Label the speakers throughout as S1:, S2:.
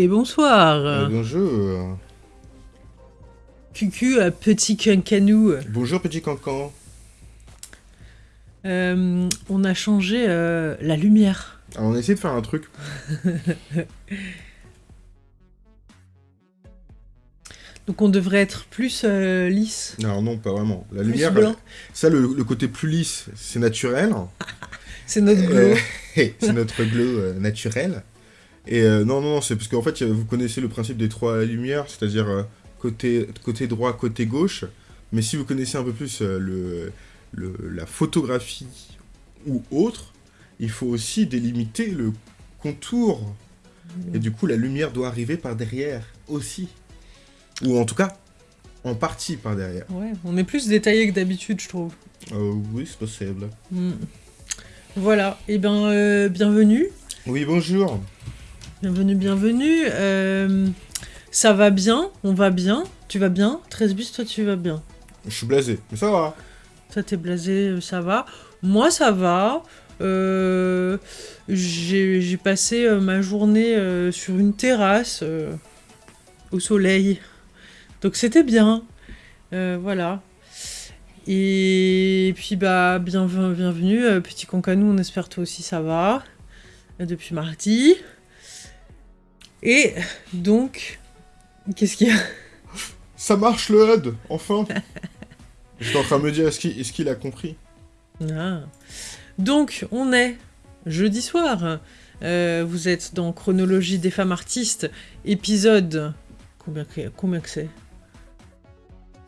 S1: et bonsoir.
S2: Euh, bonjour.
S1: Cucu à petit cancanou.
S2: Bonjour petit cancan.
S1: Euh, on a changé euh, la lumière.
S2: Alors on a essayé de faire un truc.
S1: Donc on devrait être plus lisse.
S2: Non, non, pas vraiment. La lumière, ça, le, le, côté plus lisse, c'est naturel.
S1: c'est notre glow.
S2: c'est notre glow naturel. Et euh, non, non, c'est parce qu'en fait, vous connaissez le principe des trois lumières, c'est-à-dire euh, côté, côté droit, côté gauche. Mais si vous connaissez un peu plus euh, le, le, la photographie ou autre, il faut aussi délimiter le contour. Et du coup, la lumière doit arriver par derrière aussi. Ou en tout cas, en partie par derrière.
S1: Ouais, on est plus détaillé que d'habitude, je trouve.
S2: oui, c'est possible.
S1: Hmm. Voilà, et eh bien, bienvenue.
S2: Oui, bonjour.
S1: Bienvenue, bienvenue. Euh, ça va bien, on va bien. Tu vas bien? 13 bus, toi tu vas bien?
S2: Je suis blasé, mais ça va.
S1: Toi t'es blasé, euh, ça va. Moi ça va. Euh, j'ai passé ma journée sur une terrasse au soleil. Donc c'était bien. voilà. Et puis bah bienvenue, bienvenue petit concanou, on espère toi aussi ça va. Depuis mardi. Et donc, qu'est-ce qu'il y a
S2: Ça marche le HUD, enfin J'étais en train de me dire, est-ce qu'il a compris?
S1: Ah. Donc, on est jeudi soir. Euh, vous êtes dans Chronologie des femmes artistes, épisode... Combien, combien que c'est?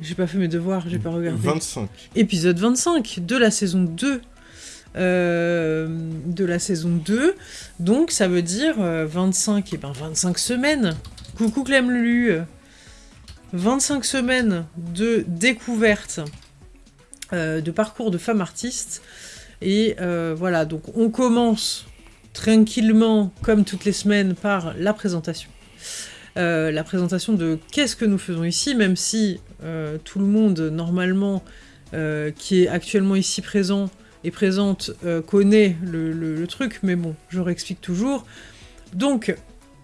S1: J'ai pas fait mes devoirs, j'ai pas regardé.
S2: 25.
S1: Épisode 25 de la saison 2 euh, de la saison 2. Donc ça veut dire 25, et ben 25 semaines. Coucou Clem Lulu 25 semaines de découverte euh, de parcours de femmes artistes. Et euh, voilà, donc on commence tranquillement, comme toutes les semaines, par la présentation. la présentation de qu'est-ce que nous faisons ici, même si tout le monde, normalement, qui est actuellement ici présent, est présente euh, connaît le, truc, mais bon, je réexplique toujours. Donc,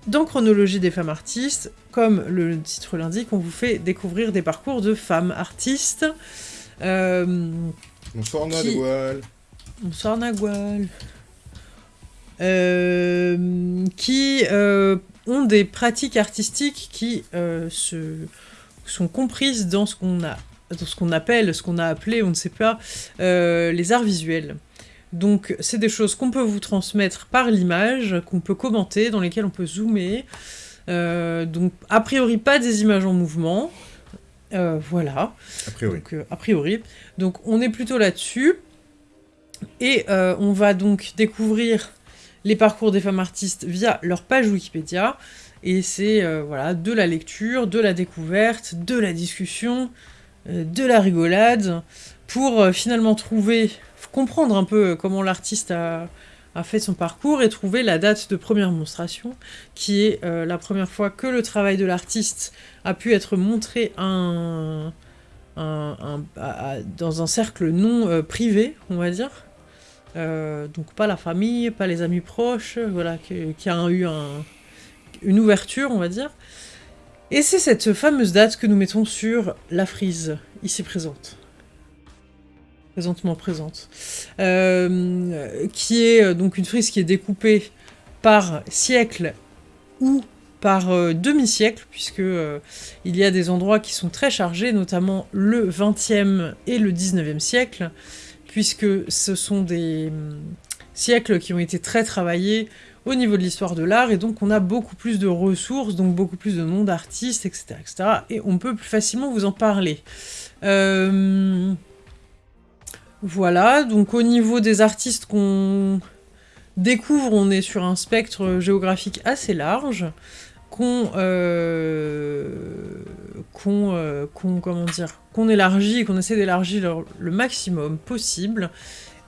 S1: dans Chronologie des femmes artistes, comme le titre l'indique, on vous fait découvrir des parcours de femmes artistes.
S2: Euh, Bonsoir Nagual.
S1: Bonsoir Nagual. Euh, qui ont des pratiques artistiques qui se, sont comprises dans ce qu'on a ce qu'on appelle, ce qu'on a appelé, on ne sait pas, euh, les arts visuels. Donc c'est des choses qu'on peut vous transmettre par l'image, qu'on peut commenter, dans lesquelles on peut zoomer. Euh, donc a priori pas des images en mouvement. Euh, voilà.
S2: A priori.
S1: Donc, a priori. Donc on est plutôt là-dessus. Et on va donc découvrir les parcours des femmes artistes via leur page Wikipédia. Et c'est voilà, de la lecture, de la découverte, de la discussion, de la rigolade, pour euh, finalement trouver, comprendre un peu comment l'artiste a, fait son parcours et trouver la date de première monstration, qui est euh, la première fois que le travail de l'artiste a pu être montré dans un cercle non privé, on va dire. donc pas la famille, pas les amis proches, voilà, qui, a eu une ouverture, on va dire. Et c'est cette fameuse date que nous mettons sur la frise, ici présente. Présentement présente. Euh, qui est euh, donc une frise qui est découpée par siècle ou par euh, demi-siècle, puisque il y a des endroits qui sont très chargés, notamment le 20e et le 19e siècle, puisque ce sont des hum, siècles qui ont été très travaillés au niveau de l'histoire de l'art, et donc on a beaucoup plus de ressources, donc beaucoup plus de noms d'artistes, etc., etc., et on peut plus facilement vous en parler. Euh, voilà, donc au niveau des artistes qu'on découvre, on est sur un spectre géographique assez large, qu'on euh, euh, comment dire qu'on élargit, qu'on essaie d'élargir le maximum possible.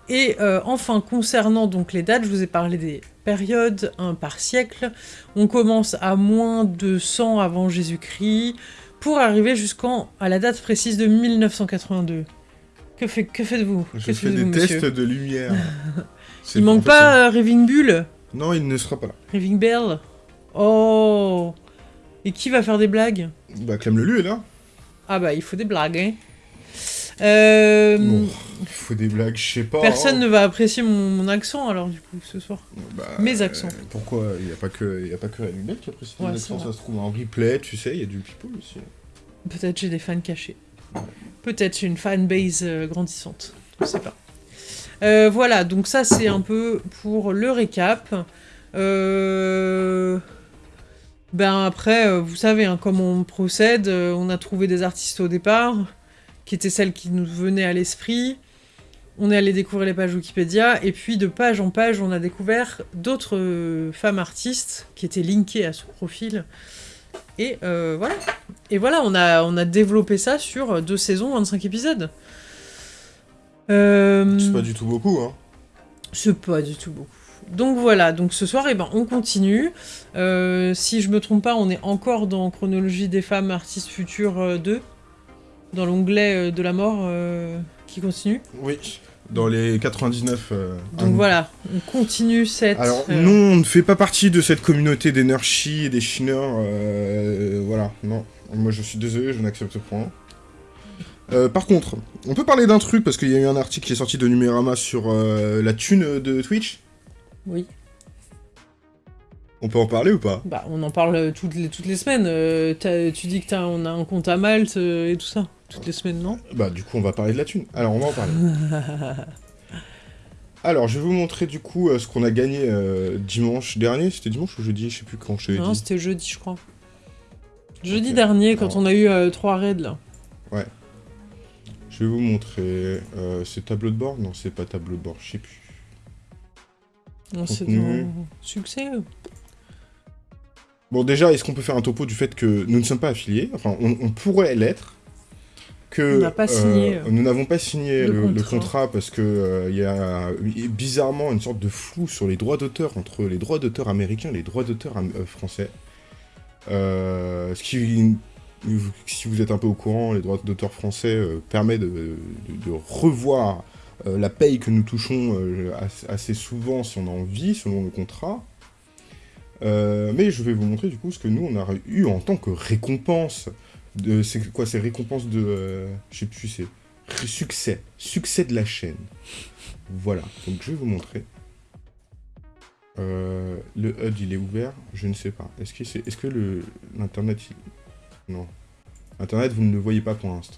S1: Et enfin, concernant donc les dates, je vous ai parlé des période, un par siècle. On commence à moins de 100 avant Jésus-Christ, pour arriver jusqu'à la date précise de 1982. Que, fait, que faites-vous?
S2: Je fais des tests de lumière.
S1: il manque pas euh, Raving Bull?
S2: Non, il ne sera pas là.
S1: Raving Bell? Oh Et qui va faire des blagues?
S2: Bah, Clem Lelu est là.
S1: Ah bah, il faut des blagues, hein. Euh,
S2: Bon, il faut des blagues, je sais pas.
S1: Personne
S2: hein.
S1: ne va apprécier mon, mon accent, alors, du coup, ce soir.
S2: Bah,
S1: Mes accents.
S2: euh, pourquoi Il n'y a pas que, il y a pas que qui apprécie
S1: Ouais,
S2: accents, ça se trouve en replay, tu sais, il y a du people aussi.
S1: Peut-être j'ai des fans cachés. Peut-être j'ai une fanbase euh, grandissante. Je sais pas. Euh, voilà, donc ça c'est un peu pour le récap. Euh, Ben après, euh, vous savez hein, comment on procède. on a trouvé des artistes au départ, qui étaient celles qui nous venaient à l'esprit. On est allé découvrir les pages Wikipédia, et puis de page en page, on a découvert d'autres femmes artistes qui étaient linkées à ce profil. Et euh, voilà. Et voilà, on a, on a développé ça sur deux saisons, 25 épisodes. Euh,
S2: C'est pas du tout beaucoup, hein.
S1: c'est pas du tout beaucoup. Donc voilà, donc ce soir, eh ben, on continue. Euh, si je me trompe pas, on est encore dans Chronologie des femmes artistes futures euh, 2, dans l'onglet euh, de la mort euh, qui continue.
S2: Oui. Dans les 99. euh,
S1: Donc voilà, on continue cette...
S2: Alors,
S1: euh,
S2: non, on ne fait pas partie de cette communauté des et des Shiners. euh, voilà, non. Moi, je suis désolé, je n'accepte point. Par contre, on peut parler d'un truc, parce qu'il y a eu un article qui est sorti de Numérama sur la thune de Twitch.
S1: Oui,
S2: On peut en parler ou pas?
S1: Bah, on en parle toutes les, toutes les semaines. Tu dis que t'as, on a un compte à Malte et tout ça. Toutes les semaines, non?
S2: Bah, du coup, on va parler de la thune. Alors, on va en parler. Alors, je vais vous montrer du coup euh, ce qu'on a gagné euh, dimanche dernier. C'était dimanche ou jeudi Je sais plus quand je
S1: Non, c'était jeudi, je crois. Jeudi dernier, quand
S2: Alors.
S1: on a eu euh, trois raids, là.
S2: Je vais vous montrer. Euh, c'est tableau de bord Non, c'est pas tableau de bord, je sais plus.
S1: Non, c'est dans succès.
S2: Bon, déjà, est-ce qu'on peut faire un topo du fait que nous ne sommes pas affiliés? Enfin, on, on pourrait l'être. Que,
S1: pas signé,
S2: euh, nous n'avons pas signé
S1: le
S2: le, le
S1: contrat.
S2: parce que euh, il y a bizarrement une sorte de flou sur les droits d'auteur entre les droits d'auteur américains et les droits d'auteur euh, français. Euh, ce qui, si vous êtes un peu au courant, les droits d'auteur français euh, permet de, de- de revoir euh, la paye que nous touchons euh, assez, souvent si on a envie, selon le contrat. Euh, mais je vais vous montrer du coup ce que nous on a eu en tant que récompense. De, c'est quoi C'est récompense de. euh, je sais plus, c'est. Succès. Succès de la chaîne. Voilà. Donc je vais vous montrer. Euh, le HUD il est ouvert Je ne sais pas. Est-ce que, c'est, est-ce que le, l'internet. il- Non. Internet vous ne le voyez pas pour l'instant.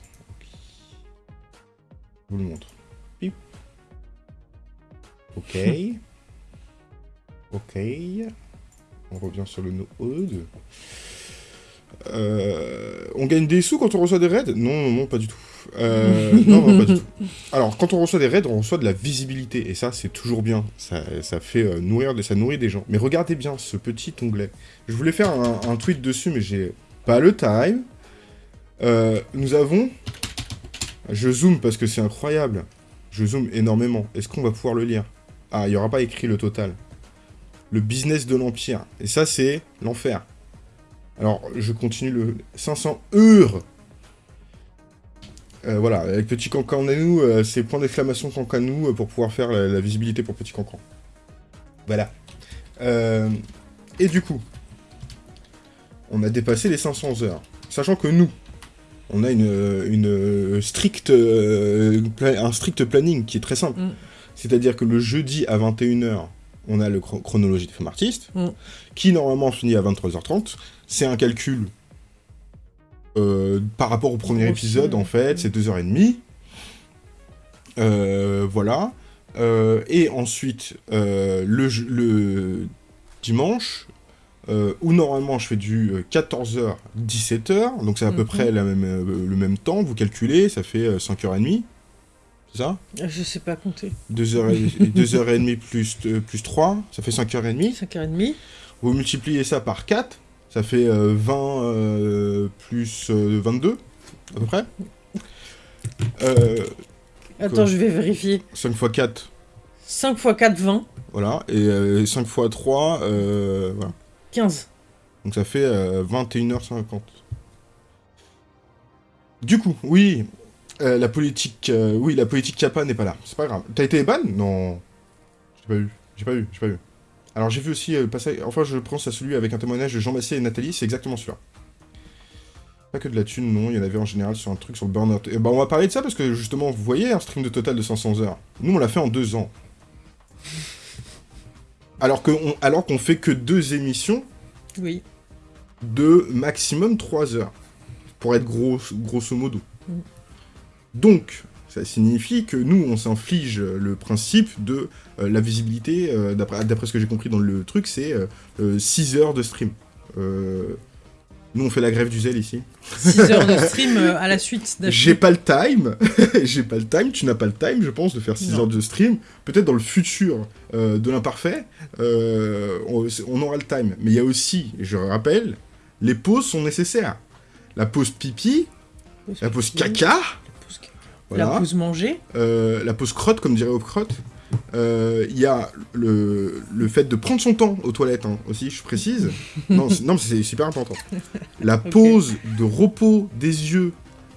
S2: Je vous le montre. Pip. Ok. ok. On revient sur le no-HUD. Euh, on gagne des sous quand on reçoit des raids? Non, non, pas du tout. Euh, non, non, pas du tout. Alors, quand on reçoit des raids, on reçoit de la visibilité, et ça, c'est toujours bien. Ça, ça fait euh, nourrir, ça nourrit des gens. Mais regardez bien ce petit onglet. Je voulais faire un, un tweet dessus, mais j'ai pas le time. Euh, nous avons... Je zoome parce que c'est incroyable. Je zoome énormément. Est-ce qu'on va pouvoir le lire? Ah, il n'y aura pas écrit le total. Le business de l'Empire. Et ça, c'est l'enfer. Alors, je continue le 500 heures. Euh, voilà, avec Petit Cancan nous, euh, c'est point d'exclamation Cancan nous euh, pour pouvoir faire la, la visibilité pour Petit Cancan. Voilà. Euh, et du coup, on a dépassé les 500 heures. Sachant que nous, on a une, une stricte, pla- un strict planning qui est très simple.
S1: Mm.
S2: C'est-à-dire que le jeudi à 21h, on a le chro- chronologie des femmes artistes,
S1: Mm.
S2: qui normalement finit à 23h30. C'est un calcul euh, par rapport au premier épisode, en fait, c'est 2h30. Euh, voilà. Euh, et ensuite, euh, le, le dimanche, euh, où normalement je fais du 14h-17h, donc c'est à peu
S1: Mhm.
S2: près la même, euh, le même temps, vous calculez, ça fait euh, 5h30. C'est ça?
S1: Ah, Je sais pas compter.
S2: 2h30 plus, euh, plus 3, ça fait 5h30.
S1: 5h30.
S2: Vous multipliez ça par 4, ça fait euh, 20 euh, plus euh, 22, à peu près. Euh,
S1: Attends,
S2: Quoi
S1: je vais vérifier.
S2: 5 x 4,
S1: 5 x 4, 20.
S2: voilà. Et euh, 5 x 3, euh, voilà.
S1: 15.
S2: Donc ça fait euh, 21h50. Du coup, oui, euh, la politique, euh, oui, la politique Kappa n'est pas là. C'est pas grave. T'as été ban Non. J'ai pas vu. J'ai pas vu. J'ai pas vu. Alors j'ai vu aussi euh, passer, enfin je pense à celui avec un témoignage de Jean Massier et Nathalie, c'est exactement celui-là. Pas que de la thune, non, il y en avait en général sur un truc sur le burn-out. Et bah on va parler de ça parce que justement, vous voyez un stream de total de 500 heures. Nous on l'a fait en deux ans. Alors qu'on alors qu'on fait que deux émissions
S1: Oui.
S2: de maximum 3 heures. Pour être gros, grosso modo.
S1: Mm.
S2: Donc, ça signifie que nous, on s'inflige le principe de euh, la visibilité, euh, d'après ce que j'ai compris dans le truc, c'est 6 heures de stream. Euh, nous, on fait la grève du zèle ici.
S1: 6 heures de stream euh, à la suite
S2: J'ai pas le time, j'ai pas le time, tu n'as pas le time, je pense, de faire 6
S1: Non.
S2: heures de stream. Peut-être dans le futur euh, de l'imparfait, euh, on, on aura le time. Mais il y a aussi, je rappelle, les pauses sont nécessaires. La pause pipi, la pause caca, voilà.
S1: La pause manger.
S2: Euh, la pause crotte, comme dirait Crotte. Euh, Il y a le, le fait de prendre son temps aux toilettes hein, aussi, je précise. non, non, mais c'est super important. La pause de repos des yeux,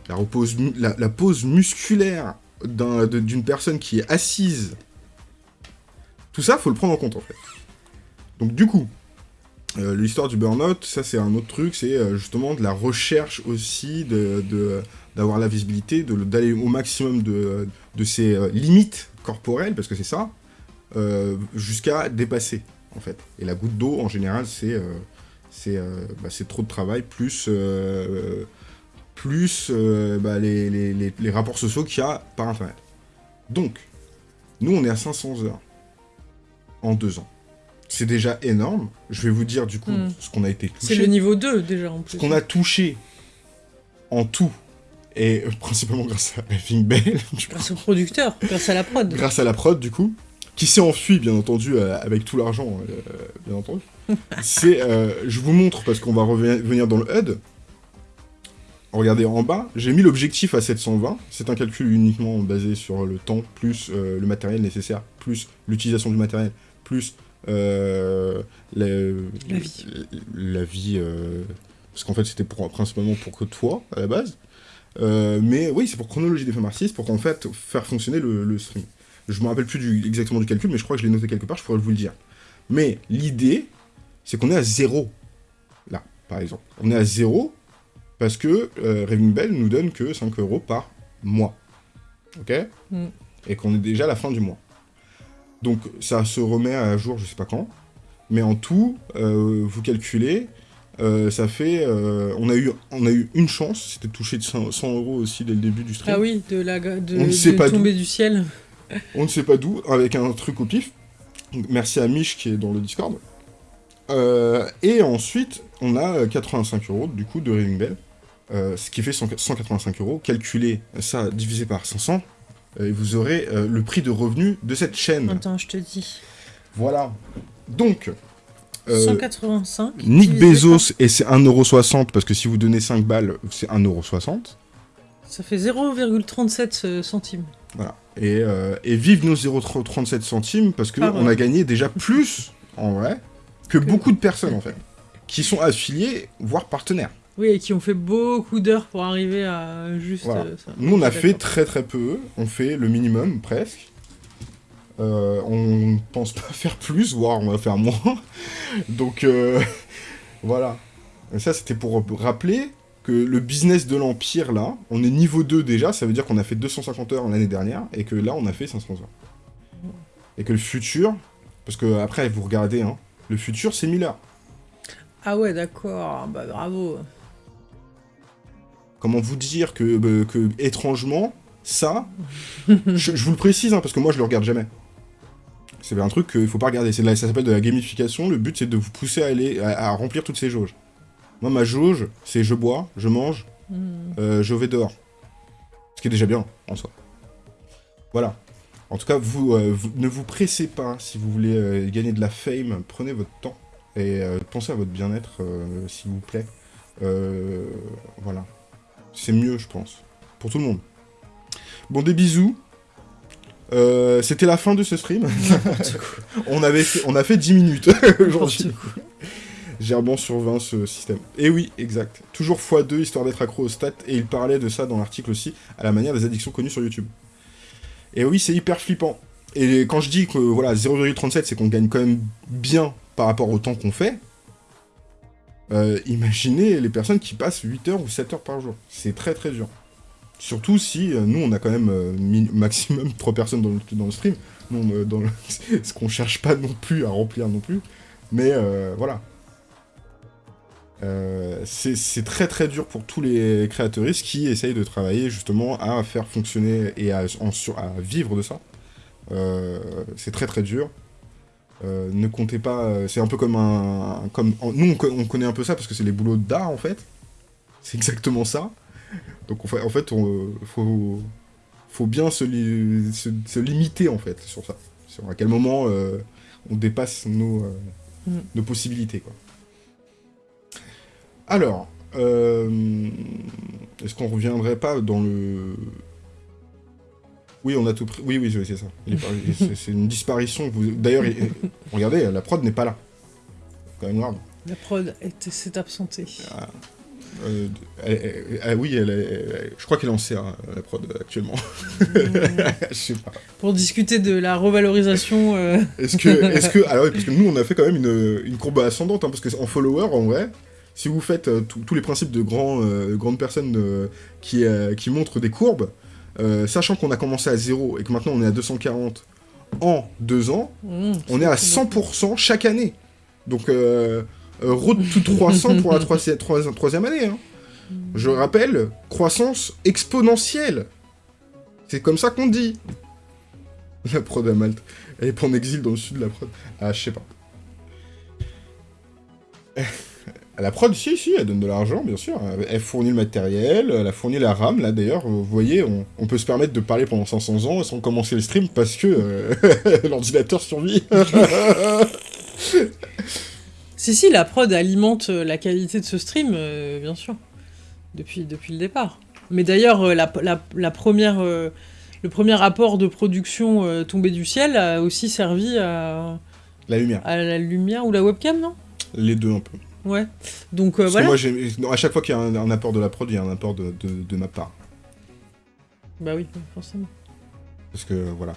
S2: la, repose la, la pause musculaire d'une personne qui est assise. Tout ça, faut le prendre en compte en fait. Donc du coup, euh, l'histoire du burn-out, ça c'est un autre truc, c'est euh, justement de la recherche aussi de, de- d'avoir la visibilité, d'aller au maximum de, de ses euh, limites corporelles, parce que c'est ça, euh, jusqu'à dépasser, en fait. Et la goutte d'eau, en général, c'est euh, c'est euh, bah, trop de travail, plus, plus bah, les, les- les- les rapports sociaux qu'il y a par Internet. Donc, nous, on est à 500 heures en deux ans. C'est déjà énorme. Je vais vous dire, du coup,
S1: Mm.
S2: ce qu'on a été touché.
S1: C'est le niveau 2 déjà en plus.
S2: Ce qu'on a touché en tout, et euh, principalement grâce à Raving Bell,
S1: Grâce au producteur, grâce à la prod.
S2: grâce à la prod du coup, qui s'est enfui bien entendu euh, avec tout l'argent, euh, bien entendu. C'est, je vous montre parce qu'on va reven- revenir dans le HUD. Regardez en bas, j'ai mis l'objectif à 720. C'est un calcul uniquement basé sur le temps plus euh, le matériel nécessaire, plus l'utilisation du matériel, plus euh,
S1: La vie.
S2: la vie, euh, parce qu'en fait c'était principalement pour que toi à la base. Euh, mais oui, c'est pour chronologie des femmes artistes, pour qu'en fait faire fonctionner le, le stream. Je me rappelle plus du- exactement du calcul, mais je crois que je l'ai noté quelque part, je pourrais vous le dire. Mais l'idée, c'est qu'on est à zéro. Là, par exemple. On est à zéro parce que euh, Raving Bell nous donne que 5 euros par mois. Ok?
S1: Mm.
S2: Et qu'on est déjà à la fin du mois. Donc ça se remet à jour, je sais pas quand. Mais en tout, euh, vous calculez, euh, ça fait. euh, on, a eu, on a eu une chance, c'était de toucher de 100, 100 euros aussi dès le début du stream.
S1: Ah oui, de la de,
S2: On ne sait
S1: de
S2: pas
S1: tomber du ciel.
S2: On ne sait pas d'où, avec un truc au pif. Merci à Mich qui est dans le Discord. Euh, et ensuite, on a euh, 85 euros du coup de Raving Bell, ce qui fait 100 185 euros. Calculez ça divisé par 500, euh, et vous aurez le prix de revenu de cette chaîne.
S1: Attends, je te dis.
S2: Voilà. Donc,
S1: 185.
S2: Nick
S1: divisé
S2: Bezos, et c'est 1,60€ parce que si vous donnez 5 balles, c'est 1,60€.
S1: par- Ça fait 0,37 euh, centimes.
S2: Voilà. Et, euh, et vive nos 0,37 centimes parce qu'on a gagné déjà plus, en vrai, que beaucoup de personnes, en fait, qui sont affiliées, voire partenaires.
S1: Oui, et qui ont fait beaucoup d'heures pour arriver à juste
S2: Voilà.
S1: euh, ça.
S2: Nous, on a fait très très peu, on fait le minimum, presque. Euh, on ne pense pas faire plus, voire on va faire moins. Donc, euh, voilà. Et ça, c'était pour rappeler que le business de l'Empire, là, on est niveau 2 déjà, ça veut dire qu'on a fait 250 heures l'année dernière, et que là, on a fait 500 heures. Et que le futur, parce que après, vous regardez, hein, le futur, c'est 1000 heures.
S1: Ah ouais, d'accord. Bah bravo.
S2: Comment vous dire que, que étrangement, ça, je, je vous le précise, hein, parce que moi, je le regarde jamais. C'est un truc qu'il faut pas regarder. La- ça s'appelle de la gamification. Le but, c'est de vous pousser à aller à, à remplir toutes ces jauges. Moi, ma jauge, c'est je bois, je mange,
S1: Hmm.
S2: euh, je vais dehors. Ce qui est déjà bien, en soi. Voilà. En tout cas, vous, euh, vous- ne vous pressez pas si vous voulez euh, gagner de la fame. Prenez votre temps et pensez à votre bien-être, s'il vous plaît. Voilà. C'est mieux, je pense. Pour tout le monde. Bon, des bisous. Euh, C'était la fin de ce stream. On, avait fait- on a fait 10 minutes aujourd'hui. Gerban sur 20 ce système. Et oui, exact. Toujours x2 histoire d'être accro aux stats. Et il parlait de ça dans l'article aussi, à la manière des addictions connues sur YouTube. Et oui, c'est hyper flippant. et quand je dis que voilà 0,37 c'est qu'on gagne quand même bien par rapport au temps qu'on fait, euh, imaginez les personnes qui passent 8 heures ou 7 heures par jour. C'est très très dur. Surtout si euh, nous on a quand même euh, maximum 3 personnes dans le, stream. Dans ce qu'on cherche pas non plus à remplir non plus. Mais voilà. c'est très très dur pour tous les créateuristes qui essayent de travailler justement à faire fonctionner et à, vivre de ça. c'est très très dur. Euh, ne comptez pas... Euh, c'est un peu comme un... Comme, nous, on, connaît un peu ça parce que c'est les boulots d'art, en fait. C'est exactement ça. Donc, en fait, on, faut, faut bien se, se, limiter, en fait, sur ça. Sur à quel moment euh, on dépasse nos, mm. nos possibilités, quoi. Alors, est-ce qu'on reviendrait pas dans le oui, on a tout pris. Oui, oui, c'est ça. C'est une disparition. D'ailleurs, regardez, la prod n'est pas là. Quand même grave.
S1: La prod s'est absentée.
S2: Ah, euh, oui, elle, je crois qu'elle en CA, la prod, actuellement.
S1: je sais pas. Pour discuter de la revalorisation... Euh.
S2: Est-ce que... Est que alors, parce que nous, on a fait quand même une, une courbe ascendante, hein, parce qu'en follower, en vrai, si vous faites euh, tous les principes de grands, grandes personnes qui, qui montrent des courbes, euh, sachant qu'on a commencé à 0 et que maintenant on est à 240 en 2 ans, mmh, on est à 100% chaque année. Donc, euh, road to 300 pour la troisième, année. Hein. Je rappelle, croissance exponentielle. C'est comme ça qu'on dit. La prod à Malte. Elle est pas en exil dans le sud de la prod. Ah, je sais pas. La prod, si, si, elle donne de l'argent, bien sûr. Elle fournit le matériel, elle a fourni la RAM, là, d'ailleurs. Vous voyez, on, peut se permettre de parler pendant 500 ans sans commencer le stream parce que euh, l'ordinateur survit.
S1: si, si, la prod alimente euh, la qualité de ce stream, euh, bien sûr. Depuis, depuis le départ. Mais d'ailleurs, la, première... le premier rapport de production tombé du ciel a aussi servi à...
S2: La lumière.
S1: À la lumière ou la webcam, non?
S2: Les deux, un peu.
S1: Ouais. Donc euh, voilà.
S2: moi, à chaque fois qu'il y a un, apport de la prod, il y a un apport de, de, ma part.
S1: Bah oui, forcément.
S2: Parce que voilà.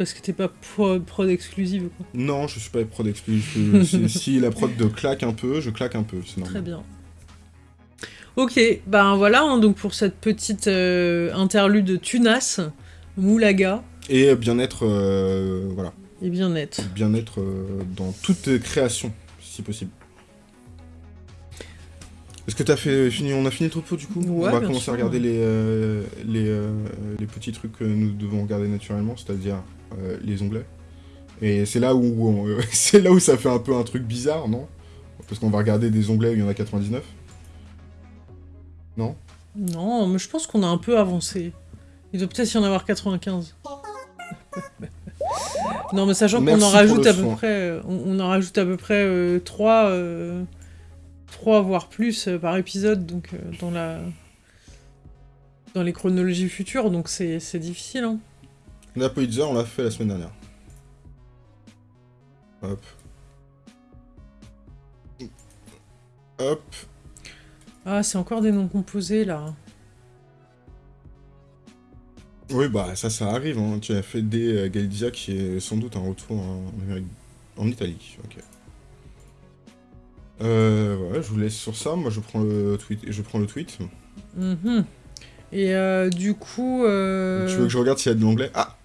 S1: Parce que t'es pas prod, prod, exclusive quoi.
S2: Non, je suis pas prod exclusive. si, si, la prod de claque un peu, je claque un peu, c'est
S1: Très bien. Ok, ben voilà, hein, donc pour cette petite euh, interlude de Tunas, Moulaga.
S2: Et bien-être, euh, voilà.
S1: Et bien-être.
S2: Bien-être dans toute création, si possible. Est-ce que t'as fait fini On a fini le topo du coup?
S1: On
S2: va commencer à regarder les, euh, les, euh, les, petits trucs que nous devons regarder naturellement, c'est-à-dire euh, les onglets. Et c'est là où c'est là où ça fait un peu un truc bizarre, non? Parce qu'on va regarder des onglets où il y en a 99. Non?
S1: Non, mais je pense qu'on a un peu avancé. Il doit peut-être y en avoir 95. non, mais sachant qu'on en rajoute à peu près, on, en rajoute à peu près 3 3 voire plus euh, par épisode donc euh, dans la dans les chronologies futures, donc c'est difficile. Hein.
S2: La on l'a fait la semaine dernière. Hop. Hop.
S1: Ah, c'est encore des noms composés, là.
S2: Oui, bah, ça, ça arrive. Hein. Tu as fait des euh, Galizia qui est sans doute un retour en, en Italie. Ok. Euh, ouais, je vous laisse sur ça. Moi, je prends le tweet. Je prends le tweet.
S1: Mhm. Et euh, du coup. Euh...
S2: Tu veux que je regarde s'il y a de l'anglais? Ah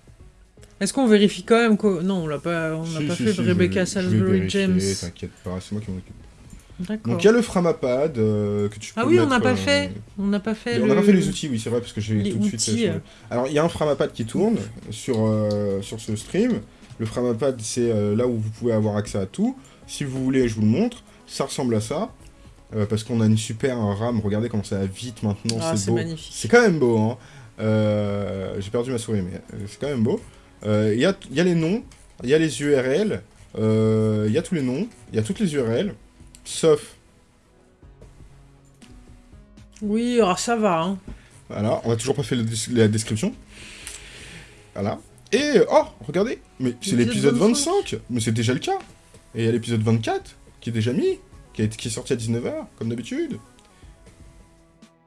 S1: Est-ce qu'on vérifie quand même que... Non, on l'a pas, on si, pas fait Rebecca Salisbury James.
S2: T'inquiète pas, c'est moi qui m'en occupe. Donc il y a le Framapad euh, que tu peux
S1: Ah oui, on n'a pas euh, fait. On n'a pas fait.
S2: On n'a pas fait les outils, oui, c'est vrai, parce que j'ai tout de suite. Euh, Alors il y a un Framapad qui tourne sur, sur ce stream. Le Framapad, c'est là où vous pouvez avoir accès à tout. Si vous voulez, je vous le montre. Ça ressemble à ça. Euh, parce qu'on a une super RAM. Regardez comment ça va vite maintenant. Ah, c'est beau. C'est quand même beau. Hein. Euh, j'ai perdu ma souris, mais euh, c'est quand même beau. Il y a, y, a, les noms, il y a les URL, il y a tous les noms, il y a toutes les URL, sauf...
S1: Oui, alors ça va. Hein.
S2: Voilà, on a toujours pas fait la description. Voilà. Et, oh, regardez, mais c'est l'épisode 25, mais c'est déjà le cas. Et il y a l'épisode 24, qui est déjà mis, qui est, sorti à 19h, comme d'habitude.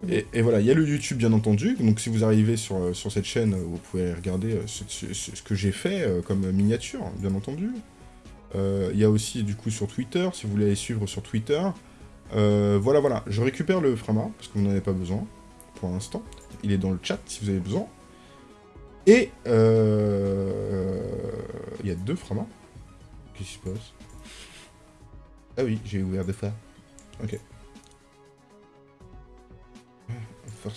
S2: Et, voilà, il y a le YouTube bien entendu, donc si vous arrivez sur, euh, sur cette chaîne, euh, vous pouvez regarder euh, ce, que j'ai fait comme miniature, bien entendu. Il y a aussi du coup sur Twitter, si vous voulez aller suivre sur Twitter. Voilà, voilà, je récupère le Frama, parce que vous n'en avez pas besoin, pour l'instant. Il est dans le chat si vous avez besoin. Et il y a deux Frama. Qu'est-ce qui se passe? Ah oui, j'ai ouvert deux fois. Ok.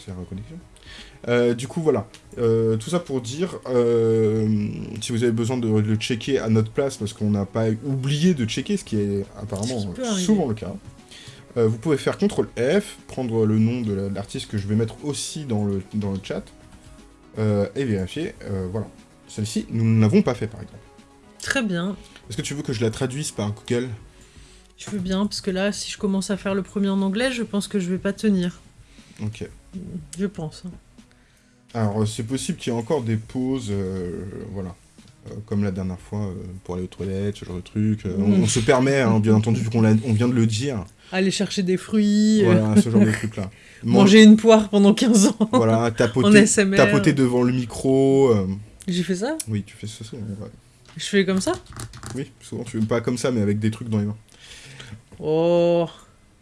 S2: La reconnexion. Euh, du coup, voilà. Euh, tout ça pour dire, euh, si vous avez besoin de le checker à notre place, parce qu'on n'a pas oublié de checker, ce qui est apparemment souvent le cas, vous pouvez faire CTRL F, prendre le nom de la- l'artiste que je vais mettre aussi dans le, dans le chat, et vérifier. voilà. Celle-ci, nous ne l'avons pas fait, par exemple.
S1: Très bien.
S2: Est-ce que tu veux que je la traduise par Google?
S1: Je veux bien, parce que là, si je commence à faire le premier en anglais, je pense que je vais pas tenir.
S2: Ok.
S1: Je pense.
S2: Alors, euh, c'est possible qu'il y ait encore des pauses, euh, voilà. Euh, comme la dernière fois, euh, pour aller aux toilettes, ce genre de truc. On,
S1: Mm.
S2: on se permet, hein, bien entendu, vu qu'on on vient de le dire.
S1: Aller chercher des fruits,
S2: Voilà, ce genre de truc-là. Man-
S1: manger une poire pendant 15 ans.
S2: Voilà,
S1: en
S2: tapoter, tapoter devant le micro.
S1: J'ai fait ça?
S2: Oui, tu fais ça souvent. ouais.
S1: Je fais comme ça?
S2: Oui, souvent, tu pas comme ça, mais avec des trucs dans les mains.
S1: Oh.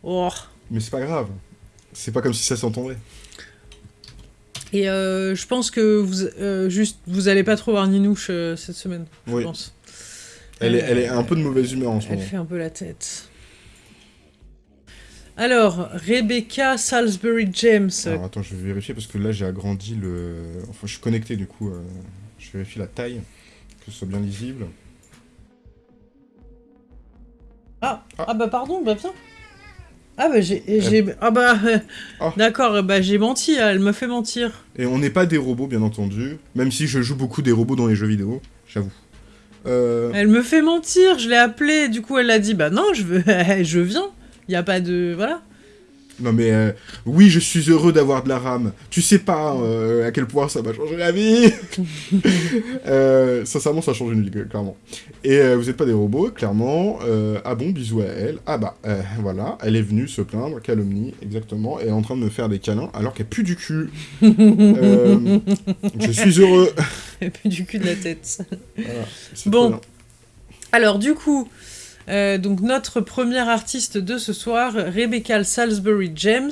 S1: Oh.
S2: Mais c'est pas grave. C'est pas comme si ça s'entendait.
S1: Et euh, je pense que vous, euh, juste, vous allez pas trop voir Ninouche euh, cette semaine, je
S2: Oui.
S1: pense.
S2: Elle, est, elle est un peu de mauvaise humeur en ce
S1: Elle
S2: moment.
S1: fait un peu la tête. Alors, Rebecca Salisbury James.
S2: Alors attends, je vais vérifier parce que là j'ai agrandi le. Enfin, je suis connecté du coup. Je vérifie la taille, que ce soit bien lisible.
S1: Ah,
S2: Ah.
S1: ah bah pardon, bah viens. Ah bah j'ai... j'ai- Ah bah... euh,
S2: Ah.
S1: D'accord, bah j'ai menti, elle me fait mentir.
S2: Et on n'est pas des robots, bien entendu. Même si je joue beaucoup des robots dans les jeux vidéo, j'avoue. Euh,
S1: Elle me fait mentir, je l'ai appelée, du coup elle a dit bah non, je veux, je viens. Il y a pas de voilà.
S2: Non mais euh, oui, je suis heureux d'avoir de la RAM. Tu sais pas euh, à quel point ça m'a changé la vie. Euh, sincèrement, ça change une vie, clairement. Et vous êtes pas des robots, clairement. Ah bon, bisous à elle. Ah bah, voilà, elle est venue se plaindre, calomnie, exactement. Et elle est en train de me faire des câlins alors qu'elle pue du cul. Je suis heureux.
S1: Et puis du cul de la tête.
S2: Voilà,
S1: Bon. Alors du coup, euh, donc notre première artiste de ce soir, Rebecca Salisbury James,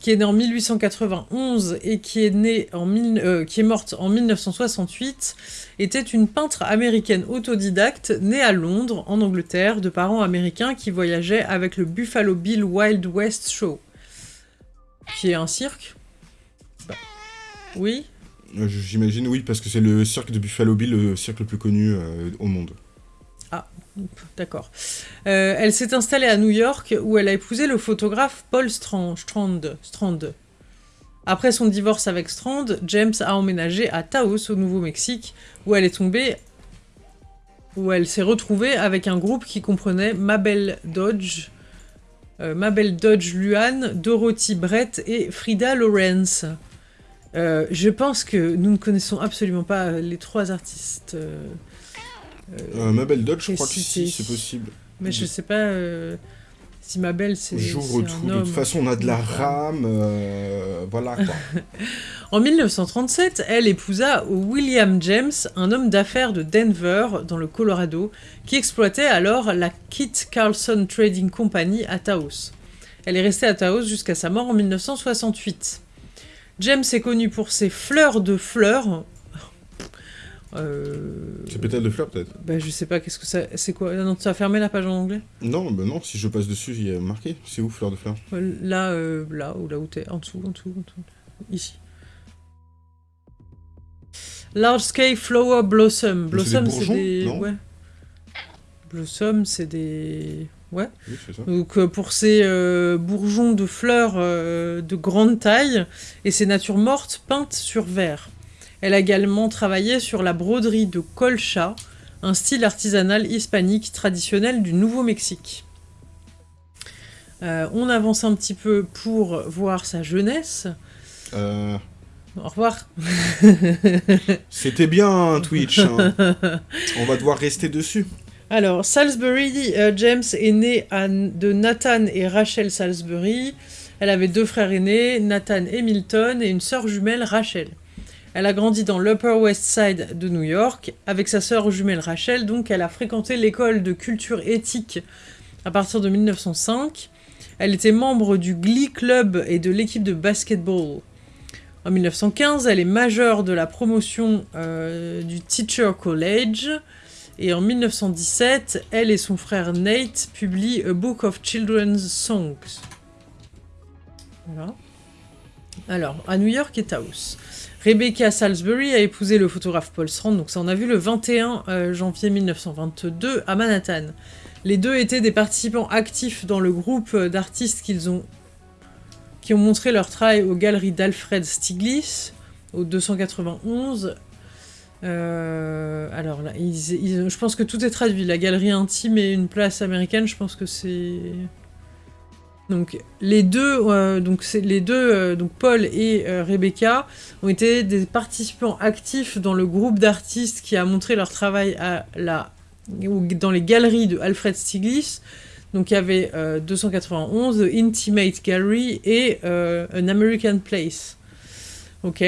S1: qui est née en 1891 et qui est née en mille- euh, qui est morte en 1968, était une peintre américaine autodidacte née à Londres, en Angleterre, de parents américains qui voyageaient avec le Buffalo Bill Wild West Show, qui est un cirque? Bah, Oui?
S2: Euh, J'imagine, oui, parce que c'est le cirque de Buffalo Bill, le cirque le plus connu euh, au monde.
S1: D'accord. Euh, elle s'est installée à New York où elle a épousé le photographe Paul. Strand. Après son divorce avec Strand, James a emménagé à Taos au Nouveau-Mexique où elle est tombée où elle s'est retrouvée avec un groupe qui comprenait Mabel Dodge, euh, Mabel Dodge Luan, Dorothy Brett et Frida Lawrence. Euh, je pense que nous ne connaissons absolument pas les trois artistes. Euh, euh,
S2: Euh, Mabel Dodge, je crois que si, c'est possible.
S1: mais je sais pas euh, si ma belle c'est.
S2: J'ouvre tout. De toute façon, on a de la
S1: Une femme.
S2: RAM. euh, voilà quoi.
S1: En 1937, elle épousa William James, un homme d'affaires de Denver, dans le Colorado, qui exploitait alors la Kit Carlson Trading Company à Taos. Elle est restée à Taos jusqu'à sa mort en 1968. James est connu pour ses fleurs de fleurs. Euh...
S2: c'est pétale de fleurs peut-être
S1: Bah, je sais pas, qu'est-ce que ça. C'est quoi? Ah Non, tu as fermé la page en anglais?
S2: Non, bah non, si je passe dessus, il y a marqué. C'est où fleurs de fleurs
S1: Euh, Là, euh, là, ou là où t'es, en dessous, en dessous, en dessous. Ici. Large Scale Flower Blossom.
S2: C'est des
S1: Blossom, c'est
S2: bourgeons,
S1: des.
S2: non?
S1: Ouais. Blossom, c'est des. Ouais.
S2: Oui, c'est ça.
S1: Donc euh, pour ces euh, bourgeons de fleurs euh, de grande taille et ces natures mortes peintes sur verre. Elle a également travaillé sur la broderie de colcha, un style artisanal hispanique traditionnel du Nouveau-Mexique. Euh, on avance un petit peu pour voir sa jeunesse.
S2: Euh,
S1: Au revoir.
S2: C'était bien hein, Twitch. hein. On va devoir rester dessus.
S1: Alors, Salisbury euh, James est né à- de Nathan et Rachel Salisbury. Elle avait deux frères aînés, Nathan et Milton, et une sœur jumelle, Rachel. Elle a grandi dans l'Upper West Side de New York. Avec sa sœur jumelle Rachel, donc, elle a fréquenté l'école de culture éthique à partir de 1905. Elle était membre du Glee Club et de l'équipe de basketball. En 1915, elle est majeure de la promotion euh, du Teacher College. Et en 1917, elle et son frère Nate publient A Book of Children's Songs. Voilà. Alors, à New York et Taos. Rebecca Salisbury a épousé le photographe Paul Strand, donc ça on a vu le 21 euh, janvier 1922 à Manhattan. Les deux étaient des participants actifs dans le groupe d'artistes qu'ils ont qui ont montré leur travail aux galeries d'Alfred Stieglitz au 291. Euh, alors là, je pense que tout est traduit. La galerie intime et une place américaine, je pense que c'est donc les deux, euh, euh, donc Paul et euh, Rebecca ont été des participants actifs dans le groupe d'artistes qui a montré leur travail dans les galeries de Alfred Stieglitz. Donc il y avait 291, The Intimate Gallery et An American Place. Ok.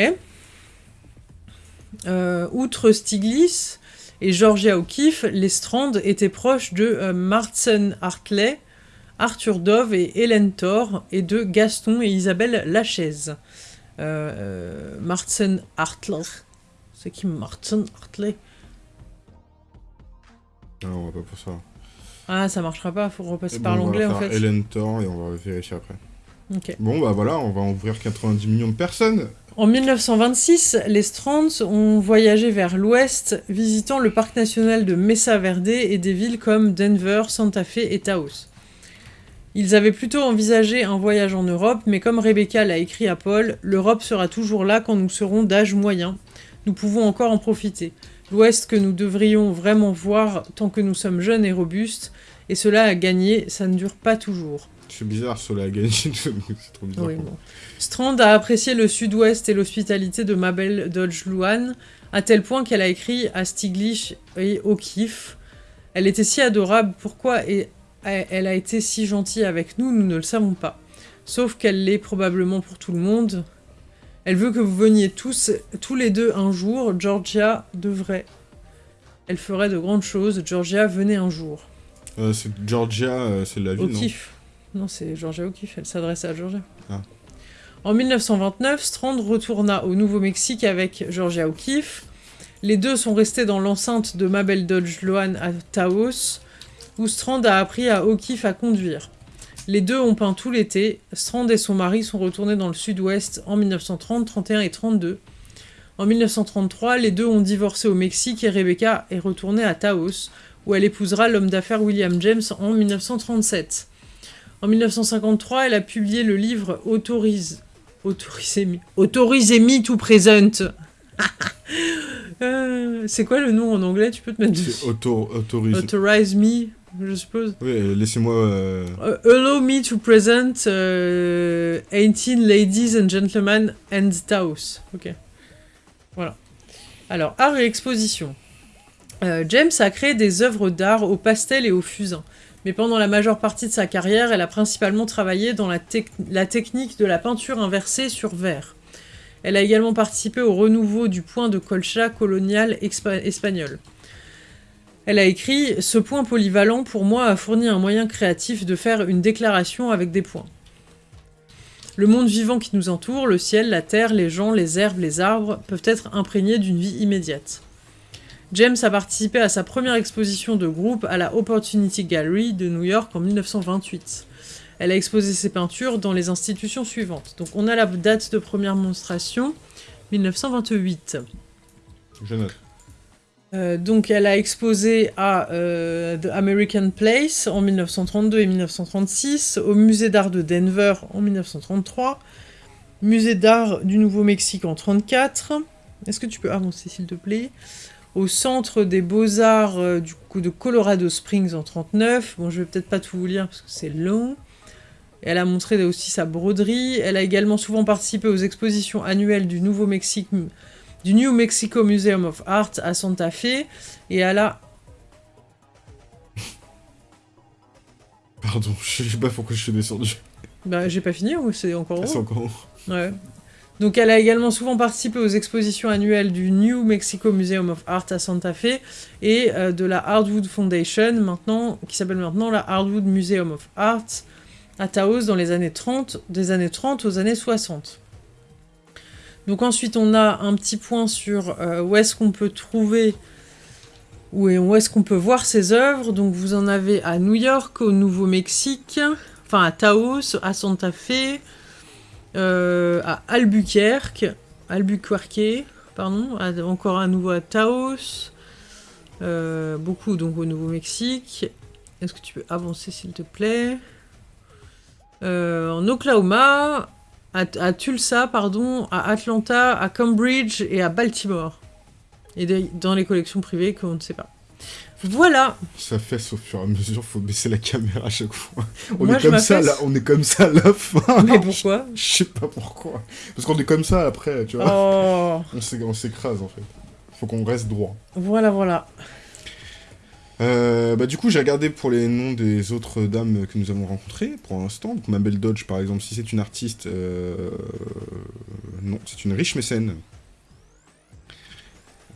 S1: outre Stieglitz et Georgia O'Keeffe, les Strands étaient proches de Martin Hartley, Arthur Dove et Hélène Thor, et de Gaston et Isabelle Lachaise. Euh, euh, Martin Hartler. C'est qui Martin Hartley
S2: Non, on va pas pour ça.
S1: Ah, ça marchera pas, faut repasser par l'anglais en fait.
S2: Hélène Thor et on va vérifier après. Bon, bah voilà, on va ouvrir 90 millions de personnes.
S1: En 1926, les Strands ont voyagé vers l'ouest, visitant le parc national de Mesa Verde et des villes comme Denver, Santa Fe et Taos. Ils avaient plutôt envisagé un voyage en Europe, mais comme Rebecca l'a écrit à Paul, l'Europe sera toujours là quand nous serons d'âge moyen. Nous pouvons encore en profiter. L'Ouest que nous devrions vraiment voir tant que nous sommes jeunes et robustes, et cela a gagné, ça ne dure pas toujours.
S2: C'est bizarre, cela a gagné, c'est trop bizarre. Oui,
S1: Strand a apprécié le sud-ouest et l'hospitalité de Mabel Dodge Luan, à tel point qu'elle a écrit à Stiglitz et O'Keeffe. Elle était si adorable, pourquoi et elle a été si gentille avec nous, nous ne le savons pas. Sauf qu'elle l'est probablement pour tout le monde. Elle veut que vous veniez tous, tous les deux un jour. Georgia devrait. Elle ferait de grandes choses. Georgia, venez un jour.
S2: Euh, c'est Georgia, euh, c'est la ville,
S1: O'Keeffe. Non, non c'est Georgia O'Keeffe. Elle s'adresse à Georgia. Ah. En 1929, Strand retourna au Nouveau-Mexique avec Georgia O'Keeffe. Les deux sont restés dans l'enceinte de Mabel Dodge Loan à Taos où Strand a appris à O'Keeffe à conduire. Les deux ont peint tout l'été. Strand et son mari sont retournés dans le sud-ouest en 1930, 31 et 32. En 1933, les deux ont divorcé au Mexique et Rebecca est retournée à Taos, où elle épousera l'homme d'affaires William James en 1937. En 1953, elle a publié le livre Autorise... Autorisez-me Autorisez-me to present euh, C'est quoi le nom en anglais? Tu peux te mettre dessus.
S2: Autorize...
S1: Autorize me je suppose.
S2: Oui, laissez-moi... Euh,
S1: uh, allow me to present 18 uh, ladies and gentlemen and Taos. Ok. Voilà. Alors, art et exposition. Euh, James a créé des œuvres d'art au pastel et au fusain. Mais pendant la majeure partie de sa carrière, elle a principalement travaillé dans la, la technique de la peinture inversée sur verre. Elle a également participé au renouveau du point de colcha colonial espagnol. Elle a écrit « Ce point polyvalent, pour moi, a fourni un moyen créatif de faire une déclaration avec des points. Le monde vivant qui nous entoure, le ciel, la terre, les gens, les herbes, les arbres, peuvent être imprégnés d'une vie immédiate. James a participé à sa première exposition de groupe à la Opportunity Gallery de New York en 1928. Elle a exposé ses peintures dans les institutions suivantes. Donc on a la date de première monstration, 1928.
S2: Je note.
S1: Euh, donc elle a exposé à euh, The American Place en 1932 et 1936, au musée d'art de Denver en 1933, musée d'art du Nouveau-Mexique en 1934. Est-ce que tu peux avancer s'il te plaît? Au centre des beaux-arts euh, du coup de Colorado Springs en 1939. Bon, je vais peut-être pas tout vous lire parce que c'est long. elle a montré aussi sa broderie. Elle a également souvent participé aux expositions annuelles du Nouveau-Mexique du New Mexico Museum of Art à Santa Fe et à la...
S2: Pardon, je sais pas pourquoi je suis descendu.
S1: Bah, j'ai pas fini ou c'est encore
S2: c'est encore haut.
S1: Ouais. Donc elle a également souvent participé aux expositions annuelles du New Mexico Museum of Art à Santa Fe et euh, de la Hardwood Foundation, maintenant, qui s'appelle maintenant la Hardwood Museum of Art à Taos dans les années 30, des années 30 aux années 60. Donc ensuite on a un petit point sur euh, où est-ce qu'on peut trouver où est- où est-ce qu'on peut voir ses œuvres. Donc vous en avez à New York, au Nouveau-Mexique, enfin à Taos, à Santa Fe, euh, à Albuquerque, Albuquerque, pardon, encore à nouveau à Taos, euh, beaucoup donc au Nouveau-Mexique. Est-ce que tu peux avancer s'il te plaît? En Oklahoma, à, à Tulsa, pardon, à Atlanta, à Cambridge et à Baltimore. Et de- dans les collections privées qu'on ne sait pas. Voilà,
S2: Ça fesse au fur et à mesure, faut baisser la caméra à chaque fois. On
S1: Moi,
S2: est comme ça, là, on est comme ça à la fin.
S1: mais pourquoi
S2: Je sais pas pourquoi. Parce qu'on est comme ça après, tu vois.
S1: Oh,
S2: On s'é- On s'écrase en fait. Faut qu'on reste droit.
S1: voilà, voilà.
S2: Euh, bah du coup j'ai regardé pour les noms des autres dames que nous avons rencontrées pour l'instant. Donc Mabel Dodge par exemple, si c'est une artiste, euh, non, c'est une riche mécène.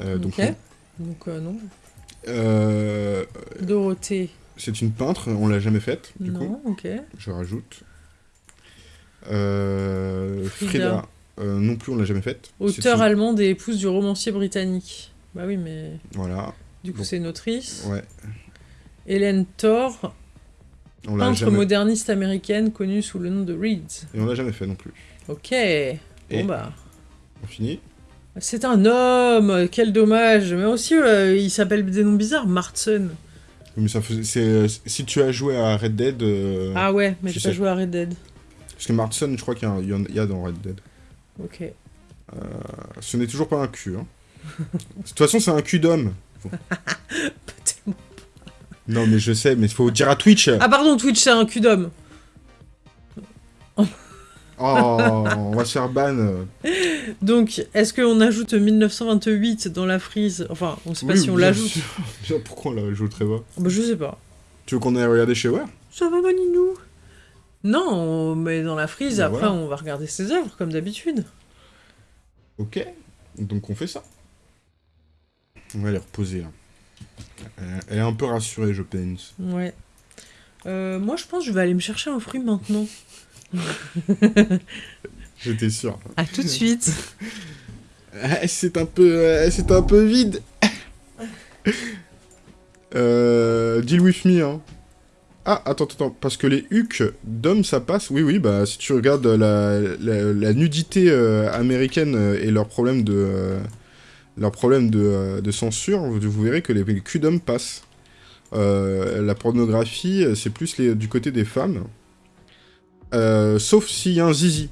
S2: Euh, donc,
S1: ok. Donc euh, non.
S2: euh,
S1: Dorothée,
S2: c'est une peintre, on l'a jamais faite du coup,
S1: non, ok.
S2: je rajoute. Euh,
S1: Frida.
S2: Frida, euh, non plus on l'a jamais faite.
S1: Auteur
S2: une-
S1: allemande et épouse du romancier britannique. Bah oui, mais
S2: Voilà,
S1: du coup c'est une autrice.
S2: ouais,
S1: Hélène Thor,
S2: on
S1: peintre
S2: jamais,
S1: moderniste américaine connue sous le nom de Reeds.
S2: et on l'a jamais fait non plus.
S1: Ok.
S2: Et-
S1: Bon bah.
S2: On finit
S1: C'est un homme, quel dommage. Mais aussi, euh, il s'appelle des noms bizarres, Martson.
S2: Mais ça faisait, c'est, si tu as joué à Red Dead, euh,
S1: Ah ouais, mais
S2: tu
S1: j'ai pas joué à Red Dead.
S2: parce que Martson, je crois qu'il y, en- y a dans Red Dead.
S1: Ok.
S2: Ce n'est toujours pas un cul. Hein. de toute façon, c'est un cul d'homme.
S1: Pas tellement.
S2: Non, mais je sais, mais il faut dire à Twitch.
S1: Ah pardon, Twitch c'est un cul d'homme.
S2: Oh, on va se faire ban.
S1: Donc, est-ce qu'on ajoute 1928 dans la frise? Enfin, on sait pas
S2: Oui,
S1: si on l'ajoute.
S2: Pourquoi on l'ajouterait pas?
S1: Bah, je sais pas.
S2: Tu veux qu'on aille regarder chez Ware
S1: Ça va, Maninou Non, on met dans la frise,
S2: Bah,
S1: après
S2: voilà.
S1: on va regarder ses œuvres, comme d'habitude.
S2: Ok. Donc on fait ça. On va les reposer là. Elle est un peu rassurée, je pense.
S1: Ouais. Euh, moi, je pense que je vais aller me chercher un fruit maintenant.
S2: J'étais sûr.
S1: À tout de suite.
S2: C'est un peu, euh, c'est un peu vide. euh, deal with me, hein. Ah, attends, attends, parce que les hucs d'hommes, ça passe. Oui, oui, bah si tu regardes la, la, la nudité euh, américaine et leurs problèmes de, euh, leurs problèmes de, euh, de censure, vous, vous verrez que les, les culs d'hommes passent. Euh, la pornographie, euh, c'est plus les, du côté des femmes. Euh, sauf s'il y a un zizi.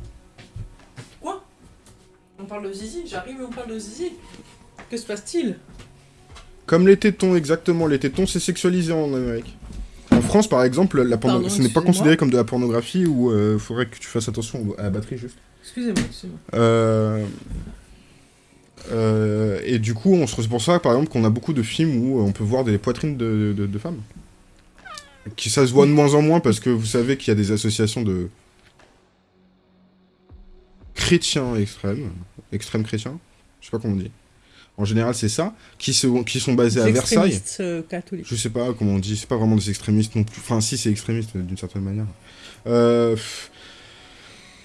S1: Quoi? On parle de Zizi J'arrive et on parle de Zizi Que se passe-t-il?
S2: Comme les tétons, exactement. Les tétons, c'est sexualisé en Amérique. En France, par exemple, la porno-
S1: Pardon,
S2: ce n'est pas considéré comme de la pornographie ou il faudrait que tu fasses attention à la batterie juste.
S1: Excusez-moi, excusez-moi.
S2: Euh, euh, et du coup, on se- pour ça, par exemple, qu'on a beaucoup de films où on peut voir des poitrines de, de- de femmes. Qui ça se voit de moins en moins parce que vous savez qu'il y a des associations de chrétiens extrêmes, extrêmes chrétiens, je sais pas comment on dit. En général, c'est ça, qui, se- qui sont basés à Versailles.
S1: extrémistes, euh, catholiques.
S2: Je sais pas comment on dit, c'est pas vraiment des extrémistes non plus. Enfin, si, c'est extrémiste euh, d'une certaine manière. Euh, pff,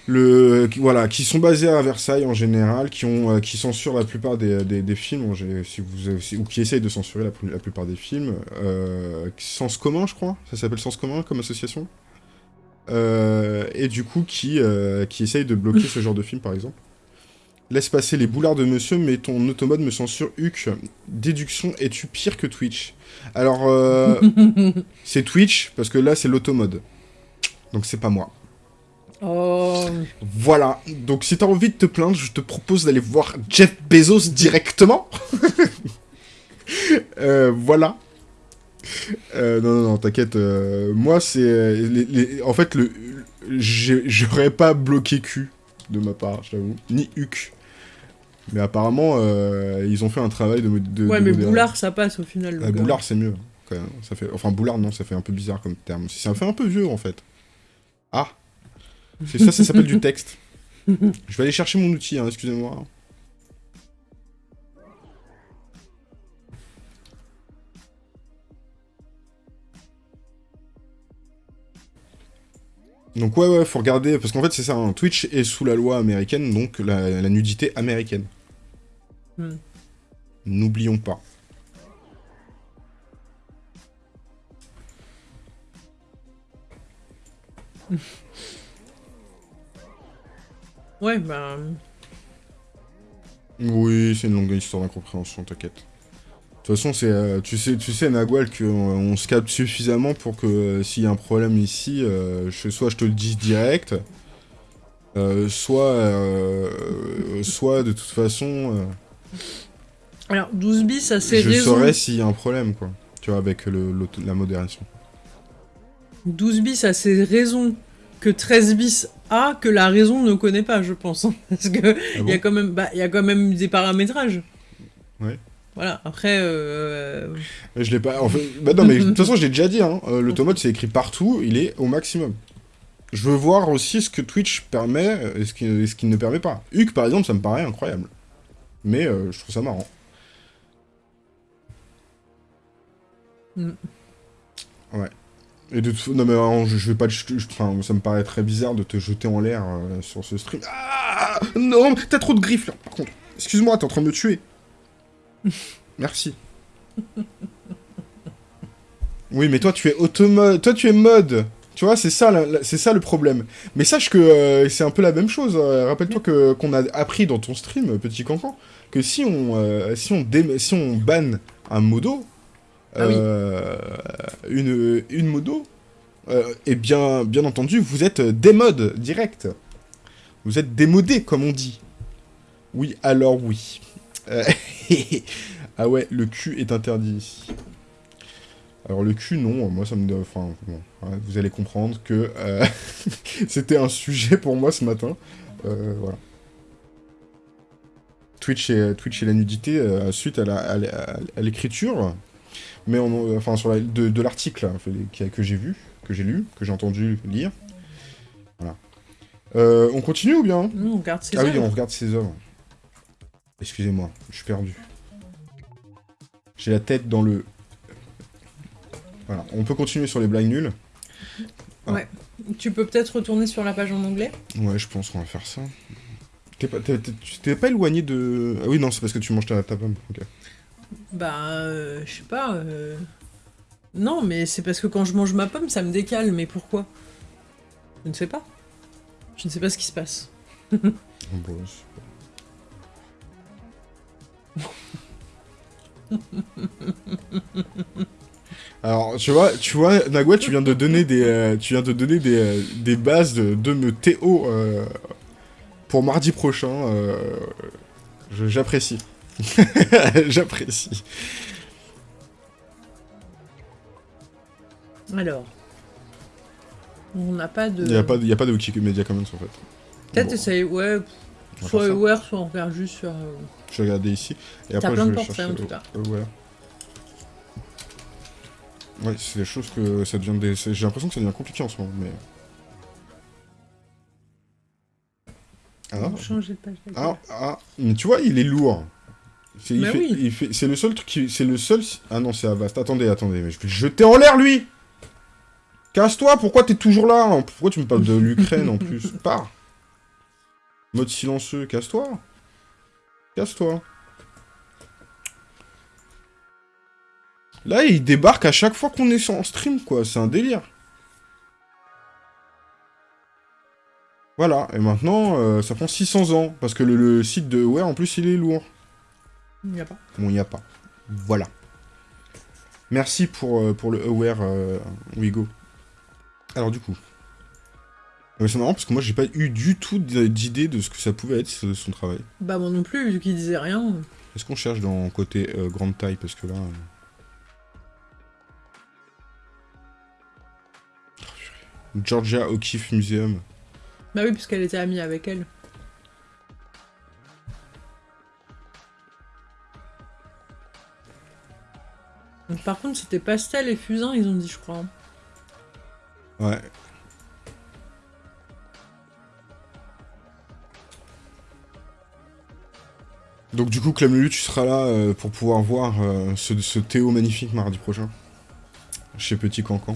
S2: le, qui- voilà, qui sont basés à Versailles en général, qui, ont, euh, qui censurent la plupart des, des, des films, si vous, si- ou qui essayent de censurer la, plupart des films. Euh, Sens commun, je crois, ça s'appelle Sens commun comme association. Euh, et du coup, qui, euh, qui essayent de bloquer ce genre de film, par exemple. Laisse passer les boulards de monsieur, mais ton automode me censure Huc. Déduction, es-tu pire que Twitch? Alors, c'est Twitch, parce que là, c'est l'automode. Donc, c'est pas moi.
S1: Oh,
S2: Voilà. Donc, si t'as envie de te plaindre, je te propose d'aller voir Jeff Bezos directement. Euh, voilà. Euh, non, non, non, t'inquiète. euh, moi, c'est... En fait, le... j'aurais pas bloqué Q de ma part, j'avoue. Ni Huc. Mais apparemment, ils ont fait un travail de... de
S1: ouais,
S2: de
S1: mais
S2: modérer.
S1: Boulard, ça passe au final. le
S2: Ah, boulard, c'est mieux. Quand même. Ça fait... Enfin, boulard, non, ça fait un peu bizarre comme terme. Ça fait un peu vieux, en fait. Ah ça, ça s'appelle du texte. Je vais aller chercher mon outil, hein, excusez-moi. Donc ouais, ouais, faut regarder, parce qu'en fait c'est ça, hein, Twitch est sous la loi américaine, donc la, la nudité américaine.
S1: Hmm.
S2: N'oublions pas.
S1: Ouais, bah...
S2: Oui, c'est une longue histoire d'incompréhension, t'inquiète. De toute façon, c'est, euh, tu sais, tu sais, Nagual, qu'on on se capte suffisamment pour que euh, s'il y a un problème ici, euh, je, soit je te le dise direct, euh, soit, euh, soit de toute façon,
S1: Alors, 12 bis a ses
S2: je saurais s'il y a un problème, quoi. Tu vois, avec le, la modération.
S1: 12 bis a ses raisons que 13 bis a que la raison ne connaît pas, je pense. hein. Parce que
S2: Ah
S1: il y a quand même, bah, il y a quand même des paramétrages.
S2: Ouais.
S1: Voilà. Après, euh...
S2: Mais Je l'ai pas. En fait, bah non, mais de toute façon, je l'ai déjà dit. Hein, euh, l'automode, c'est écrit partout. Il est au maximum. Je veux voir aussi ce que Twitch permet euh, et ce qui, et ce qu'il ne permet pas. Huck, par exemple, ça me paraît incroyable. Mais euh, je trouve ça marrant.
S1: Mm.
S2: Ouais. Et de Non, mais je, je vais pas. je- Enfin, ça me paraît très bizarre de te jeter en l'air euh, sur ce stream. Ah Non, t'as trop de griffes là, par contre. Excuse-moi, t'es en train de me tuer. Merci. Oui, mais toi, tu es automode. Toi, tu es mode. Tu vois, c'est ça, c'est ça le problème. Mais sache que euh, c'est un peu la même chose. euh, Rappelle-toi que qu'on a appris dans ton stream, petit cancan, que si on euh, si on dé- si on banne un modo,
S1: Ah
S2: euh, une une modo, euh, et bien bien entendu, vous êtes démode direct. Vous êtes démodé, comme on dit. Oui, alors oui. Euh, ah ouais, le cul est interdit. Alors le cul, non, moi ça me... Enfin, bon, vous allez comprendre que c'était un sujet pour moi ce matin. Voilà. Twitch et, Twitch et la nudité suite à l'écriture, mais on, enfin sur la- de, de l'article hein, que, j'ai vu, que j'ai lu, que j'ai entendu lire. Voilà. Euh, on continue ou bien
S1: nous, on garde ses
S2: ah oui, on regarde ses œuvres. Excusez-moi, je suis perdu. J'ai la tête dans le... Voilà, on peut continuer sur les blagues nulles.
S1: Tu peux peut-être retourner sur la page en anglais.
S2: Ouais, je pense qu'on va faire ça. T'es pas, pas éloigné de... Ah oui, non, c'est parce que tu manges ta, ta pomme. ok.
S1: Bah, euh, je sais pas. euh, Non, mais c'est parce que quand je mange ma pomme, ça me décale. Mais pourquoi? Je ne sais pas. Je ne sais pas ce qui se passe.
S2: Pas- Alors, tu vois, tu vois, Nagua, tu viens de donner des, euh, tu viens de donner des, euh, des bases de, me Théo pour mardi prochain. J'apprécie. J'apprécie.
S1: Alors. On n'a pas de.
S2: Il n'y a pas, de- y a pas de Wikimedia Commons en fait.
S1: Peut-être
S2: Bon,
S1: essayer, ouais,
S2: on
S1: soit. Aware, soit on regarde juste sur. euh,
S2: Je vais regarder ici. Et après,
S1: plein
S2: je
S1: de
S2: vais
S1: portraits,
S2: chercher.
S1: en tout cas.
S2: euh, voilà. Ouais, c'est des choses que ça devient des. J'ai l'impression que ça devient compliqué en ce moment, mais. Ah,
S1: on changer de page.
S2: ah, ah, mais tu vois, il est lourd. C'est
S1: oui.
S2: fait- le seul truc qui. C'est le seul. Ah non, c'est Avast. Attendez, attendez, mais je vais le jeter en l'air lui Casse-toi, pourquoi t'es toujours là? Pourquoi tu me parles de l'Ukraine en plus? Pars Mode silencieux, casse-toi Casse-toi Là, il débarque à chaque fois qu'on est en stream, quoi. C'est un délire. Voilà, et maintenant, euh, ça prend 600 ans, parce que le, le site de Aware, en plus, il est lourd.
S1: Il n'y a pas.
S2: Bon, il n'y a pas. Voilà. Merci pour, euh, pour le Aware euh, Wigo. Alors, du coup... Euh, C'est marrant, parce que moi, j'ai pas eu du tout d'idée de ce que ça pouvait être, son travail.
S1: Bah, moi non plus, vu qu'il disait rien.
S2: Est-ce qu'on cherche dans côté euh, grande taille? Parce que là... euh. Georgia O'Keeffe Museum.
S1: Bah oui, puisqu'elle était amie avec elle. Par contre, c'était Pastel et Fusain, ils ont dit, je crois.
S2: Ouais. Donc du coup, Clamelu, tu seras là euh, pour pouvoir voir euh, ce, Théo magnifique mardi prochain. Chez Petit Cancan.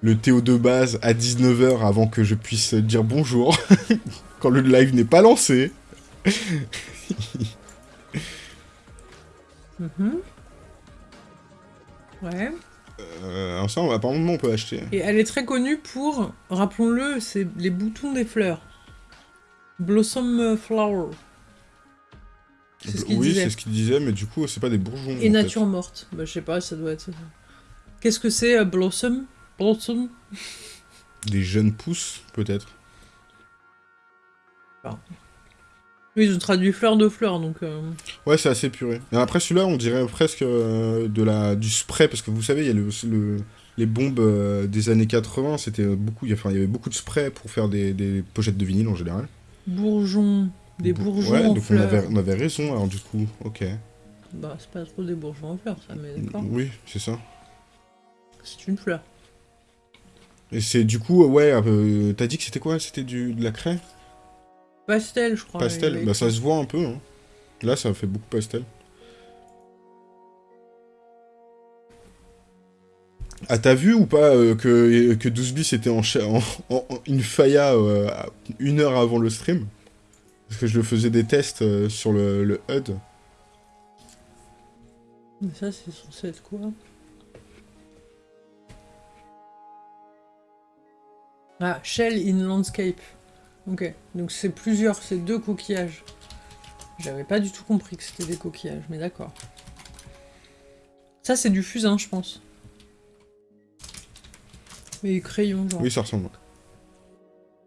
S2: Le Théo de base à 19h avant que je puisse dire bonjour. quand le live n'est pas lancé.
S1: -hmm. Ouais.
S2: Euh, alors ça, apparemment, on peut acheter.
S1: Et elle est très connue pour, rappelons-le, c'est les boutons des fleurs. Blossom Flower. C'est ce qu'il
S2: oui,
S1: disait.
S2: c'est ce qu'il disait, mais du coup, c'est pas des bourgeons.
S1: Et nature morte. Bah, je sais pas, ça doit être. Qu'est-ce que c'est, euh, Blossom? Blossom?
S2: Des jeunes pousses, peut-être.
S1: Oui, ils ont traduit fleur de fleur, donc. euh,
S2: Ouais, c'est assez puré. Et après, celui-là, on dirait presque euh, de la, du spray, parce que vous savez, il y a le, le- les bombes euh, des années 80, c'était beaucoup, il y a- enfin, il y avait beaucoup de spray pour faire des, des pochettes de vinyle en général.
S1: bourgeons. Des
S2: Bo-
S1: bourgeons
S2: Ouais,
S1: en
S2: donc on avait, on avait raison, alors du coup, ok.
S1: Bah, c'est pas trop des bourgeons en fleurs, ça, mais d'accord.
S2: Oui, c'est ça.
S1: C'est une fleur.
S2: Et c'est du coup, ouais, euh, t'as dit que c'était quoi? C'était du de la craie?
S1: Pastel, je crois.
S2: Pastel Bah ça se voit un peu, hein. Là, ça fait beaucoup pastel. Ah, t'as vu ou pas euh, que, que 12 bis était en, en, en- une faya euh, une heure avant le stream? Parce que je le faisais des tests euh, sur le, le HUD.
S1: Mais ça, c'est censé être quoi? Ah, Shell in Landscape. Ok, donc c'est plusieurs, c'est deux coquillages. J'avais pas du tout compris que c'était des coquillages, mais d'accord. Ça, c'est du fusain, je pense. Mais crayon, genre.
S2: Oui, ça ressemble.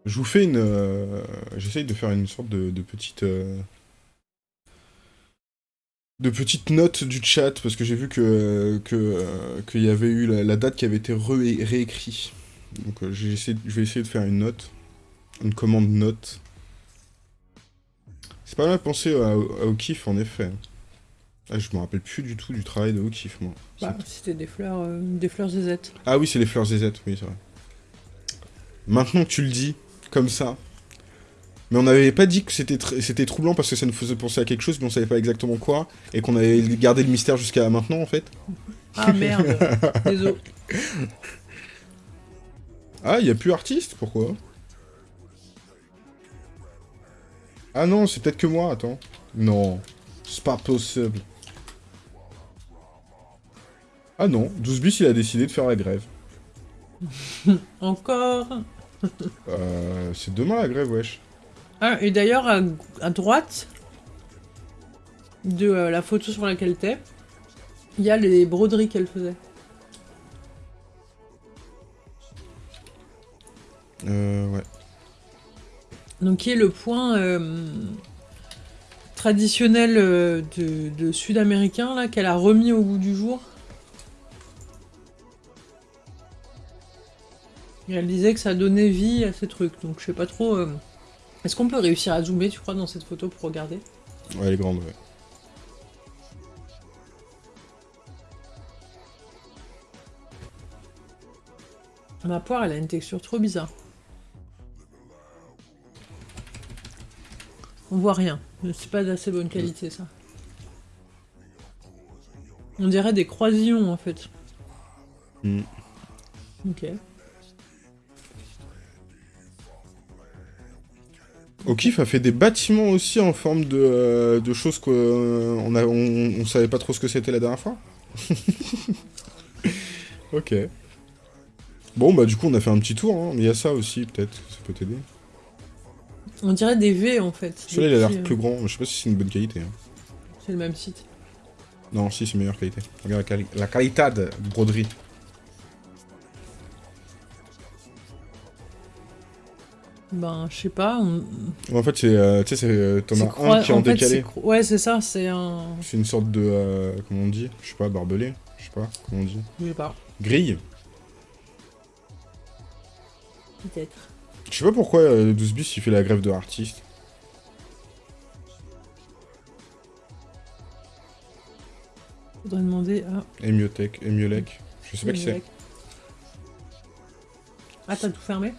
S2: Je vous fais une... euh, J'essaye de faire une sorte de, petite... euh, De petite note du chat, parce que j'ai vu que euh, qu'il y avait eu la, date qui avait été réécrite. Donc j'ai je vais essayer de faire une note. Une commande note. C'est pas mal pensé à, à O'Keefe, en effet. Ah, je me rappelle plus du tout du travail de O'Keefe, moi.
S1: Bah, c'était des fleurs, euh, des fleurs zézettes.
S2: Ah oui, c'est les fleurs zézettes, oui, c'est vrai. Maintenant que tu le dis, comme ça. Mais on n'avait pas dit que c'était tr- c'était troublant parce que ça nous faisait penser à quelque chose, mais on savait pas exactement quoi, et qu'on avait gardé le mystère jusqu'à maintenant, en fait.
S1: Ah merde, désolé.
S2: Ah, il y a plus artiste Pourquoi? Ah non, c'est peut-être que moi, attends. Non, c'est pas possible. Ah non, 12 bis, il a décidé de faire la grève.
S1: Encore
S2: Euh, c'est demain la grève, wesh.
S1: Ah, et d'ailleurs, à, à droite de euh, la photo sur laquelle t'es, il y a les broderies qu'elle faisait.
S2: Euh, ouais.
S1: Donc, qui est le point euh, traditionnel euh, de, de sud-américain, là, qu'elle a remis au goût du jour. Et elle disait que ça donnait vie à ces trucs, donc je sais pas trop... euh, Est-ce qu'on peut réussir à zoomer, tu crois, dans cette photo pour regarder?
S2: Ouais, elle est grande, ouais.
S1: Ma poire, elle a une texture trop bizarre. On voit rien. C'est pas d'assez bonne qualité, ça. On dirait des croisillons, en fait.
S2: Hmm.
S1: Ok.
S2: O'Keefe a fait des bâtiments aussi en forme de, euh, de choses qu'on on, a- on, on savait pas trop ce que c'était la dernière fois. ok. Bon, bah du coup, on a fait un petit tour. Hein. mais Il y a ça aussi, peut-être. Ça peut t'aider.
S1: On dirait des V, en fait.
S2: Celui-là, il a l'air
S1: euh,
S2: plus grand. Je sais pas si c'est une bonne qualité. hein.
S1: C'est le même site.
S2: Non, si, c'est meilleure qualité. Regarde la, quali- la qualité de broderie.
S1: Ben, je sais pas. on-
S2: En fait, c'est, euh, tu sais, c'est, euh, t'en as un qui est en
S1: fait,
S2: décalé.
S1: Ouais, c'est ça, c'est un...
S2: C'est une sorte de, euh, comment on dit Je sais pas, barbelé Je sais pas, comment on dit
S1: Je sais pas.
S2: Grille
S1: Peut-être.
S2: Je sais pas pourquoi euh, 12 bis il fait la grève de artiste.
S1: Faudrait demander à...
S2: Emiotech, Emiolec. Je sais pas qui c'est.
S1: Ah, t'as tout fermé?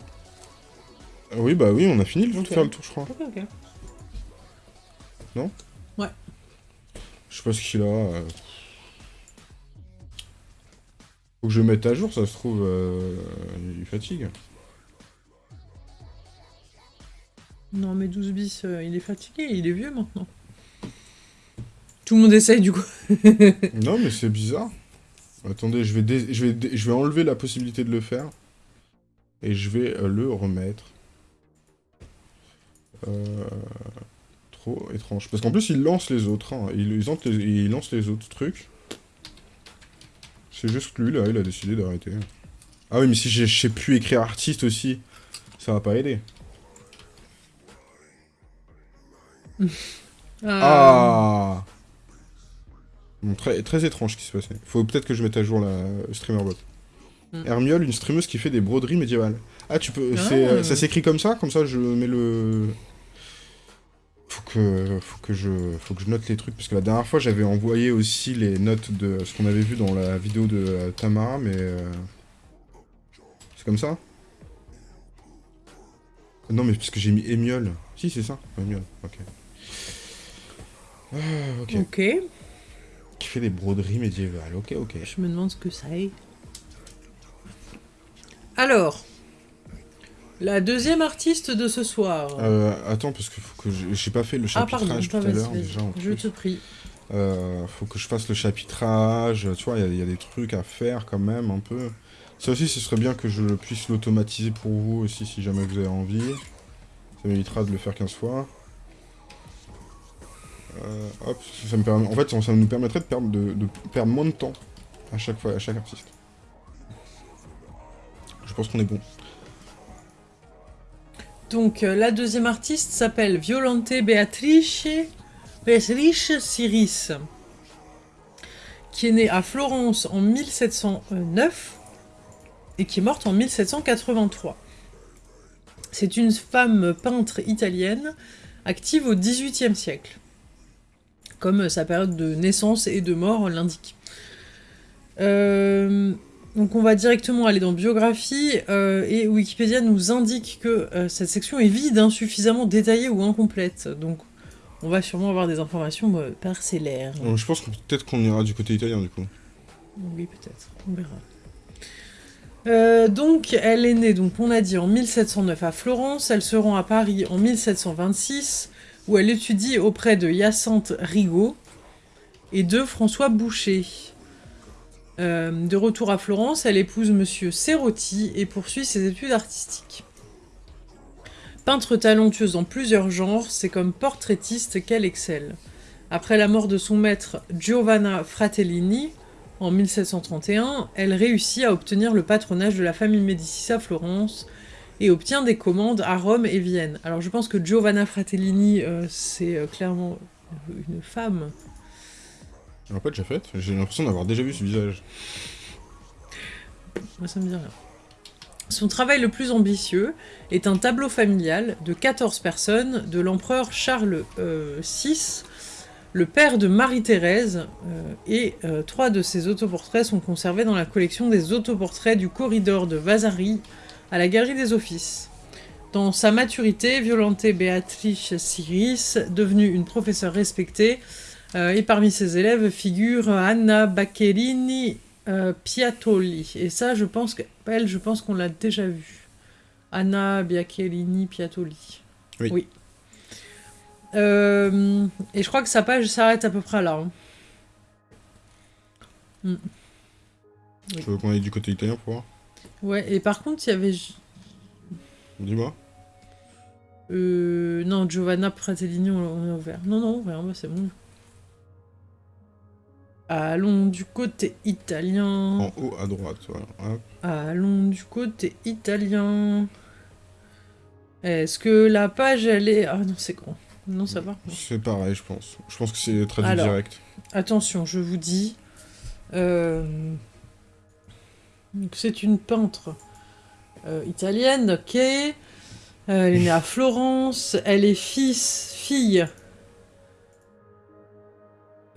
S2: Ah Oui, bah oui, on a fini de
S1: Ok.
S2: faire le tour, je crois.
S1: Ok, ok.
S2: Non?
S1: Ouais.
S2: Je sais pas ce qu'il a. euh. Faut que je mette à jour, ça se trouve, euh, il fatigue.
S1: Non, mais 12 bis, euh, il est fatigué, il est vieux maintenant. Tout le monde essaye du coup.
S2: non, mais c'est bizarre. Attendez, je vais, je, je vais enlever la possibilité de le faire. Et je vais euh, le remettre. Euh, Trop étrange. Parce qu'en plus, il lance les autres. hein. Il, lance les, il lance les autres trucs. C'est juste que lui, là, il a décidé d'arrêter. Ah oui, mais si je sais plus écrire artiste aussi, ça va pas aider. Ah Bon, très, très étrange ce qui se passait. Faut peut-être que je mette à jour la streamerbot.
S1: Hmm.
S2: Hermiole, une streameuse qui fait des broderies médiévales. Ah, tu peux.
S1: Ah.
S2: euh, ça s'écrit comme ça? Comme ça, je mets le. Faut que, faut que je, faut que je note les trucs parce que la dernière fois j'avais envoyé aussi les notes de ce qu'on avait vu dans la vidéo de euh, Tamara, mais euh, c'est comme ça? Non, mais parce que j'ai mis Émiole. Si, c'est ça. Émiole. Ok. Ah, ok.
S1: Ok,
S2: Qui fait des broderies médiévales. Ok, ok.
S1: je me demande ce que ça est. Alors, la deuxième artiste de ce soir.
S2: Euh, attends, parce qu'il faut que. J'ai pas fait le
S1: ah pardon,
S2: chapitrage tout à l'heure déjà. en
S1: je
S2: plus.
S1: te prie.
S2: Euh, faut que je fasse le chapitrage. Tu vois, il y a- il y, a des trucs à faire quand même un peu. Ça aussi, ce serait bien que je puisse l'automatiser pour vous aussi si jamais vous avez envie. Ça m'évitera de le faire 15 fois. Euh, ça. En fait, ça, nous permettrait de perdre, de, perdre moins de temps à chaque fois, à chaque artiste. Je pense qu'on est bon.
S1: Donc, euh, la deuxième artiste s'appelle Violante Beatrice, Beatrice Siris, qui est née à Florence en 1709 et qui est morte en 1783. C'est une femme peintre italienne active au XVIIIe siècle, comme sa période de naissance et de mort l'indique. Euh, donc on va directement aller dans biographie euh, et Wikipédia nous indique que euh, cette section est vide, insuffisamment détaillée ou incomplète. Donc on va sûrement avoir des informations parcellaires.
S2: Je pense que peut-être qu'on ira du côté italien du coup.
S1: Oui, peut-être, on verra. Euh, donc, elle est née, donc on a dit en 1709 à Florence, elle se rend à Paris en 1726, où elle étudie auprès de Hyacinthe Rigaud et de François Boucher. Euh, de retour à Florence, elle épouse Monsieur Serrotti et poursuit ses études artistiques. Peintre talentueuse dans plusieurs genres, c'est comme portraitiste qu'elle excelle. Après la mort de son maître Giovanna Fratellini, en 1731, elle réussit à obtenir le patronage de la famille Médicis à Florence et obtient des commandes à Rome et Vienne. Alors je pense que Giovanna Fratellini, euh, c'est euh, clairement une femme.
S2: On l'a pas déjà fait J'ai l'impression d'avoir déjà vu ce visage.
S1: Moi, ça me dit rien. Son travail le plus ambitieux est un tableau familial de 14 personnes de l'empereur Charles euh, VI, le père de Marie-Thérèse, euh, et euh, trois de ses autoportraits sont conservés dans la collection des autoportraits du corridor de Vasari à la Galerie des Offices. Dans sa maturité, Violante Beatrice Siris, devenue une professeure respectée, euh, et parmi ses élèves figure Anna Baccherini euh, Piatoli. Et ça, je pense qu'elle, je pense qu'on l'a déjà vu. Anna Biacchellini Piatoli.
S2: Oui.
S1: Euh, et je crois que sa page s'arrête à peu près là. hein. Oui.
S2: Tu veux qu'on aille du côté italien pour voir?
S1: Ouais, et par contre, il y avait.
S2: Dis-moi.
S1: Euh, non, Giovanna Fratellini, on a ouvert. Non, non, rien, bah, c'est bon. Allons du côté italien.
S2: En haut à droite, voilà. Hop.
S1: Allons du côté italien. Est-ce que la page, elle est... Ah non, c'est grand. Non, ça va.
S2: C'est pareil, je pense. Je pense que c'est traduit
S1: Alors.
S2: direct.
S1: Attention, je vous dis. euh, C'est une peintre euh, italienne, ok. Euh, elle est née à Florence. Elle est fils, fille.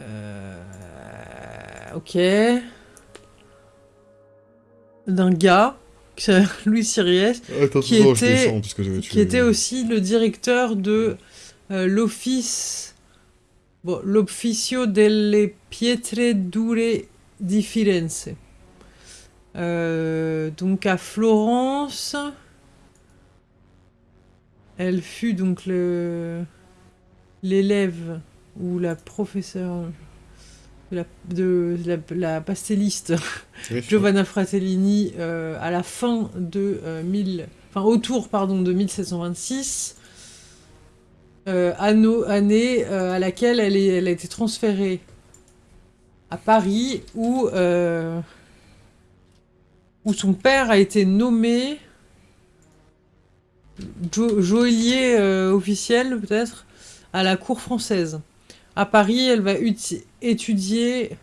S1: Euh, ok. D'un gars, Louis Siriès,
S2: Attends,
S1: qui
S2: je
S1: était-
S2: descends
S1: qui était aussi le directeur de l'office Bon, l'Officio delle Pietre Dure di Firenze. Euh, donc à Florence, elle fut donc l'élève ou la professeure de la, de la, la pastelliste
S2: Oui,
S1: Giovanna Fratellini euh, à la fin de euh, 1000, enfin autour pardon de 1726, euh, anno- année à laquelle elle, est, elle a été transférée à Paris où où son père a été nommé jo- joaillier euh, officiel peut-être à la cour française. À Paris, elle va étudier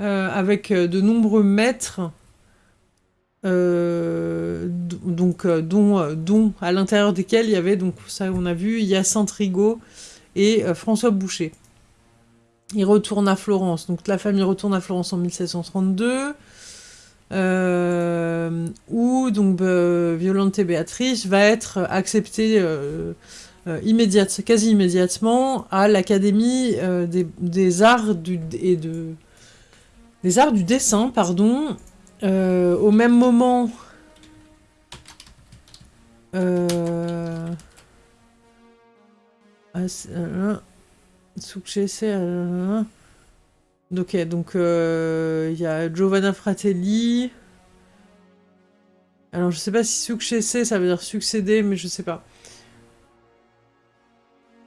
S1: euh, avec euh, de nombreux maîtres, donc, dont, dont à l'intérieur desquels il y avait, donc ça on a vu, Hyacinthe Rigaud et François Boucher. Il retourne à Florence, donc la famille retourne à Florence en 1732, euh, où donc euh, Violante Béatrice va être acceptée euh, euh, quasi immédiatement à l'Académie euh, des, arts du, et de des arts du dessin, pardon, au même moment. Euh... ah, Ok, donc euh, il y a Giovanna Fratelli. Alors je sais pas si successe ça veut dire succéder, mais je sais pas.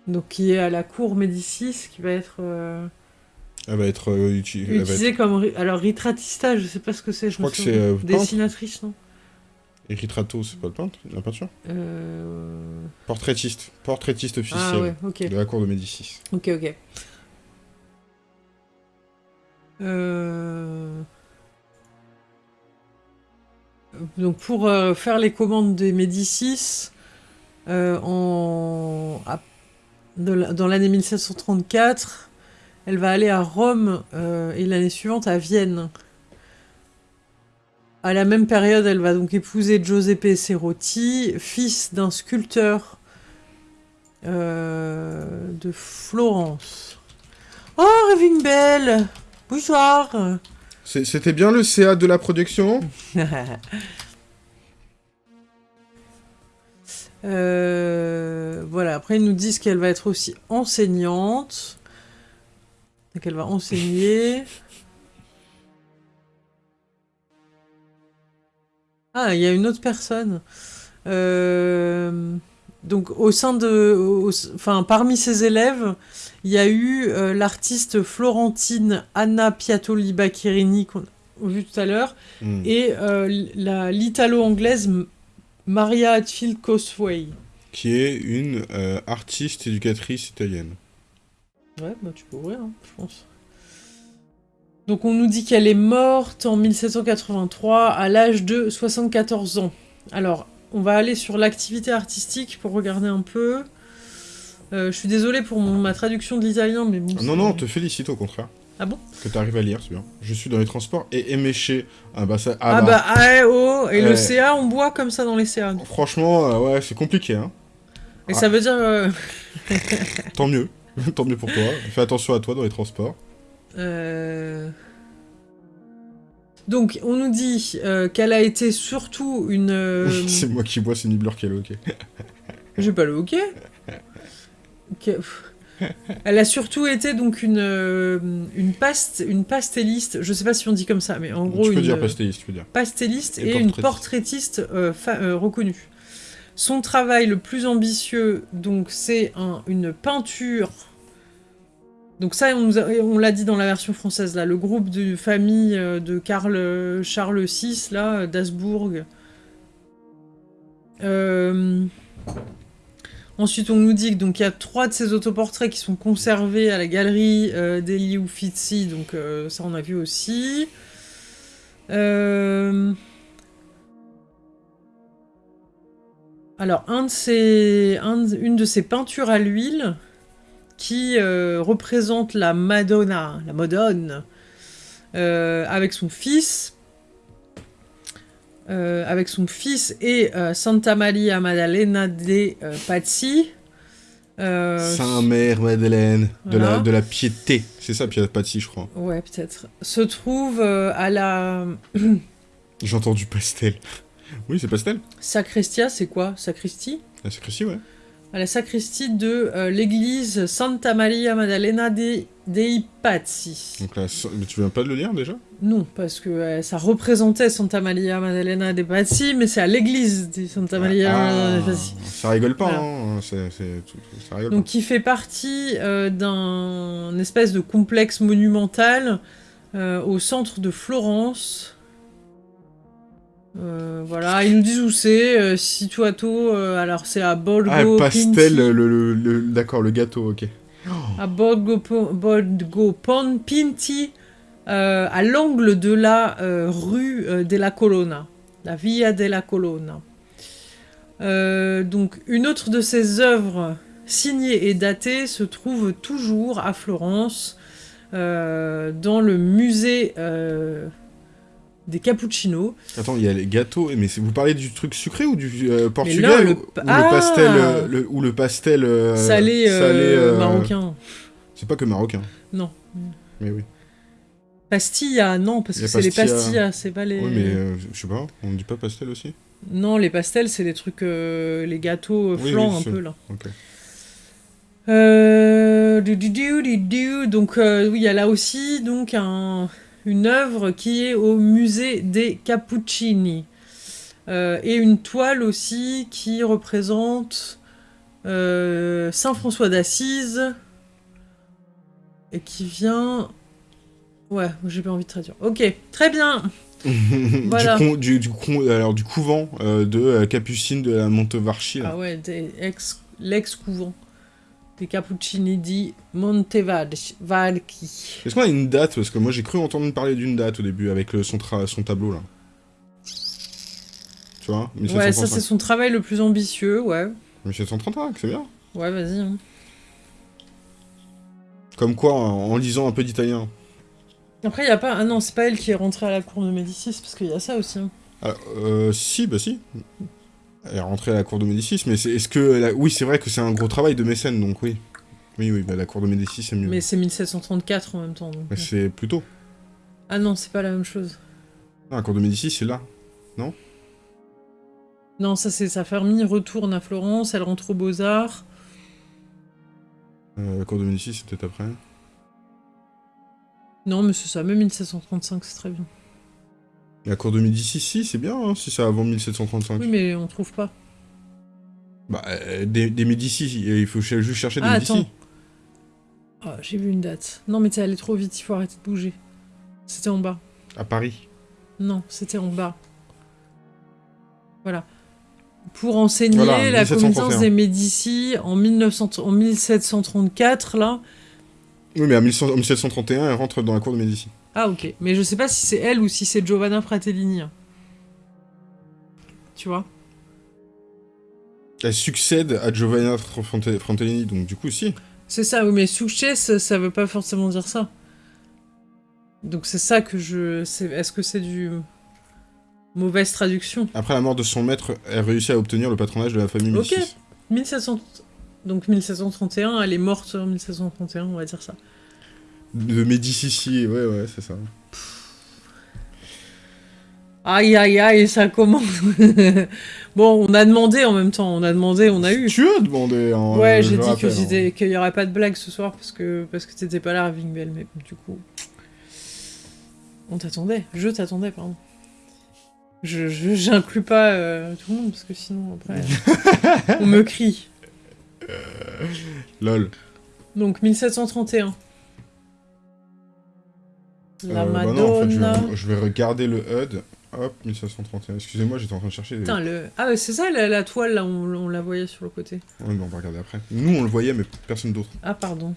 S1: Donc qui est à la cour Médicis, qui va être euh,
S2: Elle va être euh, uti- elle va être-
S1: utilisée comme alors ritratista, je sais pas ce que c'est. Je,
S2: crois
S1: me
S2: que c'est,
S1: dessinatrice, non?
S2: Et Ritrato, c'est pas le peintre, la peinture? Portraitiste. Portraitiste officiel
S1: Ah ouais,
S2: de la cour de Médicis.
S1: Ok, ok. Euh, Donc pour euh, faire les commandes des Médicis, euh, en... dans l'année 1734, elle va aller à Rome et l'année suivante à Vienne. À la même période, elle va donc épouser Giuseppe Cerotti, fils d'un sculpteur de Florence. Oh, Raving Bell Bonsoir
S2: C'était bien le CA de la production?
S1: Euh, voilà, après ils nous disent qu'elle va être aussi enseignante. Donc elle va enseigner. Ah, il y a une autre personne. Euh, donc au sein de... au- enfin, parmi ses élèves, il y a eu euh, l'artiste florentine Anna Piatoli Bacchirini qu'on a vu tout à l'heure
S2: Hmm.
S1: et euh, la- l'italo-anglaise Maria Hatfield Cosway.
S2: Qui est une euh, artiste éducatrice italienne.
S1: Ouais, bah tu peux ouvrir, hein, je pense. Donc on nous dit qu'elle est morte en 1783 à l'âge de 74 ans. Alors, on va aller sur l'activité artistique pour regarder un peu. Euh, je suis désolée pour mon- ma traduction de l'italien, mais bon...
S2: Ah, non, non, on te félicite au contraire.
S1: Ah bon?
S2: Que t'arrives à lire, c'est bien. Je suis dans les transports et éméché. Ah bah ça...
S1: Ah, bah, ah, oh Et le
S2: Ouais.
S1: CA, on boit comme ça dans les CA.
S2: Franchement, euh, ouais, c'est compliqué, hein.
S1: Et ça veut dire... euh,
S2: Tant mieux. Tant mieux pour toi. Fais attention à toi dans les transports.
S1: Euh, Donc, on nous dit euh, qu'elle a été surtout une. euh,
S2: c'est moi qui bois, c'est Nibbler qui a le hockey.
S1: J'ai pas le hockey. Elle a surtout été donc une euh, une paste une pastelliste. Je sais pas si on dit comme ça, mais en gros
S2: tu peux
S1: une
S2: dire pastelliste, tu peux dire.
S1: pastelliste
S2: Et
S1: et, une
S2: portraitiste.
S1: euh, reconnue. Son travail le plus ambitieux, donc, c'est un- une peinture. Donc ça, on, l'a dit dans la version française, là, le groupe de famille euh, de Karl euh, Charles VI, là, d'Habsbourg. Euh, Ensuite, on nous dit que donc il y a trois de ces autoportraits qui sont conservés à la galerie euh, d'Eli donc ça on a vu aussi. Alors, une de ces peintures à l'huile qui euh, représente la Madonna, la Madone, euh, avec son fils, euh, avec son fils et Santa Maria Maddalena de Pazzi. Euh,
S2: Saint-Mère Madeleine, de, la, de la piété. C'est ça, Patsy, je crois.
S1: Ouais, peut-être. Se trouve à la
S2: J'ai entendu pastel. Oui, c'est pastel.
S1: sacristia, c'est quoi? Sacristie?
S2: La sacristie, ouais.
S1: À la sacristie de euh, l'église Santa Maria Maddalena dei, dei Pazzi.
S2: Donc là, mais tu viens pas de le lire déjà?
S1: Non, parce que euh, ça représentait Santa Maria Maddalena dei Pazzi, mais c'est à l'église de Santa Maria Maddalena dei Pazzi.
S2: ça rigole pas,
S1: Voilà.
S2: hein. Ça rigole
S1: Donc qui fait partie euh, d'un espèce de complexe monumental au centre de Florence. Euh, voilà, ils nous disent où c'est, euh, situato, euh, alors c'est à Borgo
S2: pas. Ah, pastel, le, le- le- d'accord, le gâteau, ok.
S1: à Borgo Pon Pinti, euh, à l'angle de la euh, rue euh, della Colonna, la Via della Colonna. Euh, donc, une autre de ses œuvres signées et datées se trouve toujours à Florence, dans le musée des Cappuccinos.
S2: Attends, il y a les gâteaux, mais c'est- vous parlez du truc sucré ou du euh, portugais
S1: le
S2: ou,
S1: pa-
S2: ou
S1: Ah
S2: le pastel, euh, le- ou le pastel euh,
S1: salé, euh,
S2: salé, euh,
S1: marocain.
S2: C'est pas que marocain.
S1: Non.
S2: Mais oui.
S1: Pastilla, non, parce que c'est les
S2: pastilla.
S1: pastillas, c'est pas les...
S2: Oui, mais euh, je sais pas, on ne dit pas pastel aussi
S1: Non, les pastels, c'est les trucs, euh, les gâteaux euh,
S2: Oui,
S1: flancs
S2: oui,
S1: un peu là.
S2: Ok.
S1: Euh, du- du- du- du- du- Donc euh, oui, il y a là aussi donc un- une œuvre qui est au musée des Cappuccini Euh, et une toile aussi qui représente euh, Saint François d'Assise et qui vient. Ouais, j'ai pas envie de traduire. Ok, très bien. Voilà.
S2: du, con- du, du con- alors, du couvent euh, de Capucine de la Montevarchi.
S1: Ah ouais, l'ex-couvent des Cappuccini di Montevalchi.
S2: Est-ce qu'on a une date? Parce que moi j'ai cru entendre parler d'une date au début avec le- son, tableau là. Tu vois?
S1: Ouais, ça
S2: 1735.
S1: c'est son travail le plus ambitieux, ouais.
S2: 1735, c'est bien.
S1: Ouais, vas-y. hein.
S2: Comme quoi, en, en lisant un peu d'italien.
S1: Après, il a pas. Ah non, c'est pas elle qui est rentrée à la cour de Médicis, parce qu'il y a ça aussi. hein.
S2: Ah, euh, si, bah si. Elle est rentrée à la cour de Médicis, mais c'est, est-ce que... Oui, c'est vrai que c'est un gros travail de mécène, donc oui. Oui, oui, bah, la cour de Médicis, c'est mieux.
S1: Mais c'est 1734 en même temps. donc,
S2: c'est plus tôt.
S1: Ah non, c'est pas la même chose.
S2: Ah, la cour de Médicis, c'est là.
S1: Non, ça c'est sa famille retourne à Florence, elle rentre aux Beaux-Arts.
S2: Euh, la cour de Médicis, c'est peut-être après.
S1: Non, mais c'est ça, même 1735, c'est très bien.
S2: La cour de Médicis, si, c'est bien, hein, si c'est avant 1735.
S1: Oui, mais on trouve pas.
S2: Bah, euh, des, des Médicis, il faut ch- juste chercher des
S1: Ah,
S2: Médicis.
S1: attends. Ah, j'ai vu une date. Non, mais t'es allé trop vite, il faut arrêter de bouger. C'était en bas.
S2: À Paris.
S1: Non, c'était en bas. Voilà. Pour enseigner
S2: Voilà,
S1: la
S2: 1731.
S1: connaissance des Médicis en, 1900 en 1734, là.
S2: Oui, mais à 1100 en 1731, elle rentre dans la cour de Médicis.
S1: Ah, ok. Mais je sais pas si c'est elle ou si c'est Giovanna Fratellini. hein. Tu vois?
S2: Elle succède à Giovanna Fratellini, donc du coup, si.
S1: C'est ça, oui, mais succès, ça veut pas forcément dire ça. Donc c'est ça que je... Est-ce que c'est du... Mauvaise traduction?
S2: Après la mort de son maître, elle réussit à obtenir le patronage de la famille
S1: Ok.
S2: Médicis.
S1: 1700... Donc 1731, elle est morte en 1731, on va dire ça.
S2: De Médicis, ouais, ouais, c'est ça.
S1: Aïe aïe aïe, ça commence. bon, on a demandé en même temps, on a demandé, on a eu.
S2: Tu as demandé, hein,
S1: Ouais,
S2: euh,
S1: j'ai dit
S2: hein.
S1: qu'il y aurait pas de blague ce soir parce que parce que t'étais pas là, Ravingwell, mais du coup, on t'attendait. Je t'attendais, pardon. Je je- j'inclus pas euh, tout le monde parce que sinon après on me crie.
S2: Lol.
S1: Donc 1731. La
S2: Euh, bah non, en fait, je vais, je vais regarder le HUD. Hop, 1731. Excusez-moi, j'étais en train de chercher.
S1: Putain, le... Ah, c'est ça la, la toile là, on, on la voyait sur le côté.
S2: Ouais, mais on va regarder après. Nous, on le voyait, mais personne d'autre.
S1: Ah, pardon.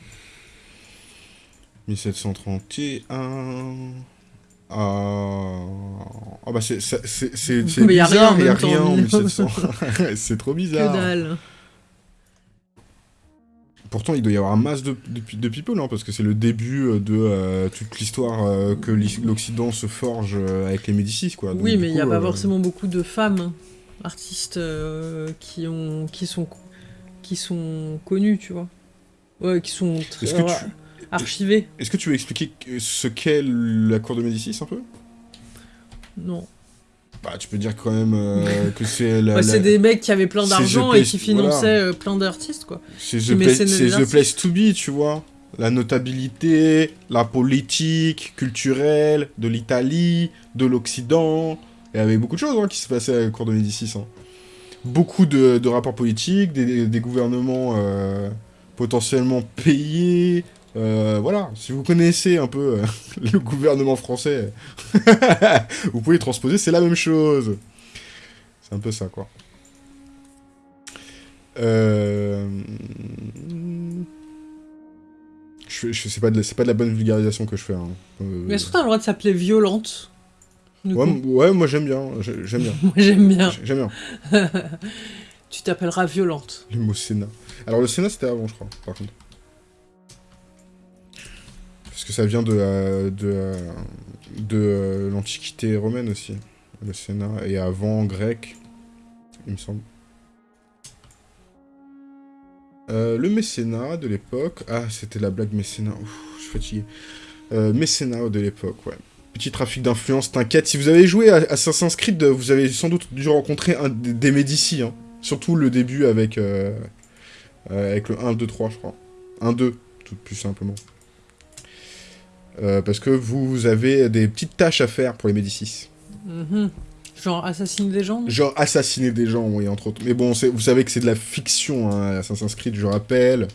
S2: 1731. Ah, ah bah c'est bizarre, il y a rien en
S1: mais-
S2: 1700. c'est trop
S1: Que
S2: bizarre.
S1: dalle.
S2: Pourtant, il doit y avoir un masse de, de, de people, hein, parce que c'est le début euh, de euh, toute l'histoire euh, que l'Occident se forge avec les Médicis, quoi. Donc,
S1: oui, mais il n'y a pas forcément beaucoup de femmes artistes euh, qui ont qui sont qui sont connus, tu vois. Ouais, qui sont très
S2: Est-ce que tu-
S1: archivés.
S2: Est-ce que tu veux expliquer ce qu'est la cour de Médicis un peu?
S1: Non.
S2: Bah, tu peux dire quand même euh, que c'est la.
S1: Ouais,
S2: la-
S1: c'est des mecs qui avaient plein d'argent et qui finançaient
S2: voilà.
S1: euh, plein d'artistes, quoi.
S2: C'est the, place, to be, tu vois. La notabilité, la politique, culturelle, de l'Italie, de l'Occident. Il y avait beaucoup de choses hein, qui se passaient à la cour de Médicis. hein. Beaucoup de, de rapports politiques, des, des gouvernements euh, potentiellement payés. Euh, voilà, si vous connaissez un peu euh, le gouvernement français, vous pouvez transposer, c'est la même chose. C'est un peu ça, quoi. Euh... Je, je c'est pas de la- c'est pas de la bonne vulgarisation que je fais. hein.
S1: Mais est-ce que t'as le droit de s'appeler violente
S2: ouais, moi j'aime bien, j'ai- j'aime bien,
S1: Moi, j'aime bien.
S2: J'ai- j'aime bien
S1: Tu t'appelleras violente.
S2: le mot Sénat. Alors le Sénat c'était avant, je crois, par contre. Parce que ça vient de de, euh, l'Antiquité romaine aussi, le Sénat, et avant grec, il me semble. Euh, le mécénat de l'époque. Ah, c'était la blague mécénat. Je suis fatigué. Euh, mécénat de l'époque, ouais. Petit trafic d'influence, t'inquiète. Si vous avez joué à Assassin's Creed, vous avez sans doute dû rencontrer un des Médicis. Hein. Surtout le début avec, avec le 1, 2, 3, je crois. 1, 2, tout plus simplement. Euh, parce que vous avez des petites tâches à faire pour les Médicis.
S1: Mhm. Genre assassiner des gens
S2: Genre assassiner des gens, oui, entre autres. Mais bon, vous savez que c'est de la fiction, hein, Assassin's Creed, je rappelle.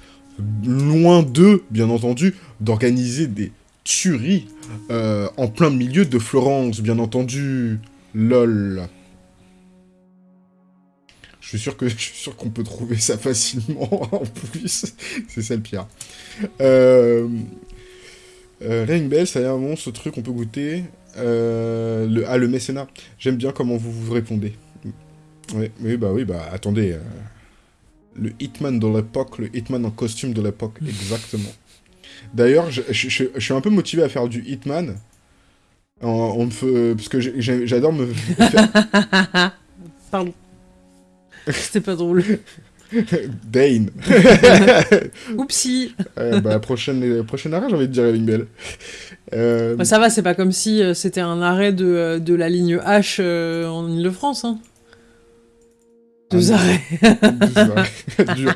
S2: Loin d'eux, bien entendu, d'organiser des tueries euh, en plein milieu de Florence, bien entendu. LOL. Je suis sûr que je suis sûr qu'on peut trouver ça facilement en plus. c'est ça le pire. Euh... Euh, Ring Bell, ça a l'air bon ce truc, on peut goûter. Euh, le... Ah, le mécénat. J'aime bien comment vous vous répondez. Oui, oui, bah oui, bah attendez. euh, Le Hitman de l'époque, le Hitman en costume de l'époque, exactement. D'ailleurs, je, je- je- je suis un peu motivé à faire du Hitman. En- on me fait- parce que j'adore me faire
S1: Pardon. C'était pas drôle.
S2: Dane.
S1: Oupsie.
S2: Euh, bah, prochaine, prochaine arrêt, j'ai envie de dire Ring Bell. Euh,
S1: Bah, ça va, c'est pas comme si euh, c'était un arrêt de, euh, de la ligne H euh, en Ile-de-France. Hein. Deux
S2: Ah,
S1: arrêts.
S2: Dur.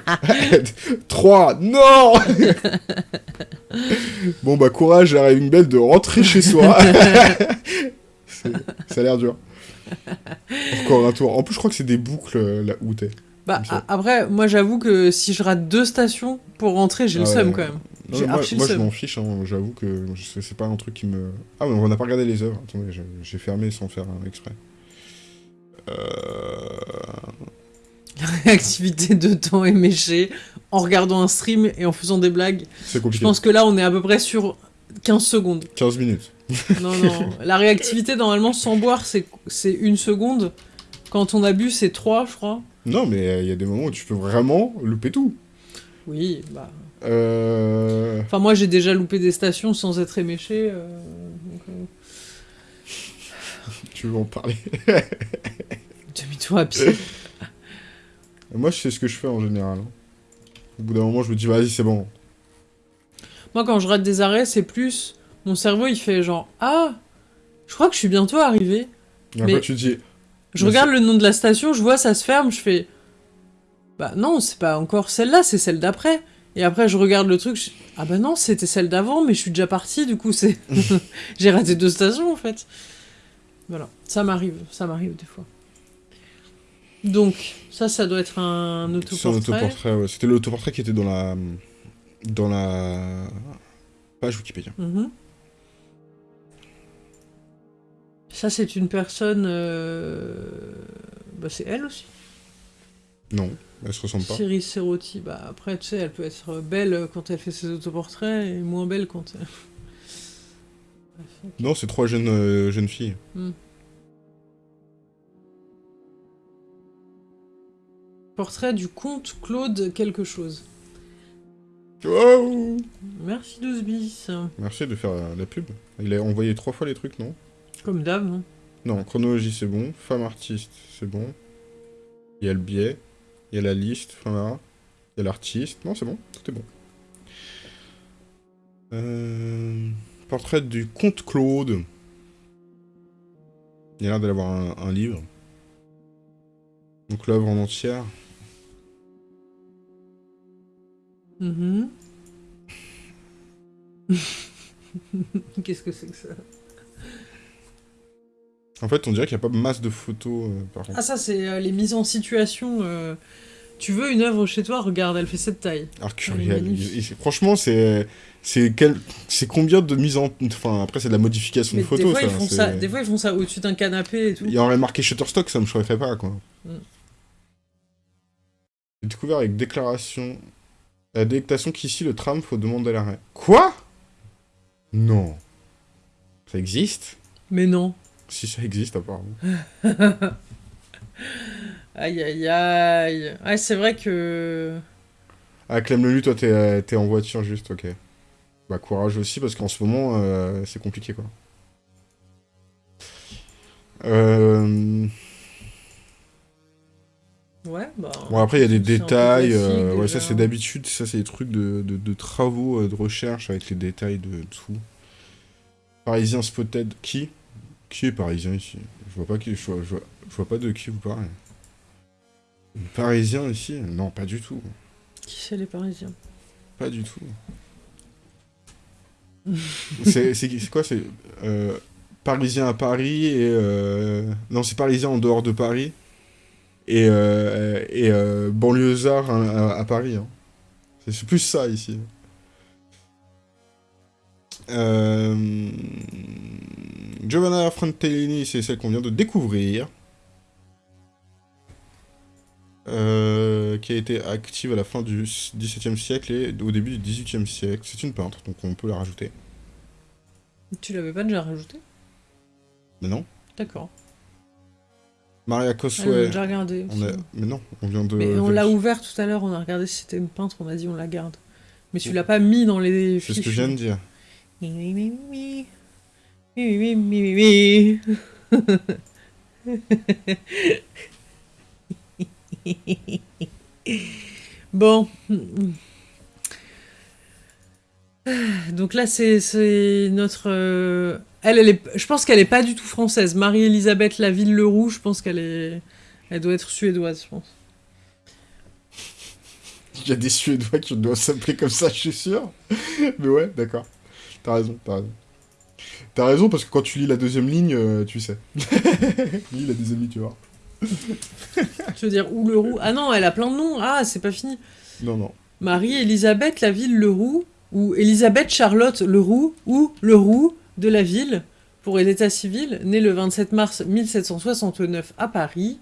S2: 3, non Bon bah courage à Raving Bell de rentrer chez soi. Ça a l'air dur. Encore un tour. En plus je crois que c'est des boucles euh, là où t'es.
S1: Bah,
S2: ça.
S1: après, moi j'avoue que si je rate deux stations pour rentrer, j'ai
S2: Ah
S1: le
S2: ouais.
S1: seum quand même.
S2: Non, moi, je m'en fiche, hein, j'avoue que je- c'est pas un truc qui me... Ah mais on n'a pas regardé les œuvres. Attendez, je- j'ai fermé sans faire un exprès. Euh...
S1: La réactivité de temps éméchée en regardant un stream et en faisant des blagues.
S2: C'est
S1: Je
S2: compliqué.
S1: pense que là, on est à peu près sur 15 secondes.
S2: 15 minutes.
S1: Non, non. La réactivité, normalement, sans boire, c'est c'est une seconde. Quand on a bu, c'est 3, je crois.
S2: Non mais il y a des moments où tu peux vraiment louper tout.
S1: Oui, bah.
S2: Euh...
S1: Enfin, moi, j'ai déjà loupé des stations sans être éméché. euh, donc, euh,
S2: Tu veux en parler?
S1: Demi-tour à pied.
S2: Moi, je sais ce que je fais en général. hein. Au bout d'un moment, je me dis, vas-y, c'est bon.
S1: Moi, quand je rate des arrêts, c'est plus. Mon cerveau, il fait genre Ah, je crois que je suis bientôt arrivé.
S2: Et après,
S1: Mais-
S2: tu te dis,
S1: Je
S2: Mais
S1: regarde le nom de la station, je vois ça se ferme, je fais Bah non, c'est pas encore celle-là, c'est celle d'après. Et après, je regarde le truc, je... ah bah non, c'était celle d'avant, mais je suis déjà parti, du coup, c'est. J'ai raté deux stations en fait. Voilà, ça m'arrive, ça m'arrive des fois. Donc, ça, ça doit être un
S2: c'est un
S1: autoportrait.
S2: autoportrait, ouais. C'était l'autoportrait qui était dans la. dans la. page Wikipédia.
S1: Mhm. Ça, c'est une personne. euh, Bah, c'est elle aussi.
S2: Non, elle se ressemble pas.
S1: Cyril Serrotti, bah après, tu sais, elle peut être belle quand elle fait ses autoportraits et moins belle quand elle...
S2: Non, c'est trois jeunes, euh, jeunes filles.
S1: Portrait du comte Claude quelque chose.
S2: Wow
S1: Merci 12 bis.
S2: Merci de faire la pub. Il a envoyé trois fois les trucs, non?
S1: Comme d'hab, non
S2: Non, chronologie, c'est bon. Femme artiste, c'est bon. Il y a le biais. Il y a la liste, Famara. Il y a l'artiste. Non, c'est bon, tout est bon. Euh, Portrait du comte Claude. Il a l'air d'avoir un, un livre. Donc l'œuvre en entière.
S1: Mhm. Qu'est-ce que c'est que ça?
S2: En fait, on dirait qu'il n'y a pas masse de photos, euh, par contre.
S1: Ah ça c'est euh, les mises en situation. euh, Tu veux une œuvre chez toi Regarde, elle fait cette taille.
S2: Il- il- franchement, c'est c'est quel... c'est combien de mise en enfin après c'est de la modification
S1: Mais
S2: de photos
S1: des, fois,
S2: ça.
S1: ils font ça, des fois ils font ça au-dessus d'un canapé et tout.
S2: Il y aurait marqué Shutterstock, ça me choquerait pas quoi.
S1: Mm.
S2: J'ai découvert avec déclaration la délectation qu'ici le tram faut demander l'arrêt. Quoi? Non. Ça existe?
S1: Mais non.
S2: Si ça existe apparemment.
S1: Aïe aïe aïe. Ouais, c'est vrai que.
S2: Ah Clem Lelu, toi t'es euh, t'es en voiture juste, ok. Bah courage aussi parce qu'en ce moment euh, c'est compliqué quoi. Euh...
S1: Ouais, bah.
S2: Bon, après, il y a des détails. euh, ouais, ça, c'est d'habitude. Ça, c'est des trucs de, de, de travaux, de recherche avec les détails de dessous. Parisien Spotted. Qui? Qui est parisien ici? Je vois pas qui. Je vois, je vois- je vois pas de qui vous parlez. Parisien ici? Non, pas du tout.
S1: Qui c'est les Parisiens?
S2: Pas du tout. c'est quoi C'est euh, Parisien à Paris et. euh, Non, c'est Parisien en dehors de Paris. Et, euh, et euh, banlieusard à, à- à Paris. hein. C'est- C'est plus ça ici. Euh... Giovanna Frontellini, c'est celle qu'on vient de découvrir. Euh, qui a été active à la fin du XVIIe siècle et au début du XVIIIe siècle. C'est une peintre, donc on peut la rajouter.
S1: Tu l'avais pas déjà rajouté
S2: Mais non.
S1: D'accord.
S2: Maria
S1: Ah, on a
S2: Cosway.
S1: déjà regardé.
S2: on a...
S1: aussi.
S2: Mais non, on vient de...
S1: Mais on l'a ouvert tout à l'heure, on a regardé si c'était une peintre, on a dit on la garde. Mais tu l'as pas mis dans les
S2: C'est ce que je viens de dire.
S1: Oui, oui, oui, oui. Oui, oui, oui, oui, bon. Donc là, c'est c'est notre. euh, Elle, elle est... je pense qu'elle est pas du tout française. Marie-Elisabeth Laville-Leroux, je pense qu'elle est. Elle doit être suédoise, je pense.
S2: Il y a des Suédois qui doivent s'appeler comme ça, je suis sûr. Mais ouais, d'accord. T'as raison, t'as raison. T'as raison parce que quand tu lis la deuxième ligne, euh, tu sais. lis la deuxième ligne, tu vois.
S1: Je veux dire, ou Leroux. Ah non, elle a plein de noms. Ah, c'est pas fini.
S2: Non, non.
S1: Marie-Elisabeth Laville Leroux, ou Elisabeth Charlotte Leroux, ou Leroux de la ville, pour l'état civil, née le 27 mars 1769 à Paris,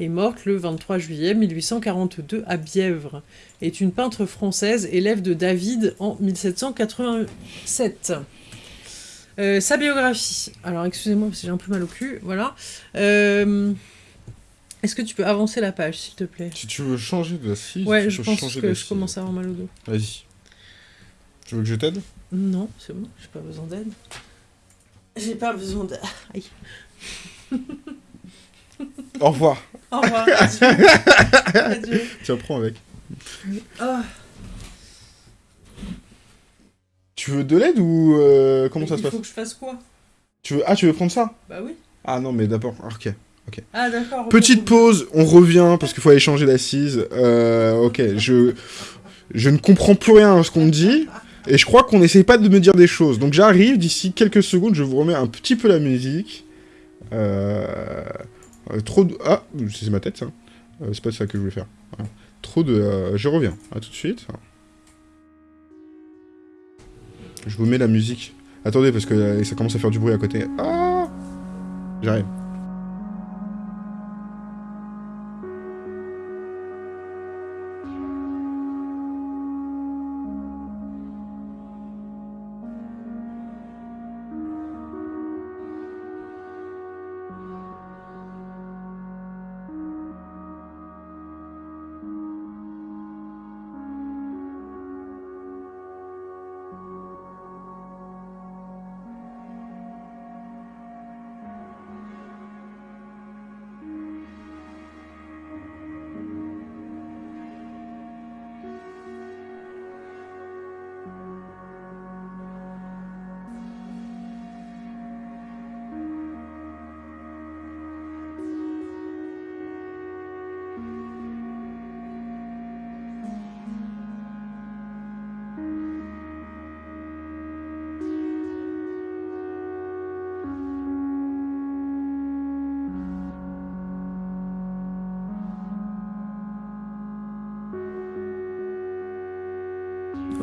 S1: et morte le 23 juillet 1842 à Bièvre, est une peintre française, élève de David en 1787. Euh, sa biographie. Alors, excusez-moi, parce que j'ai un peu mal au cul. Voilà. Euh, Est-ce que tu peux avancer la page, s'il te plaît?
S2: Si tu veux changer de assise,
S1: Ouais,
S2: tu
S1: je
S2: peux
S1: pense que je commence à avoir mal au dos.
S2: Vas-y. Tu veux que je t'aide?
S1: Non, c'est bon, j'ai pas besoin d'aide. J'ai pas besoin d'aide. Aïe.
S2: Au revoir.
S1: Au revoir. Adieu. Adieu.
S2: Tiens, prends avec.
S1: Ah.
S2: Tu veux de l'aide ou euh, comment ça se
S1: Il
S2: passe
S1: faut que je fasse quoi
S2: tu veux... Ah, tu veux prendre ça
S1: Bah oui.
S2: Ah non, mais d'abord, ok.
S1: Ah d'accord. ok.
S2: Petite pause, on revient parce qu'il faut aller changer d'assise. Euh, ok, je... je ne comprends plus rien à ce qu'on me dit. Et je crois qu'on n'essaye pas de me dire des choses. Donc j'arrive, d'ici quelques secondes, je vous remets un petit peu la musique. Euh... euh, trop de... Ah, c'est ma tête ça. Euh, c'est pas ça que je voulais faire. Voilà. Trop de... Je reviens. À tout de suite. Je vous mets la musique. Attendez, parce que euh, ça commence à faire du bruit à côté. Ah J'arrive.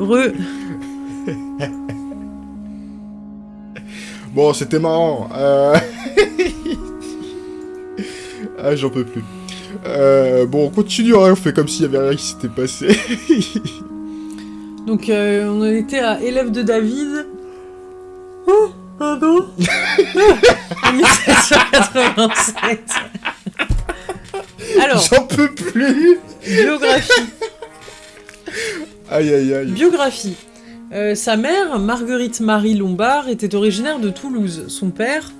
S1: Re.
S2: Bon, c'était marrant. Euh... ah, j'en peux plus. Euh, bon, on continue, hein, on fait comme s'il y avait rien qui s'était passé.
S1: Donc, euh, on en était à élève de David.
S2: Aïe.
S1: Biographie. Euh, sa mère, Marguerite Marie Lombard, était originaire de Toulouse. Son père,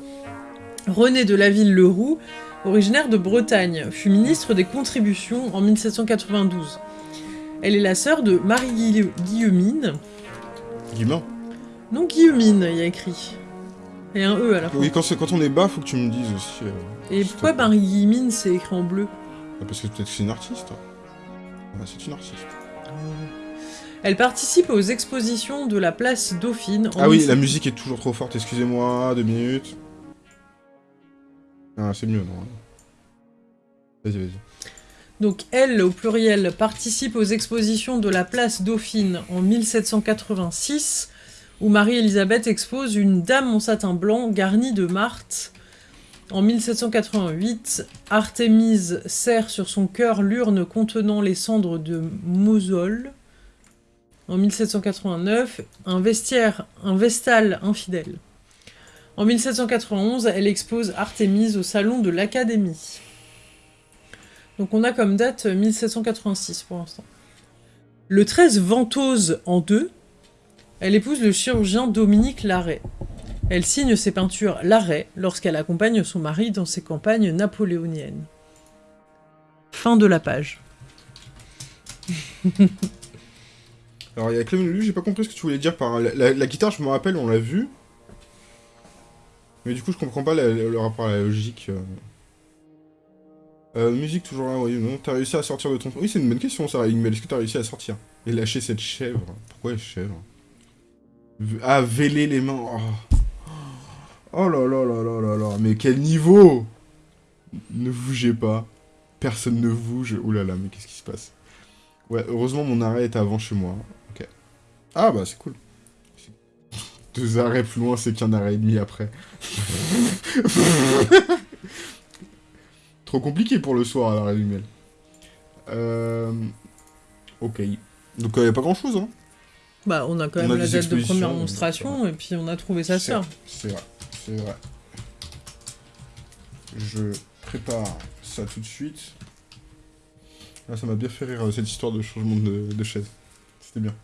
S1: René de la Ville-Leroux, originaire de Bretagne, fut ministre des Contributions en 1792. Elle est la sœur de Marie Guille- Guillemine.
S2: Guillemin
S1: Non, Guillemine, il y a écrit. Et un E à la fin.
S2: Oui, quand, on est bas, faut que tu me dises aussi. euh,
S1: Et pourquoi. Marie Guillemine, c'est écrit en bleu?
S2: Ah, Parce que peut-être que c'est une artiste. Ouais, c'est une artiste.
S1: Elle participe aux expositions de la place Dauphine. en
S2: Ah oui,
S1: 17
S2: la musique est toujours trop forte, excusez-moi, deux minutes. Ah, c'est mieux, non Vas-y, vas-y.
S1: Donc elle, au pluriel, participe aux expositions de la place Dauphine en 1786, où Marie-Élisabeth expose une dame en satin blanc garnie de marthe. En 1788, Artémise serre sur son cœur l'urne contenant les cendres de Mosol. En 1789, un vestiaire, un vestal infidèle. En 1791, elle expose Artémise au salon de l'Académie. Donc on a comme date euh, 1786 pour l'instant. Le 13 Ventose en deux, elle épouse le chirurgien Dominique Larrey. Elle signe ses peintures Larrey lorsqu'elle accompagne son mari dans ses campagnes napoléoniennes. Fin de la page.
S2: Alors, il y a Clément Lulu, j'ai pas compris ce que tu voulais dire par... La, la- guitare, je me rappelle, on l'a vu. Mais du coup, je comprends pas le, rapport à la logique. euh. Euh, musique, toujours là, oui, non. T'as réussi à sortir de ton... Oui, c'est une bonne question, ça, mais est-ce que t'as réussi à sortir Et lâcher cette chèvre? Pourquoi chèvre Ah, véler les mains Oh. Oh là là là là là là Mais quel niveau Ne bougez pas. Personne ne bouge. Ouh là là, mais qu'est-ce qui se passe? Ouais, heureusement, mon arrêt est avant chez moi. Ah bah, c'est cool. Deux arrêts plus loin, c'est qu'un arrêt et demi après. Trop compliqué pour le soir à l'arrêt du mail. Euh... Ok. Donc, il n'y a pas grand-chose, hein.
S1: Bah on a quand
S2: On
S1: même
S2: a
S1: la date de première monstration et puis on a trouvé sa sœur.
S2: C'est vrai, c'est vrai. Je prépare ça tout de suite. Ah, ça m'a bien fait rire, euh, cette histoire de changement de, de chaise. C'était bien.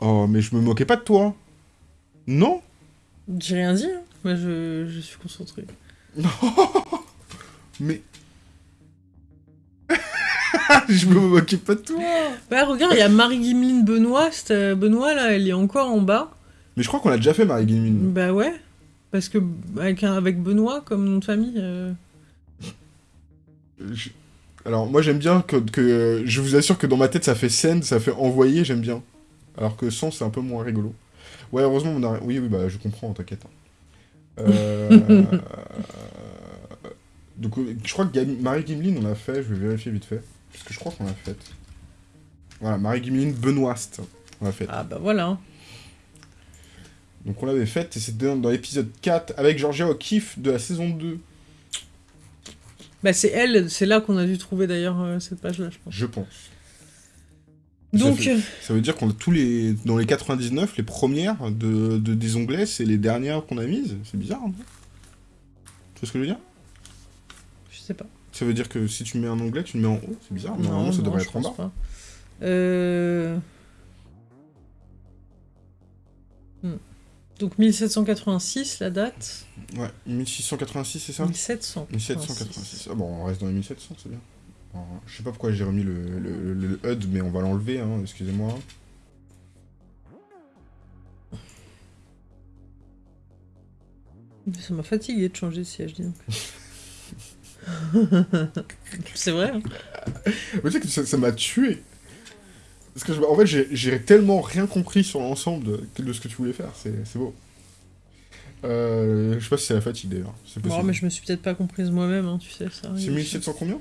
S2: Oh, mais je me moquais pas de toi. Non
S1: J'ai rien dit, hein. Moi je, je suis concentré.
S2: Mais... je me moquais pas de toi.
S1: Ouais, regarde, il y a Marie-Guimeline Benoît. euh, Benoît là, elle est encore en bas.
S2: Mais je crois qu'on l'a déjà fait, Marie Guillemine.
S1: Bah ouais. Parce que avec, un- avec Benoît comme nom de famille. euh,
S2: Je- Alors, moi j'aime bien que, que- Je vous assure que dans ma tête ça fait scène, ça fait envoyer, j'aime bien. Alors que sans, c'est un peu moins rigolo. Ouais, heureusement, mon arrêt- Oui, oui, bah je comprends, t'inquiète. Euh... Donc, euh, je crois que Marie Gimlin, on l'a fait, je vais vérifier vite fait. Parce que je crois qu'on l'a faite. Voilà, Marie Gimlin Benoist, on l'a faite.
S1: Ah bah voilà.
S2: Donc on l'avait faite, et c'était dans, dans l'épisode 4 avec Georgia O'Keeffe de la saison 2,
S1: Bah c'est elle, c'est là qu'on a dû trouver d'ailleurs euh, cette page-là, je pense.
S2: je pense.
S1: Donc,
S2: Ça, fait- ça veut dire qu'on a tous les dans les 99, les premières de, de- des onglets, c'est les dernières qu'on a mises. C'est bizarre, Tu vois ce que je veux dire?
S1: Je sais pas.
S2: Ça veut dire que si tu mets un onglet, tu le mets en haut. C'est bizarre. Normalement, ça
S1: non,
S2: devrait
S1: je
S2: être en
S1: pense
S2: bas.
S1: pas. Euh... hmm. Donc 1786, la date?
S2: Ouais, 1686, c'est ça?
S1: 1700.
S2: 1786. Ah bon, on reste dans les 1700, c'est bien. Alors, je sais pas pourquoi j'ai remis le, le, le- le HUD, mais on va l'enlever, hein, excusez-moi.
S1: Ça m'a fatigué de changer de siège, dis donc. c'est vrai. hein.
S2: Mais tu sais que ça m'a tué. Parce que, je- en fait, j'ai- tellement rien compris sur l'ensemble de, de ce que tu voulais faire, c'est beau. Euh, je sais pas si c'est la fatigue d'ailleurs.
S1: Bon, mais je me suis peut-être pas comprise moi-même, hein, tu sais, ça.
S2: C'est
S1: arrive.
S2: 1700 combien?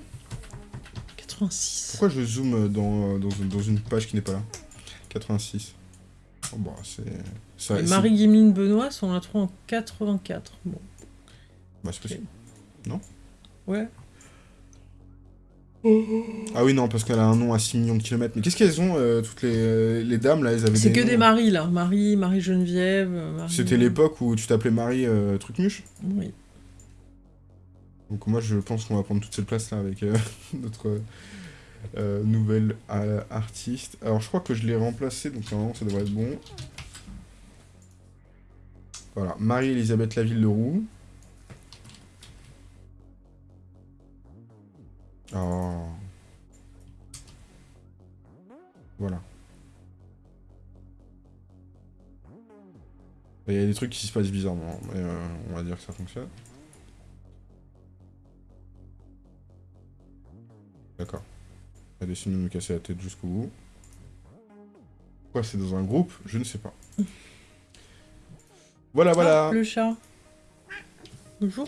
S1: 86.
S2: Pourquoi je zoome dans, dans, dans une page qui n'est pas là 86. Oh, bah, c'est... ça-
S1: Et Marie Guimeline Benoît, on la trouve en 84. Bon,
S2: bah, c'est possible.
S1: ouais.
S2: Ah oui, non, parce qu'elle a un nom à 6 millions de kilomètres. Mais qu'est-ce qu'elles ont, euh, toutes les, les dames, là Elles avaient
S1: C'est que des. Marie, là. Marie, Marie Geneviève. Marie...
S2: C'était l'époque où tu t'appelais Marie euh, Trucmuche?
S1: Oui.
S2: Donc moi, je pense qu'on va prendre toute cette place-là avec euh, notre euh, nouvelle euh, artiste. Alors, je crois que je l'ai remplacé, donc normalement, ça devrait être bon. Voilà, Marie-Elisabeth Laville-Leroux. Oh. Voilà. Il y a des trucs qui se passent bizarrement, mais euh, on va dire que ça fonctionne. D'accord. Elle décide de me casser la tête jusqu'au bout. Pourquoi c'est dans un groupe? Je ne sais pas. Voilà, voilà.
S1: Ah, le chat. Bonjour.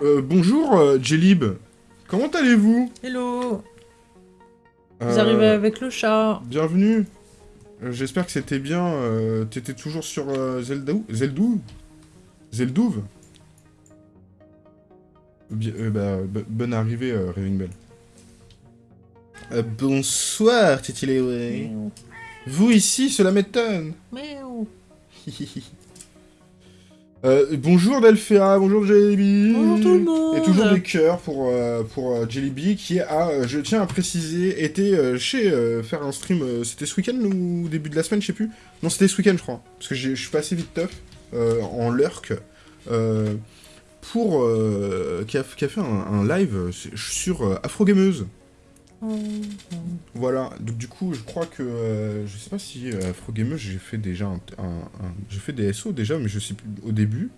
S2: Euh, bonjour, euh, Jelib. Comment allez-vous?
S1: Hello. Vous
S2: Euh,
S1: arrivez avec le chat.
S2: Bienvenue. J'espère que c'était bien. T'étais toujours sur Zeldou Zeldou? Zeldouv? Bien- euh, bah, bo- Bonne arrivée, euh, Raving Bell. Euh, bonsoir, Titi Lewe.
S1: Miaou.
S2: Vous ici, cela m'étonne. Euh, bonjour Delphia, bonjour Jellyby.
S1: Bonjour tout le monde.
S2: Et toujours des cœurs pour, euh, pour Jellyby qui a, je tiens à préciser, été euh, chez faire un stream, c'était ce week-end ou début de la semaine, je sais plus. Non, c'était ce week-end, je crois. Parce que je suis passé vite tough euh, en lurk. euh, pour. euh, qui, a, fait un, live sur euh, Afrogameuse. Voilà, donc du coup, je crois que. euh, je sais pas si Afrogameuse, j'ai fait déjà un. j'ai fait des SO déjà, mais je sais plus. Au début.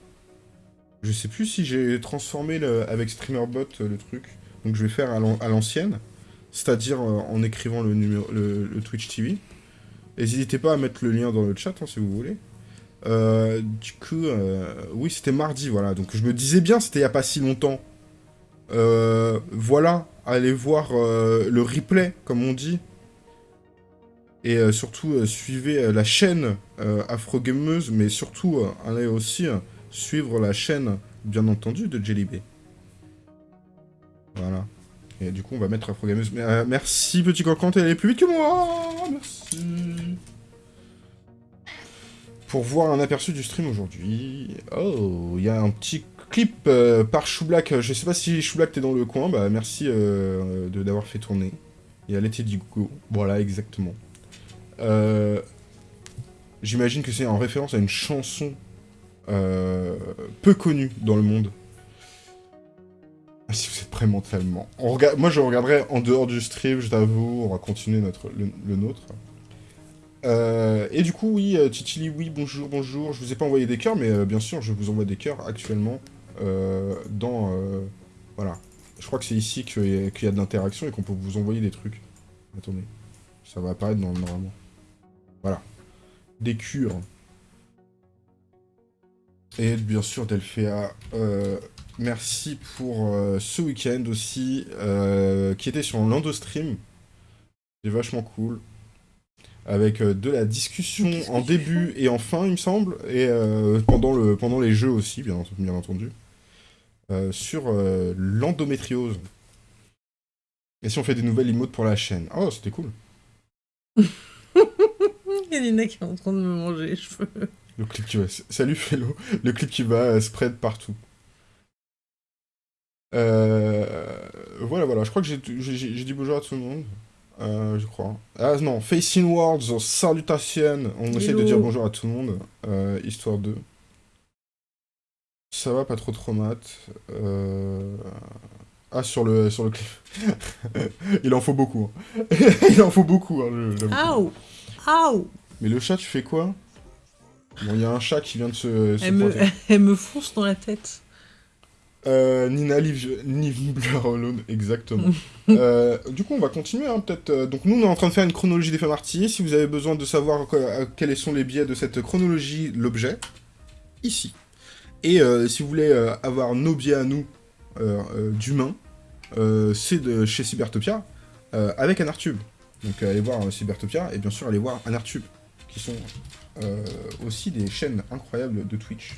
S2: Je sais plus si j'ai transformé avec StreamerBot le truc. Donc je vais faire à l'an- à l'ancienne. C'est-à-dire en écrivant le, numéro, le, Twitch TV. N'hésitez pas à mettre le lien dans le chat hein, si vous voulez. Euh, du coup, euh, oui, c'était mardi, voilà. Donc je me disais bien, c'était il y a pas si longtemps. Euh, voilà, allez voir le replay, comme on dit. Et surtout, suivez la chaîne Afrogameuse, mais surtout, allez aussi suivre la chaîne, bien entendu, de Jellybay. Voilà. Et du coup, on va mettre Afrogameuse. Mais, merci, petit cancan, t'es allé plus vite que moi Merci Pour voir un aperçu du stream aujourd'hui. Oh, il y a un petit clip euh, par Choublack. Je sais pas si Choublack t'es dans le coin, bah merci euh, d'avoir fait tourner. Il y a l'été du go. Voilà, exactement. Euh, J'imagine que c'est en référence à une chanson peu connue dans le monde. Ah, Si vous êtes prêts mentalement. Moi, je regarderai en dehors du stream, je t'avoue. On va continuer notre... le nôtre. Euh, et du coup, oui, euh, Titili, oui, bonjour, bonjour. Je vous ai pas envoyé des cœurs, mais euh, bien sûr, je vous envoie des cœurs actuellement dans... voilà. Je crois que c'est ici qu'il y, a- de l'interaction et qu'on peut vous envoyer des trucs. Attendez. Ça va apparaître dans, normalement. Voilà. Des cures. Et bien sûr, Delphéa, merci pour ce week-end aussi, qui était sur un Lando Stream. C'est vachement cool. Avec euh, de la discussion en début et en fin, il me semble, et euh, pendant, le, pendant les jeux aussi, bien, bien entendu, euh, sur l'endométriose. Et si on fait des nouvelles emotes pour la chaîne? Oh, c'était cool.
S1: Il y a Nina qui est en train de me manger les cheveux.
S2: Le clip qui va... Salut Fellow. Le clip qui va spread partout. Euh, Voilà, voilà. Je crois que j'ai dit bonjour à tout le monde. Euh, je crois. Ah non, Facing Words, salutations. On essaie de dire bonjour à tout le monde. euh, histoire de... Ça va, pas trop trop mat. Euh... Ah, sur le, sur le clip. Il en faut beaucoup. hein. Il en faut beaucoup. Hein.
S1: Aouh Aouh
S2: Mais le chat, tu fais quoi? Bon, il y a un chat qui vient de se, se
S1: elle me, elle me fonce dans la tête.
S2: Euh, Nina Liv- Alone, exactement. Euh, du coup, on va continuer, hein, peut-être. euh, donc, nous, on est en train de faire une chronologie des femmes arty. Si vous avez besoin de savoir euh, quels sont les biais de cette chronologie, l'objet, ici. Et si vous voulez avoir nos biais à nous, d'humains, c'est chez Cybertopia, avec Anartube. Donc allez voir Cybertopia, et bien sûr allez voir Anartube, qui sont aussi des chaînes incroyables de Twitch.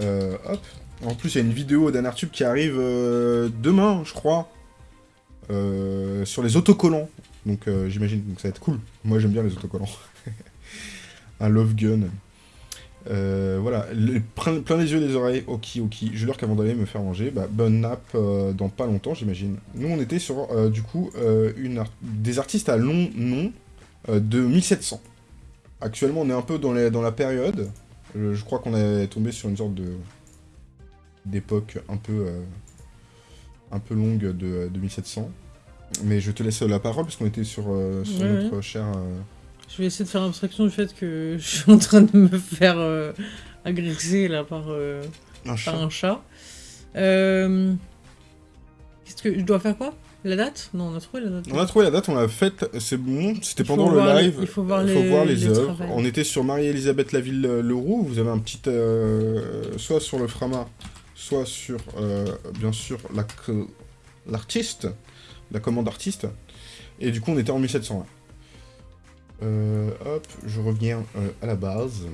S2: Hop. En plus, il y a une vidéo d'Anartube qui arrive euh, demain, je crois, euh, sur les autocollants. Donc euh, j'imagine que ça va être cool. Moi j'aime bien les autocollants. Un love gun. Voilà, le- plein, les yeux, les oreilles, ok, ok. Je leur qu'avant d'aller me faire manger, bah, bonne nappe dans pas longtemps, j'imagine. Nous, on était sur, du coup, une des artistes à long nom de 1700. Actuellement, on est un peu dans, la période. Je crois qu'on est tombé sur une sorte de d'époque un peu euh, un peu longue de, de 1700. Mais je te laisse la parole parce qu'on était sur, euh, sur
S1: Ouais,
S2: notre cher. euh,
S1: Je vais essayer de faire abstraction du fait que je suis en train de me faire euh, agresser là par, euh,
S2: un chat.
S1: par un chat. Euh, Qu'est-ce que je dois faire quoi? La date? Non, on a trouvé la date.
S2: On a trouvé la date, on l'a faite, c'est bon, c'était pendant le
S1: les-
S2: live.
S1: il faut voir
S2: il
S1: les-
S2: voir les,
S1: les
S2: œuvres. On était sur Marie-Elisabeth Laville-Leroux, vous avez un petit. euh, soit sur le Frama, soit sur, euh, bien sûr, l'artiste, la commande artiste. Et du coup, on était en 1700. là. Euh, hop, je reviens euh, à la base.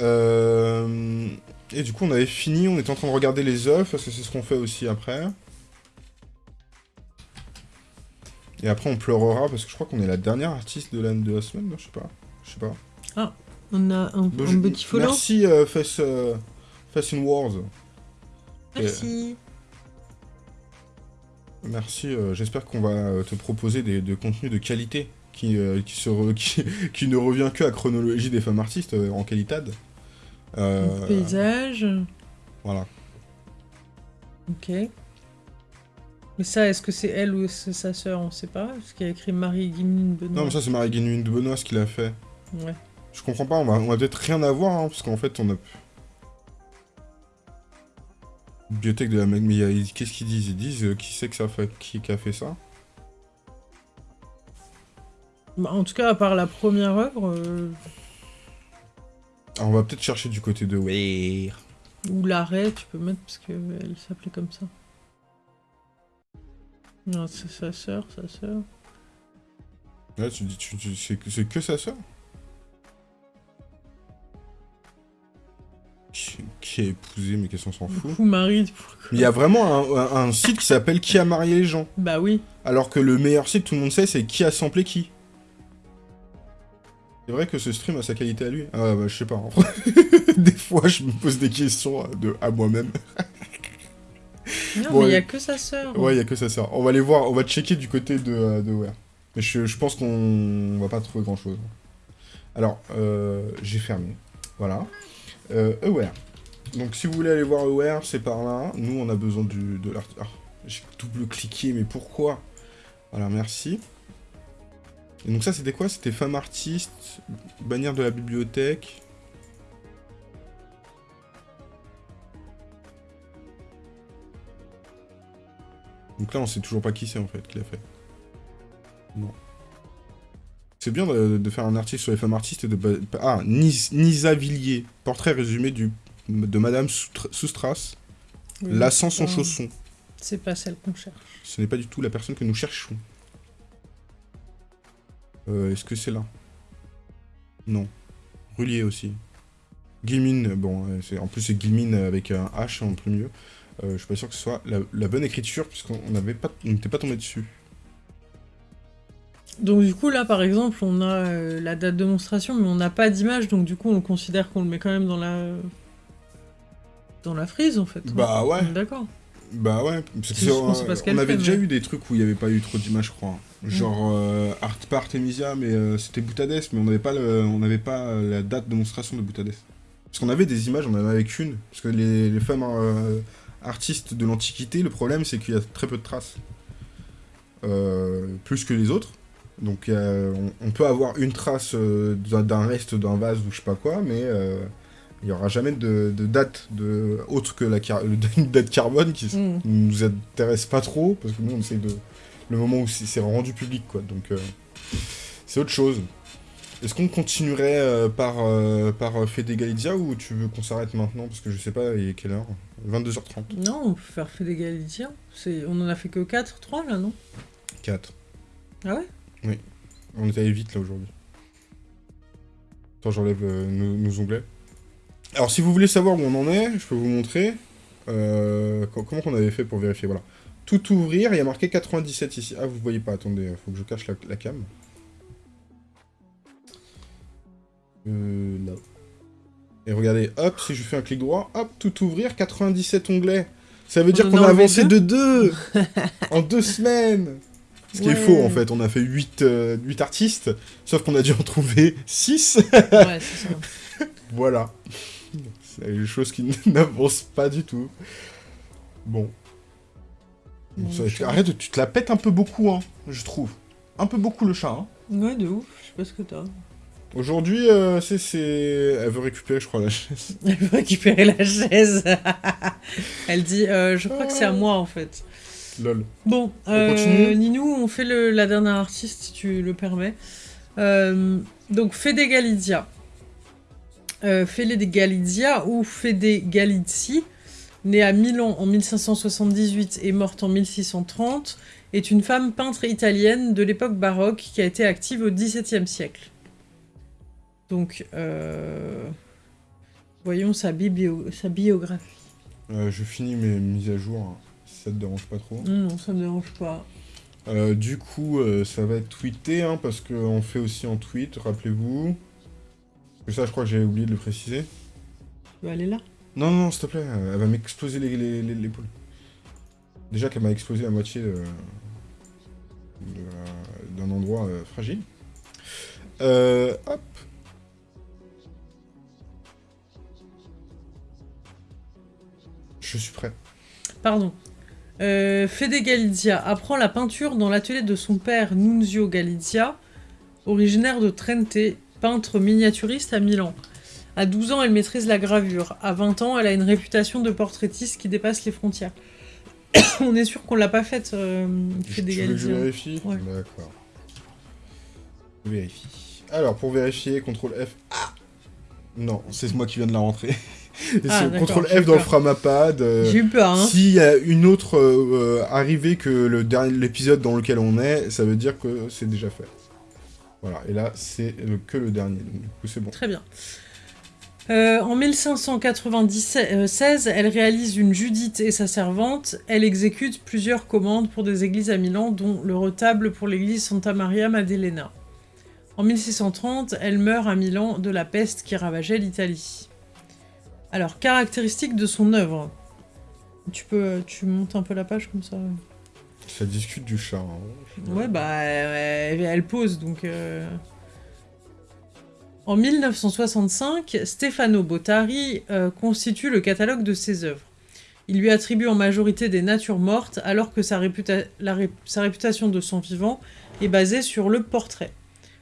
S2: Et du coup, on avait fini, on était en train de regarder les œuvres, parce que c'est ce qu'on fait aussi après. Et après, on pleurera, parce que je crois qu'on est la dernière artiste de la, de la semaine, non Je sais pas. Je sais pas.
S1: On a un,
S2: Bon,
S1: un petit follow.
S2: Merci, euh, euh, Face in Wars.
S1: Merci.
S2: Merci, euh, j'espère qu'on va euh, te proposer des, de contenus de qualité qui, euh, qui, se re- qui, qui ne revient que à chronologie des femmes artistes euh, en qualité. Euh,
S1: Paysage.
S2: voilà.
S1: Ok. Mais ça, est-ce que c'est elle ou c'est sa sœur? On sait pas. Parce qu'il y a écrit Marie Guimine Benoît.
S2: Non, mais ça, c'est Marie Guénuine de Benoît ce qu'il a fait.
S1: Ouais.
S2: Je comprends pas, on va, on va peut-être rien avoir, hein, parce qu'en fait, on a. Bibliothèque de la même. Mais qu'est-ce qu'ils disent? Ils disent euh, qui c'est que ça fait, qui, qui a fait ça?
S1: Bah, en tout cas, à part la première œuvre, euh,
S2: Alors, on va peut-être chercher du côté de Weir.
S1: ou l'arrêt, tu peux mettre parce qu'elle s'appelait comme ça. Non, c'est sa sœur, sa sœur.
S2: Là, tu dis, tu, tu- c'est que- c'est que sa sœur? Qui, qui a épousé, mais qu'est-ce qu'on s'en fout
S1: Marie. pourquoi
S2: il y a vraiment un, un- un site qui s'appelle Qui a marié les gens.
S1: Bah oui.
S2: Alors que le meilleur site, tout le monde sait, c'est Qui a samplé qui. C'est vrai que ce stream a sa qualité à lui Ah bah je sais pas. en vrai. des fois, je me pose des questions à- de, à moi-même.
S1: Non,
S2: Bon,
S1: mais il y a que sa sœur.
S2: Ouais, il y a que ça sert. On va aller voir, on va checker du côté de, euh, de. Mais je, je pense qu'on va pas trouver grand chose. Alors, euh, j'ai fermé. Voilà. Euh, Aware. Donc, si vous voulez aller voir Aware, c'est par là. Nous, on a besoin du, de l'art. Ah, j'ai double-cliqué, mais pourquoi? Voilà, merci. Et donc, ça, c'était quoi? C'était femme artiste, bannière de la bibliothèque. Donc là, on sait toujours pas qui c'est en fait qui l'a fait. Non. C'est bien de, de faire un article sur les femmes artistes et de. Ah, Nis- Nisa Villiers, portrait résumé du, de Madame Soustra- Soustras,
S1: Oui,
S2: lassant son
S1: pas-
S2: chausson.
S1: C'est pas celle qu'on cherche.
S2: Ce n'est pas du tout la personne que nous cherchons. Euh, Est-ce que c'est là? Non. Rullier aussi. Guilmine, bon, euh, c'est- en plus c'est Guilmine avec un H en premier. Euh, je suis pas sûr que ce soit la, la bonne écriture, puisqu'on n'avait pas, on n'était pas tombé dessus.
S1: Donc du coup là par exemple on a euh, la date de monstration mais on n'a pas d'image donc du coup on considère qu'on le met quand même dans la dans la frise en fait.
S2: Bah ouais.
S1: On D'accord.
S2: Bah ouais, parce que
S1: pas ce
S2: on
S1: qu'elle
S2: avait
S1: fait,
S2: déjà
S1: mais-
S2: eu des trucs où il n'y avait pas eu trop d'images, je crois. Genre euh, Art Artemisia, mais euh, c'était Boutades, mais on n'avait pas, le- on n'avait pas euh, la date de monstration de Boutades. Parce qu'on avait des images, on en avait qu'une. Parce que les, les femmes artistes de l'Antiquité, le problème c'est qu'il y a très peu de traces. Plus que les autres. Donc euh, on, on peut avoir une trace euh, d'un reste d'un vase ou je sais pas quoi, mais euh, il n'y aura jamais de, de date de, autre que la car- une date carbone qui,
S1: Mm.
S2: nous intéresse pas trop, parce que nous, on essaie de... Le moment où c'est rendu public, quoi. Donc, c'est autre chose. Est-ce qu'on continuerait par, par Fede Galizia ou tu veux qu'on s'arrête maintenant? Parce que je sais pas, il est quelle heure? 22h30.
S1: Non, on peut faire Galicia. C'est... On en a fait que 4, 3 là, non?
S2: 4.
S1: Ah ouais?
S2: On est allé vite là aujourd'hui. Attends, j'enlève euh, nos, nos onglets. Alors, si vous voulez savoir où on en est, je peux vous montrer. Euh, co- comment qu'on avait fait pour vérifier Voilà. Tout ouvrir, il y a marqué 97 ici. Ah, vous voyez pas, attendez, faut que je cache la, la cam. Euh, là. Et regardez, hop, si je fais un clic droit, hop, tout ouvrir, 97 onglets. Ça veut dire qu'on
S1: a
S2: avancé de 2 en deux semaines. Ce qui est faux en fait, on a fait 8, artistes, sauf qu'on a dû en trouver 6.
S1: Ouais, c'est ça.
S2: voilà. C'est une chose qui n'avance pas du tout. Bon.
S1: Bon,
S2: Ça-
S1: le
S2: tu-
S1: chat.
S2: arrête, tu te la pètes un peu beaucoup, hein, je trouve. Un peu beaucoup le chat. Hein.
S1: Ouais, de ouf. Je sais pas ce que t'as.
S2: Aujourd'hui, euh, c'est, c'est... Elle veut récupérer, je crois, la chaise.
S1: Elle veut récupérer la chaise. Elle dit, euh, je crois que c'est à moi en fait.
S2: Lol.
S1: Bon,
S2: On
S1: euh, Ninou, on fait le- la dernière artiste si tu le permets. Euh, donc Fede Galizia. Euh, Fede Galizia ou Fede Galizzi, née à Milan en 1578 et morte en 1630, est une femme peintre italienne de l'époque baroque qui a été active au XVIIe siècle. Donc, euh, voyons sa, biographie.
S2: Euh, je finis mes mises à jour, hein, ça te dérange pas trop.
S1: Non, ça me dérange pas.
S2: Euh, du coup, euh, ça va être tweeté, hein, parce qu'on fait aussi en tweet, rappelez-vous. Que ça, je crois que j'avais oublié de le préciser.
S1: Tu veux aller là?
S2: Non, non, s'il te plaît, elle va m'exploser les- les- les- l'épaule. Déjà qu'elle m'a explosé la moitié de- de la- d'un endroit euh, fragile. Euh, hop. Je suis prêt.
S1: Pardon. Euh, Fede Galizia apprend la peinture dans l'atelier de son père Nunzio Galizia, originaire de Trente, peintre miniaturiste à Milan. À 12 ans, elle maîtrise la gravure. À 20 ans, elle a une réputation de portraitiste qui dépasse les frontières. On est sûr qu'on l'a pas faite, euh,
S2: Tu
S1: Fede
S2: veux que je
S1: Galizia.
S2: vérifie?
S1: Ouais.
S2: D'accord. Je vérifie. Alors, pour vérifier, CTRL F. Ah Non, c'est moi qui viens de la rentrer.
S1: Ah, eu
S2: F dans le. Framapad. euh,
S1: J'ai eu peur, hein.
S2: S'il y a une autre euh, arrivée que le dernier l'épisode dans lequel on est, ça veut dire que c'est déjà fait. Voilà, et là, c'est que le dernier, donc du coup, c'est bon.
S1: Très bien. Euh, en 1596, elle réalise une Judith et sa servante. Elle exécute plusieurs commandes pour des églises à Milan, dont le retable pour l'église Santa Maria Maddalena. En 1630, elle meurt à Milan de la peste qui ravageait l'Italie. Alors, caractéristiques de son œuvre. Tu peux, tu montes un peu la page comme ça.
S2: Ça discute du chat. hein.
S1: Ouais, bah, elle, elle pose, donc... euh. En 1965, Stefano Bottari euh, constitue le catalogue de ses œuvres. Il lui attribue en majorité des natures mortes, alors que sa, réputa- la ré- sa réputation de son vivant est basée sur le portrait.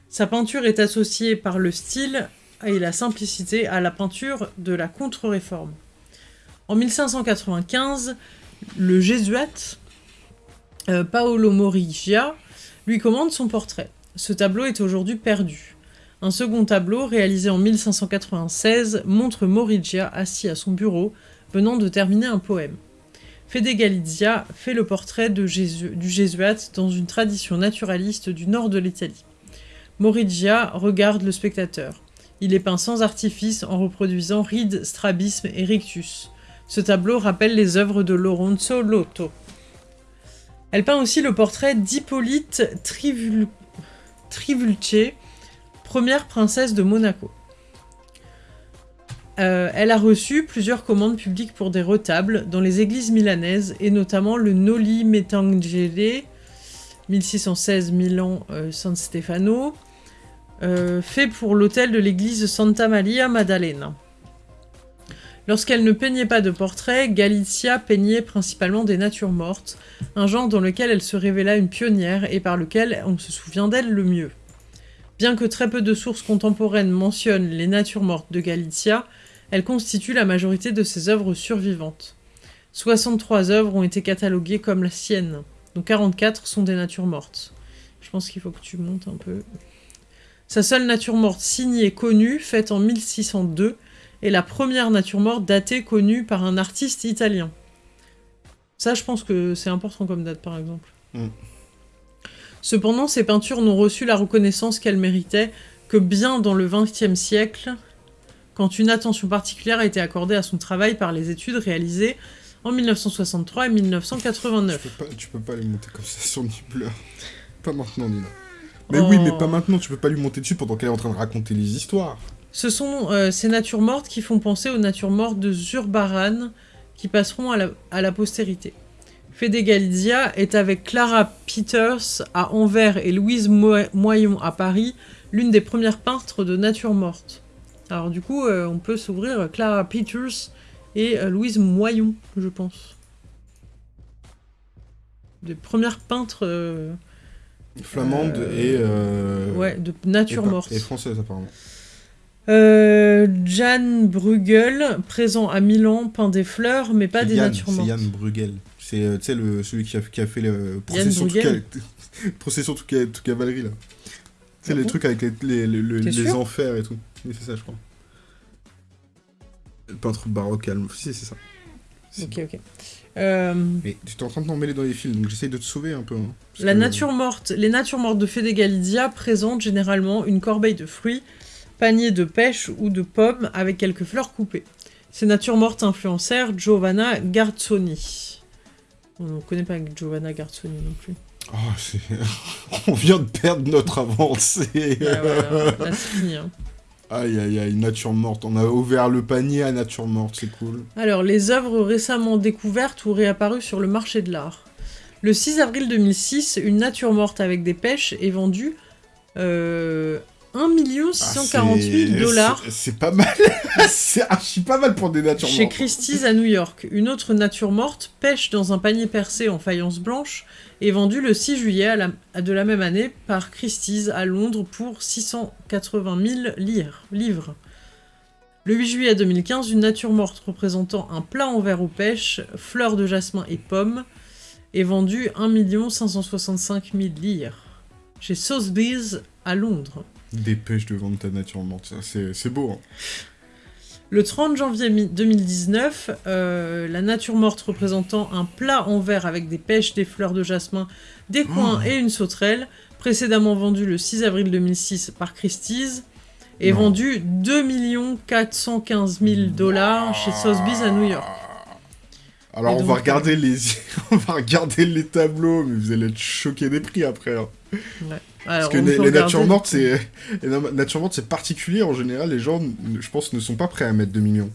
S1: Sa peinture est associée par le style et la simplicité à la peinture de la contre-réforme. En 1595, le jésuite euh, Paolo Morigia lui commande son portrait. Ce tableau est aujourd'hui perdu. Un second tableau, réalisé en 1596, montre Morigia assis à son bureau, venant de terminer un poème. Fede Galizia fait le portrait du jésuite dans une tradition naturaliste du nord de l'Italie. Morigia regarde le spectateur. Il est peint sans artifice en reproduisant ride, strabisme et rictus. Ce tableau rappelle les œuvres de Lorenzo Lotto. Elle peint aussi le portrait d'Hippolyte Trivul... Trivulce, première princesse de Monaco. Euh, elle a reçu plusieurs commandes publiques pour des retables dans les églises milanaises et notamment le Noli Me Tangere 1616 Milan euh, San Stefano euh, fait pour l'hôtel de l'église Santa Maria Maddalena. Lorsqu'elle ne peignait pas de portraits, Galizia peignait principalement des natures mortes, un genre dans lequel elle se révéla une pionnière et par lequel on se souvient d'elle le mieux. Bien que très peu de sources contemporaines mentionnent les natures mortes de Galizia, elle constitue la majorité de ses œuvres survivantes. 63 œuvres ont été cataloguées comme la sienne, dont 44 sont des natures mortes. Je pense qu'il faut que tu montes un peu. Sa seule nature morte signée connue, faite en 1602, est la première nature morte datée connue par un artiste italien. Ça, je pense que c'est important comme date, par exemple.
S2: Mm.
S1: Cependant, ces peintures n'ont reçu la reconnaissance qu'elles méritaient que bien dans le XXe siècle, quand une attention particulière a été accordée à son travail par les études réalisées en 1963 et 1989.
S2: Tu peux, pas, tu peux pas lui monter comme ça sur Nibbler. Pas maintenant, Nina. Mais oui, mais
S1: Oh.
S2: pas maintenant, tu peux pas lui monter dessus pendant qu'elle est en train de raconter les histoires.
S1: Ce sont euh, ces natures mortes qui font penser aux natures mortes de Zurbaran qui passeront à la, à la postérité. Fede Galizia est avec Clara Peters à Anvers et Louise Mo- Moyon à Paris l'une des premières peintres de natures mortes. Alors du coup, euh, on peut s'ouvrir Clara Peters et euh, Louise Moyon, je pense. Des premières peintres euh,
S2: Flamande et. euh,
S1: ouais, de nature morte.
S2: Et française, apparemment.
S1: Euh, Jan Bruegel, présent à Milan, peint des fleurs, mais pas
S2: C'est
S1: des
S2: Yann,
S1: natures
S2: C'est
S1: mortes.
S2: Yann Bruegel. C'est euh, le- celui qui a, qui a fait le procession toute, ca- toute, ca- toute cavalerie, là. C'est
S1: Ah
S2: les
S1: bon
S2: trucs avec les, les, les- enfers et tout. Oui, c'est ça, je crois. Le peintre baroque allemand. Si, c'est ça. C'est-
S1: Ok, ok. Euh,
S2: Mais tu es en train de t'emmêler dans les fils, donc j'essaye de te sauver un peu. hein,
S1: la
S2: que-
S1: nature morte, les natures mortes de Fede Galizia présentent généralement une corbeille de fruits, panier de pêche ou de pommes avec quelques fleurs coupées. Ces natures mortes influencèrent Giovanna Garzoni. On ne connaît pas Giovanna Garzoni non plus.
S2: Oh, c'est... On vient de perdre notre avancée.
S1: Ouais, voilà, là, c'est fini, hein.
S2: Aïe, aïe, aïe, nature morte. On a ouvert le panier à nature morte, c'est cool.
S1: Alors, les œuvres récemment découvertes ou réapparues sur le marché de l'art. Le 6 avril 2006, une nature morte avec des pêches est vendue euh, 1 640 000
S2: Ah,
S1: dollars
S2: c'est- pas mal. c'est archi pas mal pour des natures
S1: chez
S2: mortes.
S1: Christie's à New York. Une autre nature morte, pêche dans un panier percé en faïence blanche, est vendue le 6 juillet à la- à de la même année par Christie's à Londres pour 680 000 lire- livres. Le 8 juillet 2015, une nature morte représentant un plat en verre aux pêches, fleurs de jasmin et pommes, est vendue 1 565 000 lire chez Sotheby's à Londres.
S2: Dépêche de vendre ta nature morte, c'est, beau. hein.
S1: Le 30 janvier mi- 2019, euh, la nature morte représentant un plat en verre avec des pêches, des fleurs de jasmin, des coins
S2: Oh.
S1: et une sauterelle, précédemment vendu le 6 avril 2006 par Christie's, est
S2: Non.
S1: vendu 2 415 000 dollars chez Sotheby's à New York.
S2: Alors on va regarder les on va regarder les tableaux, mais vous allez être choqués des prix après. hein.
S1: Alors,
S2: Parce que les, natures mortes, c'est les na- natures mortes, c'est particulier en général. Les gens, je pense, ne sont pas prêts à mettre 2 millions.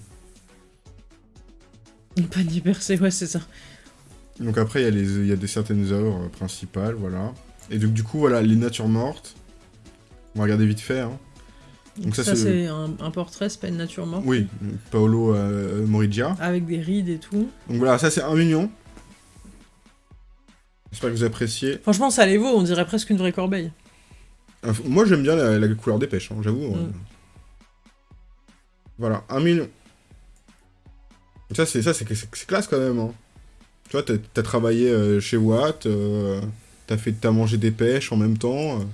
S1: Un panier percé, ouais, c'est ça.
S2: Donc après, il y a les, il y a des certaines œuvres euh, principales, voilà. Et donc du coup, voilà, les natures mortes. On va regarder vite fait. Hein. Donc ça,
S1: ça,
S2: c'est-
S1: c'est un, un portrait, c'est pas une nature morte?
S2: Oui, Paolo euh, Morigia.
S1: Avec des rides et tout.
S2: Donc voilà, ça c'est 1 million. J'espère que vous appréciez.
S1: Franchement, ça les vaut, on dirait presque une vraie corbeille.
S2: Euh, Moi j'aime bien la, la couleur des pêches, hein, j'avoue. euh.
S1: Mm.
S2: Voilà, 1 million. Ça c'est ça classe quand même. Hein. Tu vois, t'as travaillé euh, chez Watt, euh, t'as fait mangé des pêches en même temps. euh,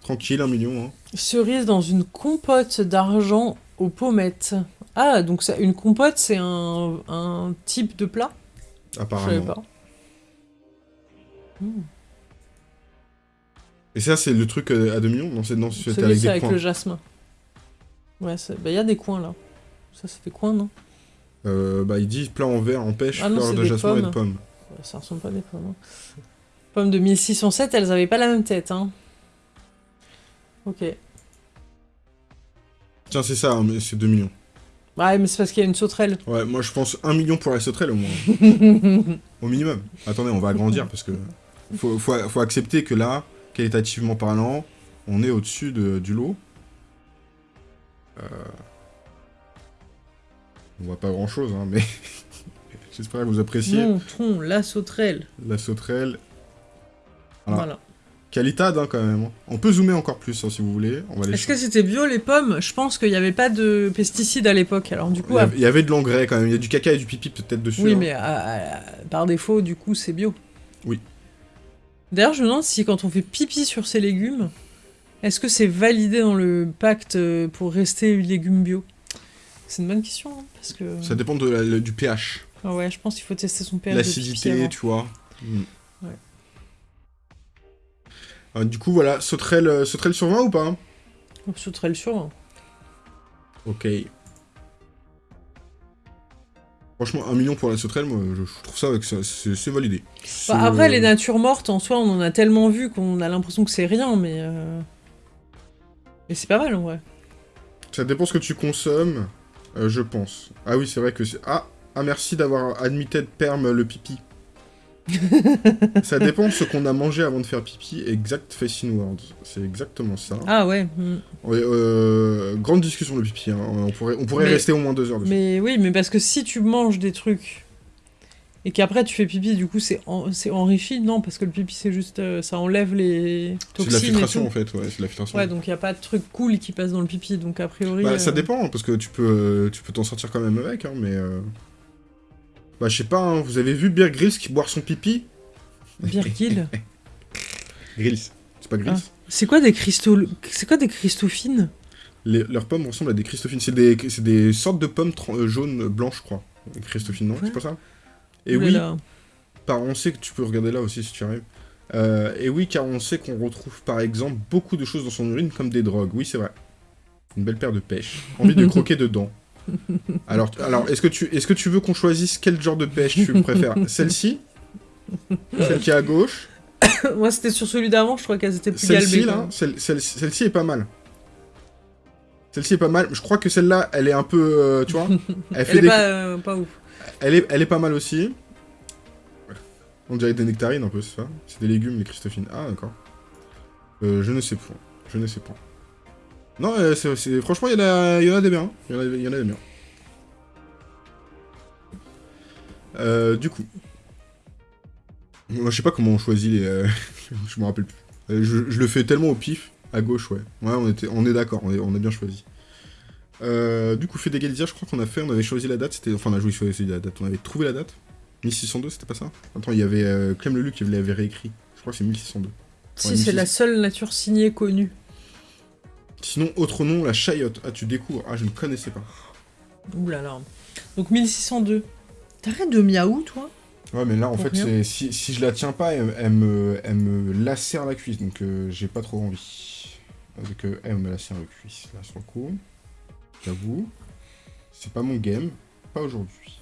S2: tranquille, 1 million. Hein.
S1: Cerise dans une compote d'argent aux pommettes. Ah, donc ça, une compote, c'est un, un type de plat? Je savais
S2: Apparemment.
S1: pas. Hmm.
S2: Et ça c'est le truc euh, à 2 millions Non, c'est non, avec
S1: c'est
S2: des
S1: avec le jasmin. Ouais, il y a des coins là. Ça, c'est des coins, non?
S2: Euh, bah, il dit plat en verre, en pêche,
S1: Ah non,
S2: de jasmin et de
S1: pommes.
S2: pommes.
S1: Ouais, Ça ressemble pas à des pommes. hein. Pommes de 1607, elles avaient pas la même tête, hein. Ok.
S2: Tiens, c'est ça, hein, mais c'est 2 millions.
S1: Ouais, mais c'est parce qu'il y a une sauterelle.
S2: Ouais, moi je pense 1 million pour la sauterelle au moins. Au minimum. Attendez, on va agrandir parce que faut, faut, faut accepter que là, qualitativement parlant, on est au-dessus de- du lot. Euh, On voit pas grand-chose, hein, mais j'espère que vous appréciez
S1: Montrons la sauterelle.
S2: la sauterelle. Voilà.
S1: Voilà.
S2: Qualitade hein, quand même. hein. On peut zoomer encore plus hein, si vous voulez.
S1: Est-ce que c'était bio les pommes? Je pense qu'il n'y avait pas de pesticides à l'époque. Alors du
S2: il,
S1: coup,
S2: y
S1: à-
S2: avait, il y avait de l'engrais quand même. Il y a du caca et du pipi peut-être dessus.
S1: oui, mais à- à- par défaut, du coup, c'est bio.
S2: Oui.
S1: D'ailleurs, je me demande si quand on fait pipi sur ces légumes, est-ce que c'est validé dans le pacte euh, pour rester légumes bio? C'est une bonne question, hein, parce que...
S2: Ça dépend de la- le- du pH.
S1: Ah ouais, je pense qu'il faut tester son pH
S2: L'acidité, tu vois. Mm.
S1: Ouais.
S2: Euh, du coup, voilà, sauterelle, sauterelle sur 20 ou pas?
S1: On sauterait le sur. hein.
S2: Ok. Franchement, un million pour la sauterelle, moi, je, trouve ça, c'est validé.
S1: Bah, après, les natures mortes, en soi, on en a tellement vu qu'on a l'impression que c'est rien, mais... euh, Mais c'est pas mal, en vrai.
S2: Ça dépend ce que tu consommes, euh, je pense. Ah oui, c'est vrai que c'est... Ah, ah merci d'avoir admitted perm le pipi. Ça dépend ce qu'on a mangé avant de faire pipi. Exact facing words. C'est exactement ça.
S1: Ah ouais. hmm.
S2: Ouais, euh, grande discussion le pipi. hein. On pourrait, on pourrait
S1: Mais-
S2: rester au moins deux heures dessus.
S1: Mais oui, mais parce que si tu manges des trucs et qu'après tu fais pipi, du coup c'est en- c'est enrichi, non Parce que le pipi c'est juste. euh, ça enlève les
S2: C'est de
S1: toxines.
S2: la filtration en fait, ouais, c'est de la filtration.
S1: Ouais, donc il y a pas de truc cool qui passe dans le pipi, donc a priori.
S2: Bah, ça
S1: euh,
S2: dépend, parce que tu peux euh, tu peux t'en sortir quand même avec, hein, mais... Bah, je sais pas, hein, vous avez vu Beer Grylls qui boire son pipi?
S1: Birgil.
S2: Grills, c'est pas Grills
S1: Ah. C'est quoi des cristaux. C'est quoi des cristophines
S2: Les- leurs pommes ressemblent à des Christophines. C'est des, c'est des sortes de pommes euh, jaunes, blanches, je crois. Christophine, non? C'est pas ça? Et
S1: Ouh là
S2: oui,
S1: là.
S2: par, on sait que tu peux regarder là aussi si tu arrives. Euh, et oui, car on sait qu'on retrouve par exemple beaucoup de choses dans son urine comme des drogues. Oui, c'est vrai. Une belle paire de pêches. Envie de croquer dedans. Alors, alors est-ce que, tu, est que tu veux qu'on choisisse quel genre de pêche tu préfères? Celle-ci? Celle qui est à gauche?
S1: Moi c'était sur celui d'avant, je crois qu'elles étaient plus
S2: Celle-ci, là celle- celle- Celle-ci est pas mal. Celle-ci est pas mal. Je crois que celle-là, elle est un peu... euh, tu vois Elle fait
S1: Elle est
S2: des...
S1: pas, euh, pas ouf.
S2: Elle est, elle est pas mal aussi. On dirait des nectarines un peu, c'est ça C'est des légumes, les Christophines. Ah, d'accord. Euh, je ne sais point. Je ne sais point. Non, euh, c'est, franchement, il y, en a- il y en a des biens. Il y en a, il y en a des biens. Euh, du coup. Moi, je sais pas comment on choisit les... euh, je me rappelle plus. Je, je le fais tellement au pif. À gauche, ouais. Ouais, on, était, on est d'accord, on, a bien choisi. Du coup, fait d'égalisation, je crois qu'on a fait, on avait choisi la date, c'était, enfin, on a joué choisi la date, on avait trouvé la date. 1602, c'était pas ça? Attends, il y avait Clem Leluc qui l'avait réécrit. Je crois que c'est 1602.
S1: Si, c'est la seule nature signée connue.
S2: Sinon, autre nom, la chayotte. Ah, tu découvres. Ah, je ne connaissais pas.
S1: Ouh là là. Donc 1602. T'arrêtes de miaou, toi?
S2: Ouais, mais là, en
S1: Pour
S2: fait, si, si je la tiens pas, elle, elle me, elle me lacère la cuisse, donc euh, j'ai pas trop envie. Avec euh, elle me lacère la cuisse, là, sur le coup. J'avoue. C'est pas mon game. Pas aujourd'hui.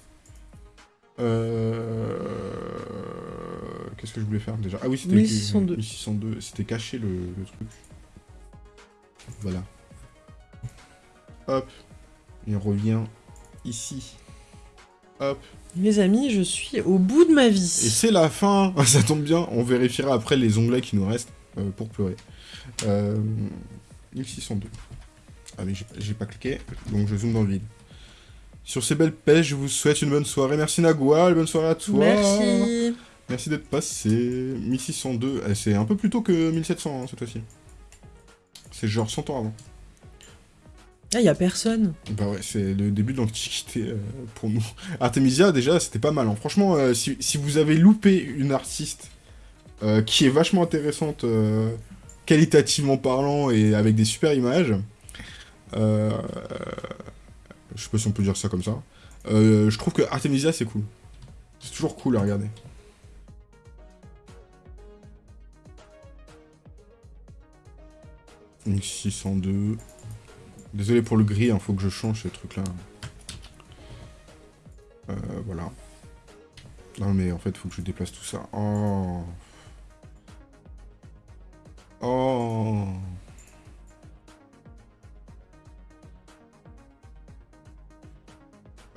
S2: Euh... Qu'est-ce que je voulais faire déjà? Ah oui, c'était
S1: 1602.
S2: 1602. C'était caché le, le truc. Voilà. Hop. Et on revient ici. Hop.
S1: Mes amis, je suis au bout de ma
S2: Et
S1: vie.
S2: c'est la fin, ça tombe bien, on vérifiera après les onglets qui nous restent euh, pour pleurer. Euh, 1602. Ah mais j'ai pas- cliqué, donc je zoome dans le vide. Sur ces belles pêches, je vous souhaite une bonne soirée. Merci Nagua, bonne soirée à toi.
S1: Merci.
S2: Merci d'être passé. 1602, eh, c'est un peu plus tôt que 1700 hein, cette fois-ci. C'est genre 100 ans avant.
S1: Ah, y a personne.
S2: Bah ouais, c'est le début de l'Antiquité euh, pour nous. Artemisia, déjà, c'était pas mal. hein. Franchement, euh, si, si vous avez loupé une artiste euh, qui est vachement intéressante, qualitativement parlant et avec des super images, je sais pas si on peut dire ça comme ça, je trouve que Artemisia, c'est cool. C'est toujours cool à regarder. Donc 602. Désolé pour le gris, il faut que je change ce truc là. Euh, voilà. Non mais en fait, faut que je déplace tout ça. Oh. Oh.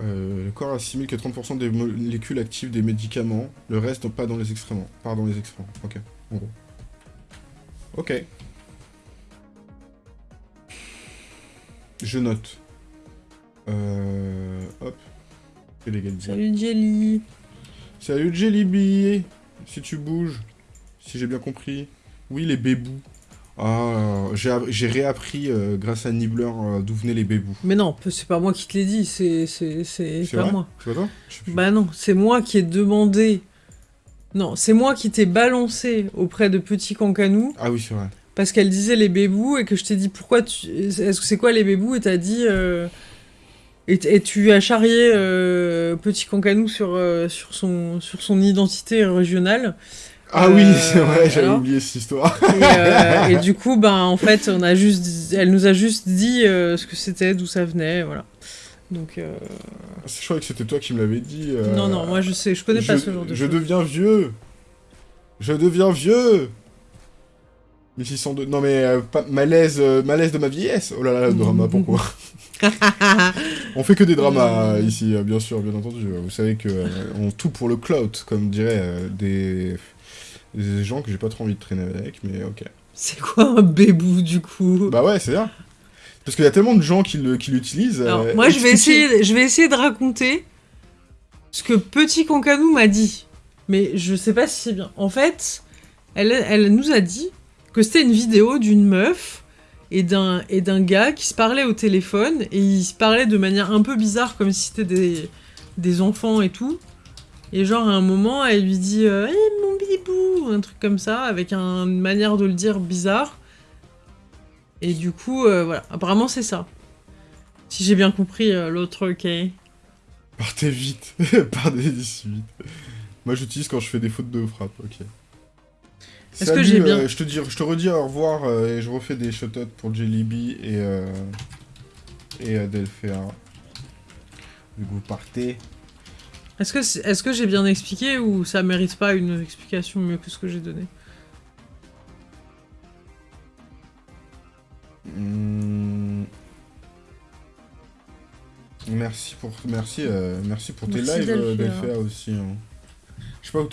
S2: Euh, le corps assimile que 30% des molécules actives des médicaments, le reste pas dans les excréments. Part dans les excréments. Ok, en gros. Ok. Je note. Euh, hop.
S1: Salut Jelly.
S2: Salut Jellyby Si tu bouges, si j'ai bien compris. Oui, les bébous. Ah, j'ai app- j'ai réappris euh, grâce à Nibbler euh, d'où venaient les bébous.
S1: Mais non, c'est pas moi qui te l'ai dit, c'est pas
S2: vrai
S1: moi.
S2: C'est pas toi.
S1: Bah non, c'est moi qui ai demandé. Non, c'est moi qui t'ai balancé auprès de Petit Cancanou
S2: Ah oui, c'est vrai.
S1: Parce qu'elle disait les bébous et que je t'ai dit pourquoi tu. Est-ce que c'est quoi les bébous? Et t'as dit. euh, Et, tu as charrié euh, Petit Cancanou sur, euh, sur, son, sur son identité régionale.
S2: Ah oui, c'est vrai, j'avais oublié cette histoire.
S1: Et, du coup, ben, en fait, on a juste, elle nous a juste dit ce que c'était, d'où ça venait, voilà. Donc. Euh...
S2: Je croyais que c'était toi qui me l'avais dit.
S1: Non, non, moi je sais, je connais pas ce genre de
S2: Je deviens vieux. Je deviens vieux. 1602. Non mais euh, malaise, euh, malaise de ma vieillesse. Oh là là, le drama, pourquoi? On fait que des dramas euh, ici, bien sûr, bien entendu. Vous savez que on tout pour le clout, comme diraient des... des gens que j'ai pas trop envie de traîner avec, mais ok.
S1: C'est quoi un bébou du coup?
S2: Bah ouais, c'est ça. Parce qu'il y a tellement de gens qui l'utilisent.
S1: moi, je vais, essayer, je vais essayer de raconter ce que Petit Concanou m'a dit. Mais je sais pas si c'est bien. En fait, elle, elle nous a dit que c'était une vidéo d'une meuf et d'un gars qui se parlaient au téléphone et ils se parlaient de manière un peu bizarre comme si c'était des, des enfants et tout. Et genre à un moment elle lui dit euh, hey, mon bibou un truc comme ça avec une manière de le dire bizarre. Et du coup euh, voilà, apparemment c'est ça. Si j'ai bien compris euh, l'autre ok.
S2: Partez vite, partez vite. Moi j'utilise quand je fais des fautes de frappe, ok. Est-ce que j'ai bien... Euh, je, te dis, je te redis au revoir euh, et je refais des shoutouts pour Jellyby et, euh, et Adelphea. Vu que vous partez.
S1: Est-ce que, est, -ce que j'ai bien expliqué ou ça mérite pas une explication mieux que ce que j'ai donné?
S2: Hmm. Merci pour, merci, merci pour tes lives, Adelphea aussi. Hein. Je sais pas où...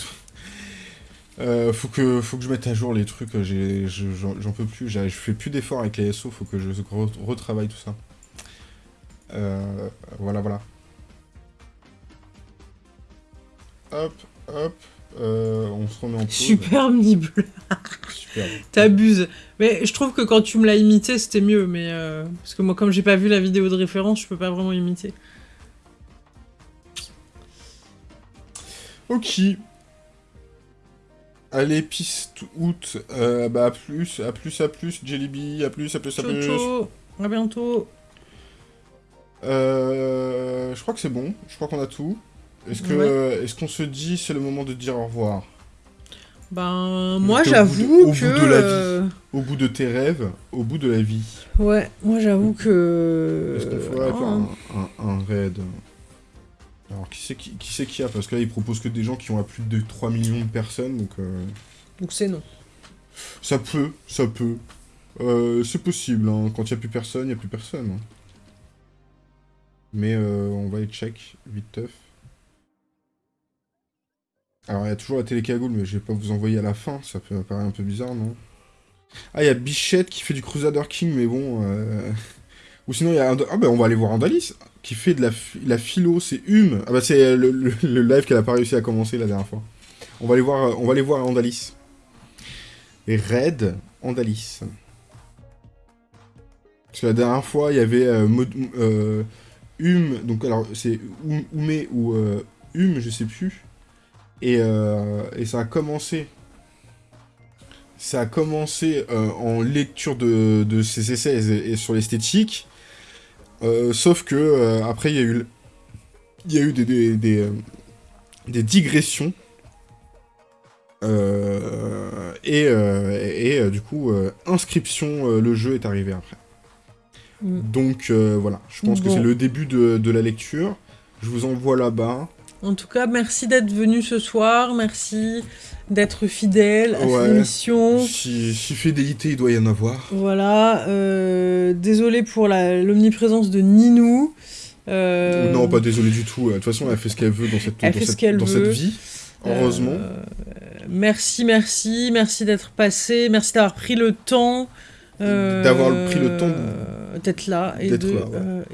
S2: Euh, faut que faut que je mette à jour les trucs, j'en peux plus, je fais plus d'efforts avec les SO, faut que je retravaille tout ça. Euh, voilà, voilà. Hop, hop, euh, on se remet en pause.
S1: Super Super. T'abuses. Mais je trouve que quand tu me l'as imité, c'était mieux, mais... parce que moi, comme j'ai pas vu la vidéo de référence, je peux pas vraiment imiter.
S2: Ok, Allez, piste août, euh, bah à plus, à plus, à plus, Jellyby, à plus, à plus, à plus. Ciao,
S1: à bientôt.
S2: Euh, je crois que c'est bon, je crois qu'on a tout. Est-ce que, est-ce qu'on se dit c'est le moment de dire au revoir?
S1: Ben, moi j'avoue que...
S2: Au bout de la vie, au bout de tes rêves, au bout de la vie.
S1: Ouais, moi j'avoue que...
S2: Est-ce faire un, un, un raid? Alors, qui c'est qui, qui, qui a? Parce que là, il propose que des gens qui ont à plus de 3 millions de personnes, donc... Euh,
S1: donc c'est non.
S2: Ça peut, ça peut. Euh, c'est possible, hein. quand il n'y a plus personne, il n'y a plus personne. Hein. Mais euh, on va les check, vite teuf. Alors, il y a toujours la télécagoule, mais je vais pas vous envoyer à la fin, ça peut paraître un peu bizarre, non? Ah, il y a Bichette qui fait du Crusader King, mais bon... Ou sinon, il y a... Ah ben, on va aller voir Andalis qui fait de la, la philo, c'est Hume. Ah bah c'est le, live qu'elle a pas réussi à commencer la dernière fois. On va aller voir, on va aller voir Andalis. Et Red Andalis. Parce que la dernière fois, il y avait euh, euh, Hume, donc alors c'est Hume ou euh, Hume, je sais plus. Et, et, ça a commencé. Ça a commencé en lecture de, de ses essais et sur l'esthétique. Euh, sauf que euh, après, il y a eu, il y a eu des, des, des, euh, digressions. et, et du coup, inscription, le jeu est arrivé après. Mm. Donc voilà, je pense que c'est le début de, de la lecture. Je vous envoie là-bas.
S1: En tout cas, merci d'être venu ce soir, merci d'être fidèle à cette émission.
S2: Si, fidélité, il doit y en avoir.
S1: Voilà, euh, désolé pour l'omniprésence de Ninou.
S2: Euh, non, pas désolé du tout. De toute façon, elle fait ce qu'elle veut dans cette, dans cette, vie. Heureusement. Euh,
S1: merci, merci, merci d'être passé, merci d'avoir pris le temps.
S2: d'avoir pris le temps
S1: d'être là et de,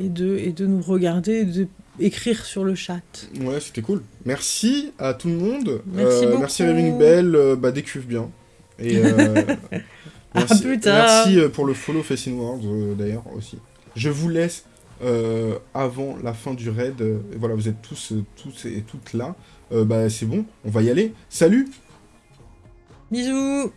S1: et de et de nous regarder, de écrire sur le chat.
S2: Ouais, c'était cool. Merci à tout le monde. Merci euh, beaucoup. Merci Ring Bell, euh, bah décuve bien. Et euh, merci, merci pour le follow Facing World d'ailleurs aussi. Je vous laisse avant la fin du raid. voilà, vous êtes tous, tous et toutes là. bah c'est bon, on va y aller. Salut
S1: Bisous